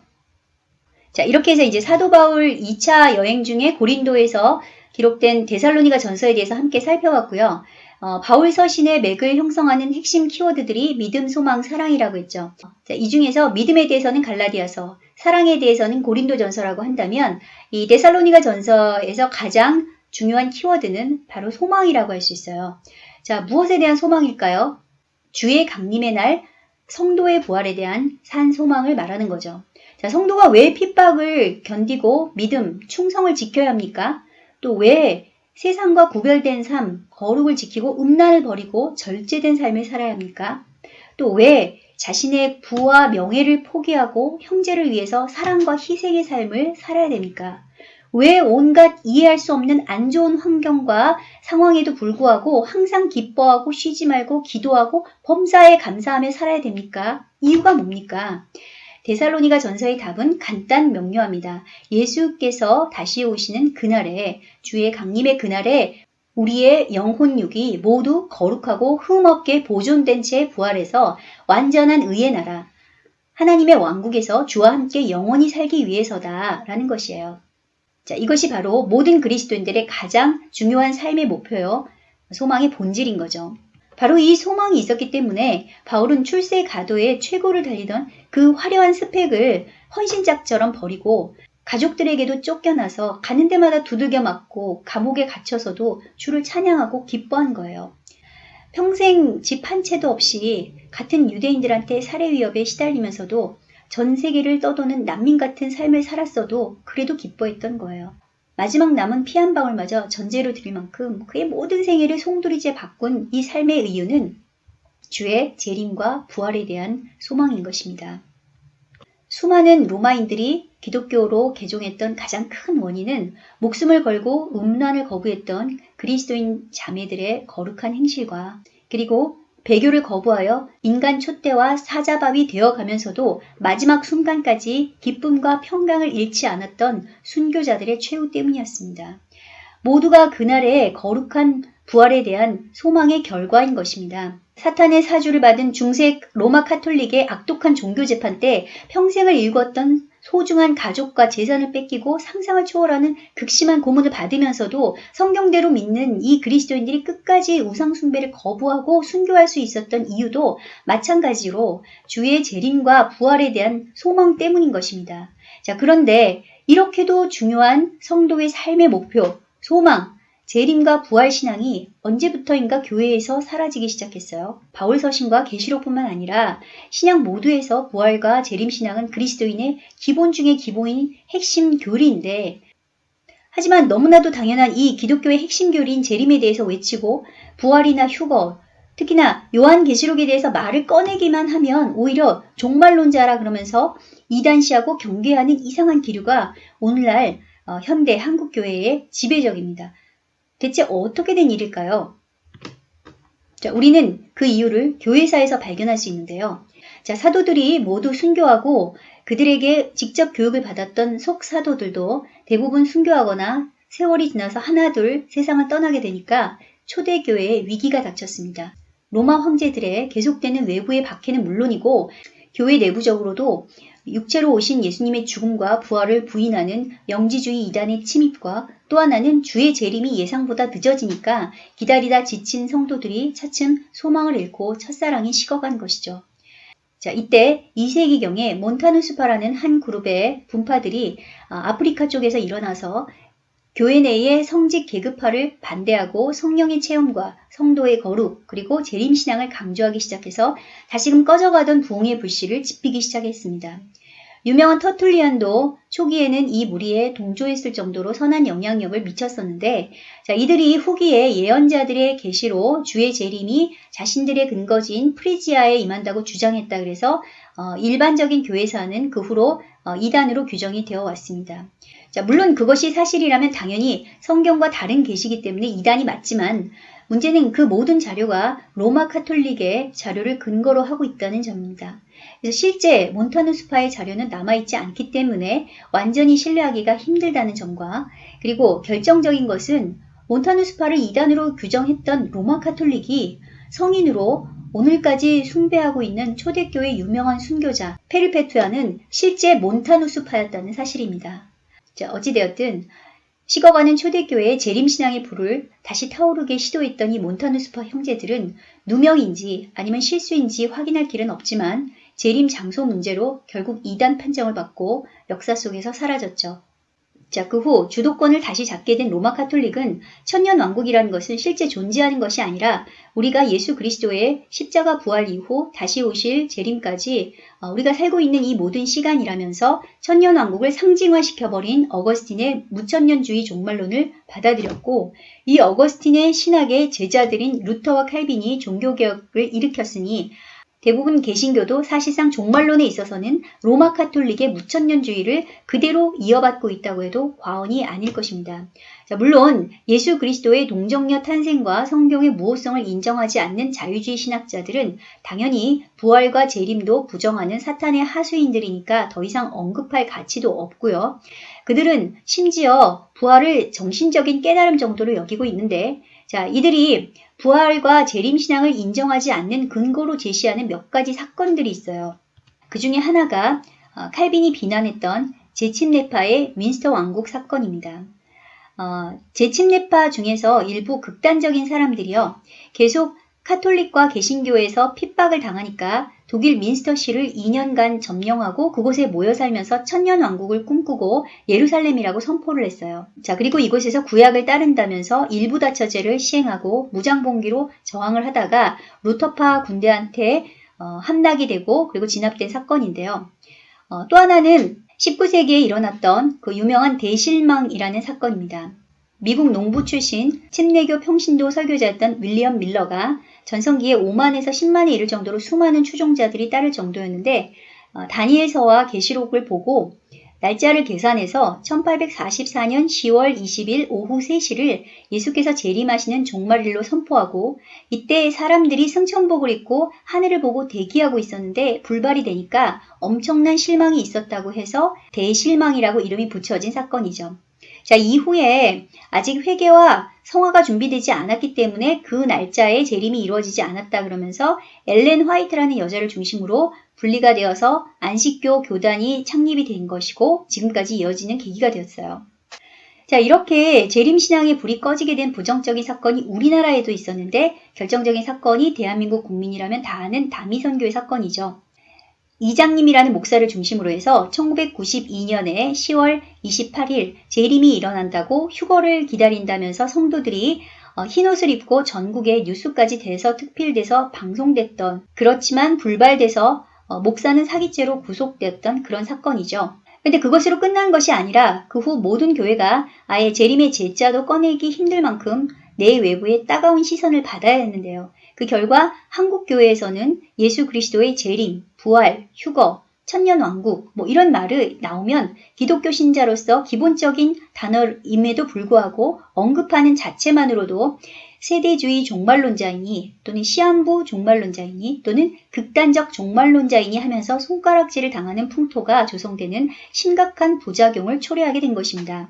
자, 이렇게 해서 이제 사도 바울 2차 여행 중에 고린도에서 기록된 데살로니가 전서에 대해서 함께 살펴봤고요. 어, 바울 서신의 맥을 형성하는 핵심 키워드들이 믿음, 소망, 사랑이라고 했죠. 자, 이 중에서 믿음에 대해서는 갈라디아서, 사랑에 대해서는 고린도 전서라고 한다면 이 데살로니가 전서에서 가장 중요한 키워드는 바로 소망이라고 할 수 있어요. 자, 무엇에 대한 소망일까요? 주의 강림의 날 성도의 부활에 대한 산 소망을 말하는 거죠. 자, 성도가 왜 핍박을 견디고 믿음, 충성을 지켜야 합니까? 또 왜 세상과 구별된 삶, 거룩을 지키고 음란을 버리고 절제된 삶을 살아야 합니까? 또 왜 자신의 부와 명예를 포기하고 형제를 위해서 사랑과 희생의 삶을 살아야 됩니까? 왜 온갖 이해할 수 없는 안 좋은 환경과 상황에도 불구하고 항상 기뻐하고 쉬지 말고 기도하고 범사에 감사하며 살아야 됩니까? 이유가 뭡니까? 데살로니가 전서의 답은 간단 명료합니다. 예수께서 다시 오시는 그날에 주의 강림의 그날에 우리의 영혼육이 모두 거룩하고 흠없게 보존된 채 부활해서 완전한 의의 나라 하나님의 왕국에서 주와 함께 영원히 살기 위해서다 라는 것이에요. 자, 이것이 바로 모든 그리스도인들의 가장 중요한 삶의 목표요. 소망의 본질인 거죠. 바로 이 소망이 있었기 때문에 바울은 출세 가도에 최고를 달리던 그 화려한 스펙을 헌신짝처럼 버리고 가족들에게도 쫓겨나서 가는 데마다 두들겨 맞고 감옥에 갇혀서도 주를 찬양하고 기뻐한 거예요. 평생 집 한 채도 없이 같은 유대인들한테 살해 위협에 시달리면서도 전 세계를 떠도는 난민 같은 삶을 살았어도 그래도 기뻐했던 거예요. 마지막 남은 피 한 방울마저 전제로 드릴 만큼 그의 모든 생애를 송두리째 바꾼 이 삶의 이유는 주의 재림과 부활에 대한 소망인 것입니다. 수많은 로마인들이 기독교로 개종했던 가장 큰 원인은 목숨을 걸고 음란을 거부했던 그리스도인 자매들의 거룩한 행실과 그리고 배교를 거부하여 인간 촛대와 사자밥이 되어가면서도 마지막 순간까지 기쁨과 평강을 잃지 않았던 순교자들의 최후 때문이었습니다. 모두가 그날의 거룩한 부활에 대한 소망의 결과인 것입니다. 사탄의 사주를 받은 중세 로마 카톨릭의 악독한 종교 재판 때 평생을 일궜던 소중한 가족과 재산을 뺏기고 상상을 초월하는 극심한 고문을 받으면서도 성경대로 믿는 이 그리스도인들이 끝까지 우상숭배를 거부하고 순교할 수 있었던 이유도 마찬가지로 주의 재림과 부활에 대한 소망 때문인 것입니다. 자, 그런데 이렇게도 중요한 성도의 삶의 목표, 소망, 재림과 부활 신앙이 언제부터인가 교회에서 사라지기 시작했어요. 바울 서신과 계시록뿐만 아니라 신약 모두에서 부활과 재림 신앙은 그리스도인의 기본 중의 기본인 핵심 교리인데 하지만 너무나도 당연한 이 기독교의 핵심 교리인 재림에 대해서 외치고 부활이나 휴거 특히나 요한계시록에 대해서 말을 꺼내기만 하면 오히려 종말론자라 그러면서 이단시하고 경계하는 이상한 기류가 오늘날 어, 현대 한국교회의 지배적입니다. 대체 어떻게 된 일일까요? 자, 우리는 그 이유를 교회사에서 발견할 수 있는데요. 자, 사도들이 모두 순교하고 그들에게 직접 교육을 받았던 속사도들도 대부분 순교하거나 세월이 지나서 하나둘 세상을 떠나게 되니까 초대교회에 위기가 닥쳤습니다. 로마 황제들의 계속되는 외부의 박해는 물론이고 교회 내부적으로도 육체로 오신 예수님의 죽음과 부활을 부인하는 영지주의 이단의 침입과 또 하나는 주의 재림이 예상보다 늦어지니까 기다리다 지친 성도들이 차츰 소망을 잃고 첫사랑이 식어간 것이죠. 자, 이때 2세기경에 몬타누스파라는 한 그룹의 분파들이 아, 아프리카 쪽에서 일어나서 교회 내의 성직 계급화를 반대하고 성령의 체험과 성도의 거룩 그리고 재림신앙을 강조하기 시작해서 다시금 꺼져가던 부흥의 불씨를 지피기 시작했습니다. 유명한 터툴리안도 초기에는 이 무리에 동조했을 정도로 선한 영향력을 미쳤었는데 자, 이들이 후기에 예언자들의 계시로 주의 재림이 자신들의 근거지인 프리지아에 임한다고 주장했다 그래서 어, 일반적인 교회사는 그 후로 어, 이단으로 규정이 되어 왔습니다. 자, 물론 그것이 사실이라면 당연히 성경과 다른 계시기 때문에 이단이 맞지만 문제는 그 모든 자료가 로마 카톨릭의 자료를 근거로 하고 있다는 점입니다. 실제 몬타누 스파의 자료는 남아있지 않기 때문에 완전히 신뢰하기가 힘들다는 점과 그리고 결정적인 것은 몬타누 스파를 이단으로 규정했던 로마 카톨릭이 성인으로 오늘까지 숭배하고 있는 초대교회 유명한 순교자 페르페투아는 실제 몬타누스파였다는 사실입니다. 자, 어찌되었든 식어가는 초대교회의 재림신앙의 불을 다시 타오르게 시도했던 이 몬타누스파 형제들은 누명인지 아니면 실수인지 확인할 길은 없지만 재림 장소 문제로 결국 이단 판정을 받고 역사 속에서 사라졌죠. 자, 그 후 주도권을 다시 잡게 된 로마 카톨릭은 천년 왕국이라는 것은 실제 존재하는 것이 아니라 우리가 예수 그리스도의 십자가 부활 이후 다시 오실 재림까지 어, 우리가 살고 있는 이 모든 시간이라면서 천년 왕국을 상징화시켜버린 어거스틴의 무천년주의 종말론을 받아들였고 이 어거스틴의 신학의 제자들인 루터와 칼빈이 종교개혁을 일으켰으니 대부분 개신교도 사실상 종말론에 있어서는 로마 카톨릭의 무천년주의를 그대로 이어받고 있다고 해도 과언이 아닐 것입니다. 자, 물론 예수 그리스도의 동정녀 탄생과 성경의 무호성을 인정하지 않는 자유주의 신학자들은 당연히 부활과 재림도 부정하는 사탄의 하수인들이니까 더 이상 언급할 가치도 없고요. 그들은 심지어 부활을 정신적인 깨달음 정도로 여기고 있는데 자, 이들이 부활과 재림신앙을 인정하지 않는 근거로 제시하는 몇 가지 사건들이 있어요. 그 중에 하나가 어, 칼빈이 비난했던 제침례파의 윈스터 왕국 사건입니다. 어, 제침례파 중에서 일부 극단적인 사람들이요. 계속 카톨릭과 개신교에서 핍박을 당하니까 독일 민스터시를 2년간 점령하고 그곳에 모여 살면서 천년 왕국을 꿈꾸고 예루살렘이라고 선포를 했어요. 자, 그리고 이곳에서 구약을 따른다면서 일부 다처제를 시행하고 무장봉기로 저항을 하다가 루터파 군대한테 어, 함락이 되고 그리고 진압된 사건인데요. 어, 또 하나는 19세기에 일어났던 그 유명한 대실망이라는 사건입니다. 미국 농부 출신 침례교 평신도 설교자였던 윌리엄 밀러가 전성기에 5만에서 10만에 이를 정도로 수많은 추종자들이 따를 정도였는데 어, 다니엘서와 계시록을 보고 날짜를 계산해서 1844년 10월 20일 오후 3시를 예수께서 재림하시는 종말일로 선포하고 이때 사람들이 승천복을 입고 하늘을 보고 대기하고 있었는데 불발이 되니까 엄청난 실망이 있었다고 해서 대실망이라고 이름이 붙여진 사건이죠. 자, 이후에 아직 회개와 성화가 준비되지 않았기 때문에 그 날짜에 재림이 이루어지지 않았다 그러면서 엘렌 화이트라는 여자를 중심으로 분리가 되어서 안식교 교단이 창립이 된 것이고 지금까지 이어지는 계기가 되었어요. 자, 이렇게 재림신앙의 불이 꺼지게 된 부정적인 사건이 우리나라에도 있었는데 결정적인 사건이 대한민국 국민이라면 다 아는 다미선교의 사건이죠. 이장님이라는 목사를 중심으로 해서 1992년에 10월 28일 재림이 일어난다고 휴거를 기다린다면서 성도들이 어, 흰옷을 입고 전국에 뉴스까지 돼서 특필돼서 방송됐던 그렇지만 불발돼서 어, 목사는 사기죄로 구속되었던 그런 사건이죠. 근데 그것으로 끝난 것이 아니라 그 후 모든 교회가 아예 재림의 제자도 꺼내기 힘들 만큼 내 외부의 따가운 시선을 받아야 했는데요. 그 결과 한국 교회에서는 예수 그리스도의 재림, 부활, 휴거, 천년왕국 뭐 이런 말을 나오면 기독교 신자로서 기본적인 단어임에도 불구하고 언급하는 자체만으로도 세대주의 종말론자이니 또는 시한부 종말론자이니 또는 극단적 종말론자이니 하면서 손가락질을 당하는 풍토가 조성되는 심각한 부작용을 초래하게 된 것입니다.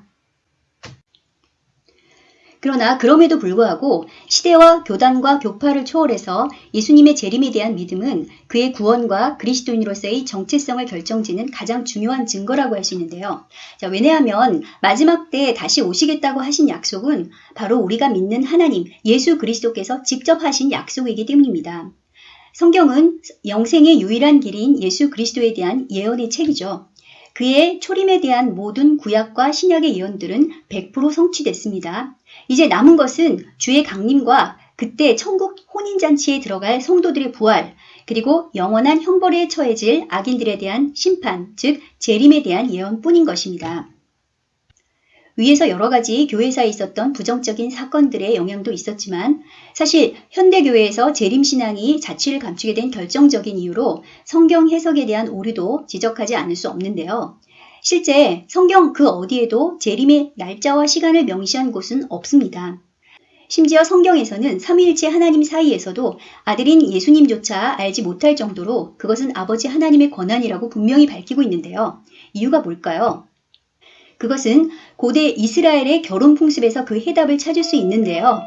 그러나 그럼에도 불구하고 시대와 교단과 교파를 초월해서 예수님의 재림에 대한 믿음은 그의 구원과 그리스도인으로서의 정체성을 결정짓는 가장 중요한 증거라고 할 수 있는데요. 자, 왜냐하면 마지막 때 다시 오시겠다고 하신 약속은 바로 우리가 믿는 하나님 예수 그리스도께서 직접 하신 약속이기 때문입니다. 성경은 영생의 유일한 길인 예수 그리스도에 대한 예언의 책이죠. 그의 초림에 대한 모든 구약과 신약의 예언들은 100% 성취됐습니다. 이제 남은 것은 주의 강림과 그때 천국 혼인잔치에 들어갈 성도들의 부활, 그리고 영원한 형벌에 처해질 악인들에 대한 심판, 즉 재림에 대한 예언뿐인 것입니다. 위에서 여러 가지 교회사에 있었던 부정적인 사건들의 영향도 있었지만 사실 현대교회에서 재림신앙이 자취를 감추게 된 결정적인 이유로 성경 해석에 대한 오류도 지적하지 않을 수 없는데요. 실제 성경 그 어디에도 재림의 날짜와 시간을 명시한 곳은 없습니다. 심지어 성경에서는 삼위일체 하나님 사이에서도 아들인 예수님조차 알지 못할 정도로 그것은 아버지 하나님의 권한이라고 분명히 밝히고 있는데요. 이유가 뭘까요? 그것은 고대 이스라엘의 결혼 풍습에서 그 해답을 찾을 수 있는데요.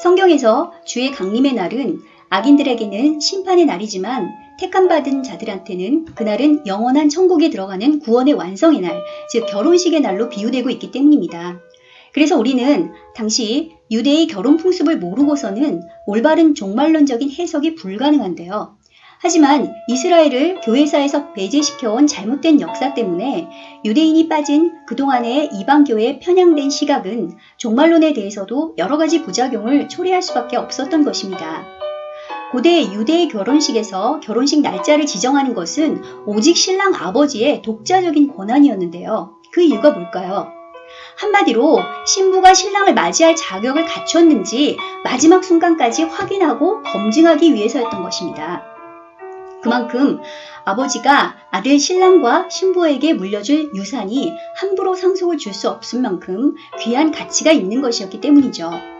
성경에서 주의 강림의 날은 악인들에게는 심판의 날이지만 택함받은 자들한테는 그날은 영원한 천국에 들어가는 구원의 완성의 날, 즉 결혼식의 날로 비유되고 있기 때문입니다. 그래서 우리는 당시 유대의 결혼 풍습을 모르고서는 올바른 종말론적인 해석이 불가능한데요. 하지만 이스라엘을 교회사에서 배제시켜온 잘못된 역사 때문에 유대인이 빠진 그동안의 이방교회에 편향된 시각은 종말론에 대해서도 여러 가지 부작용을 초래할 수밖에 없었던 것입니다. 고대 유대의 결혼식에서 결혼식 날짜를 지정하는 것은 오직 신랑 아버지의 독자적인 권한이었는데요. 그 이유가 뭘까요? 한마디로 신부가 신랑을 맞이할 자격을 갖췄는지 마지막 순간까지 확인하고 검증하기 위해서였던 것입니다. 그만큼 아버지가 아들 신랑과 신부에게 물려줄 유산이 함부로 상속을 줄 수 없을 만큼 귀한 가치가 있는 것이었기 때문이죠.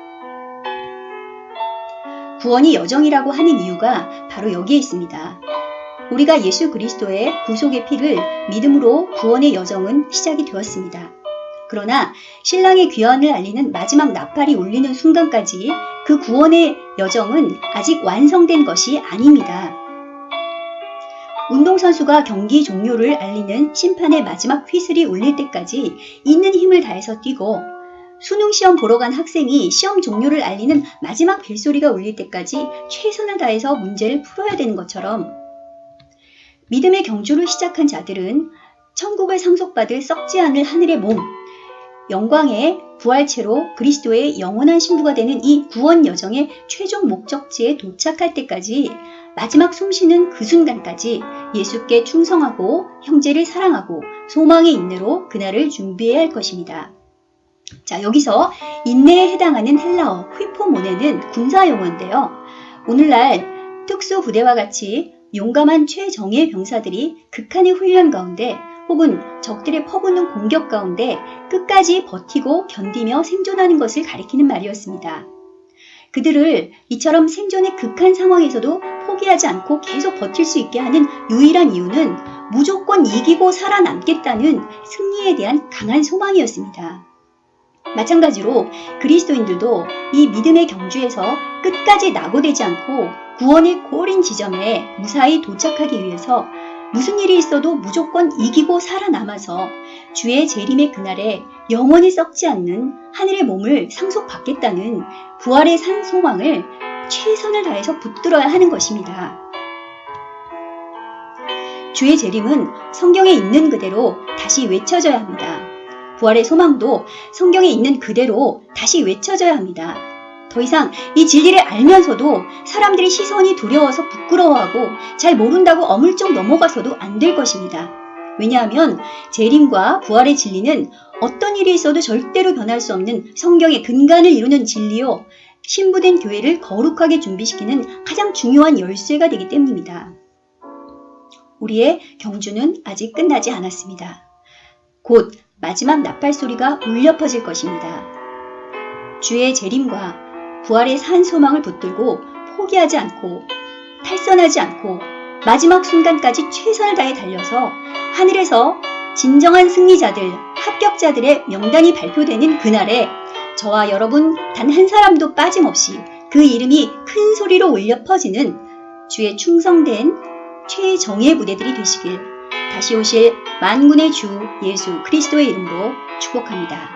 구원이 여정이라고 하는 이유가 바로 여기에 있습니다. 우리가 예수 그리스도의 구속의 피를 믿음으로 구원의 여정은 시작이 되었습니다. 그러나 신랑의 귀환을 알리는 마지막 나팔이 울리는 순간까지 그 구원의 여정은 아직 완성된 것이 아닙니다. 운동선수가 경기 종료를 알리는 심판의 마지막 휘슬이 울릴 때까지 있는 힘을 다해서 뛰고 수능 시험 보러 간 학생이 시험 종료를 알리는 마지막 벨소리가 울릴 때까지 최선을 다해서 문제를 풀어야 되는 것처럼 믿음의 경주를 시작한 자들은 천국을 상속받을 썩지 않을 하늘의 몸, 영광의 부활체로 그리스도의 영원한 신부가 되는 이 구원 여정의 최종 목적지에 도착할 때까지 마지막 숨쉬는 그 순간까지 예수께 충성하고 형제를 사랑하고 소망의 인내로 그날을 준비해야 할 것입니다. 자, 여기서 인내에 해당하는 헬라어 휘포모네는 군사 용어인데요. 오늘날 특수부대와 같이 용감한 최정예 병사들이 극한의 훈련 가운데 혹은 적들의 퍼붓는 공격 가운데 끝까지 버티고 견디며 생존하는 것을 가리키는 말이었습니다. 그들을 이처럼 생존의 극한 상황에서도 포기하지 않고 계속 버틸 수 있게 하는 유일한 이유는 무조건 이기고 살아남겠다는 승리에 대한 강한 소망이었습니다. 마찬가지로 그리스도인들도 이 믿음의 경주에서 끝까지 낙오되지 않고 구원의 고린 지점에 무사히 도착하기 위해서 무슨 일이 있어도 무조건 이기고 살아남아서 주의 재림의 그날에 영원히 썩지 않는 하늘의 몸을 상속받겠다는 부활의 산 소망을 최선을 다해서 붙들어야 하는 것입니다. 주의 재림은 성경에 있는 그대로 다시 외쳐져야 합니다. 부활의 소망도 성경에 있는 그대로 다시 외쳐져야 합니다. 더 이상 이 진리를 알면서도 사람들의 시선이 두려워서 부끄러워하고 잘 모른다고 어물쩍 넘어가서도 안 될 것입니다. 왜냐하면 재림과 부활의 진리는 어떤 일이 있어도 절대로 변할 수 없는 성경의 근간을 이루는 진리요. 신부된 교회를 거룩하게 준비시키는 가장 중요한 열쇠가 되기 때문입니다. 우리의 경주는 아직 끝나지 않았습니다. 곧 마지막 나팔 소리가 울려 퍼질 것입니다. 주의 재림과 부활의 산 소망을 붙들고 포기하지 않고 탈선하지 않고 마지막 순간까지 최선을 다해 달려서 하늘에서 진정한 승리자들, 합격자들의 명단이 발표되는 그날에 저와 여러분 단 한 사람도 빠짐없이 그 이름이 큰 소리로 울려 퍼지는 주의 충성된 최정예 부대들이 되시길 다시 오실 만군의 주 예수 그리스도의 이름으로 축복합니다.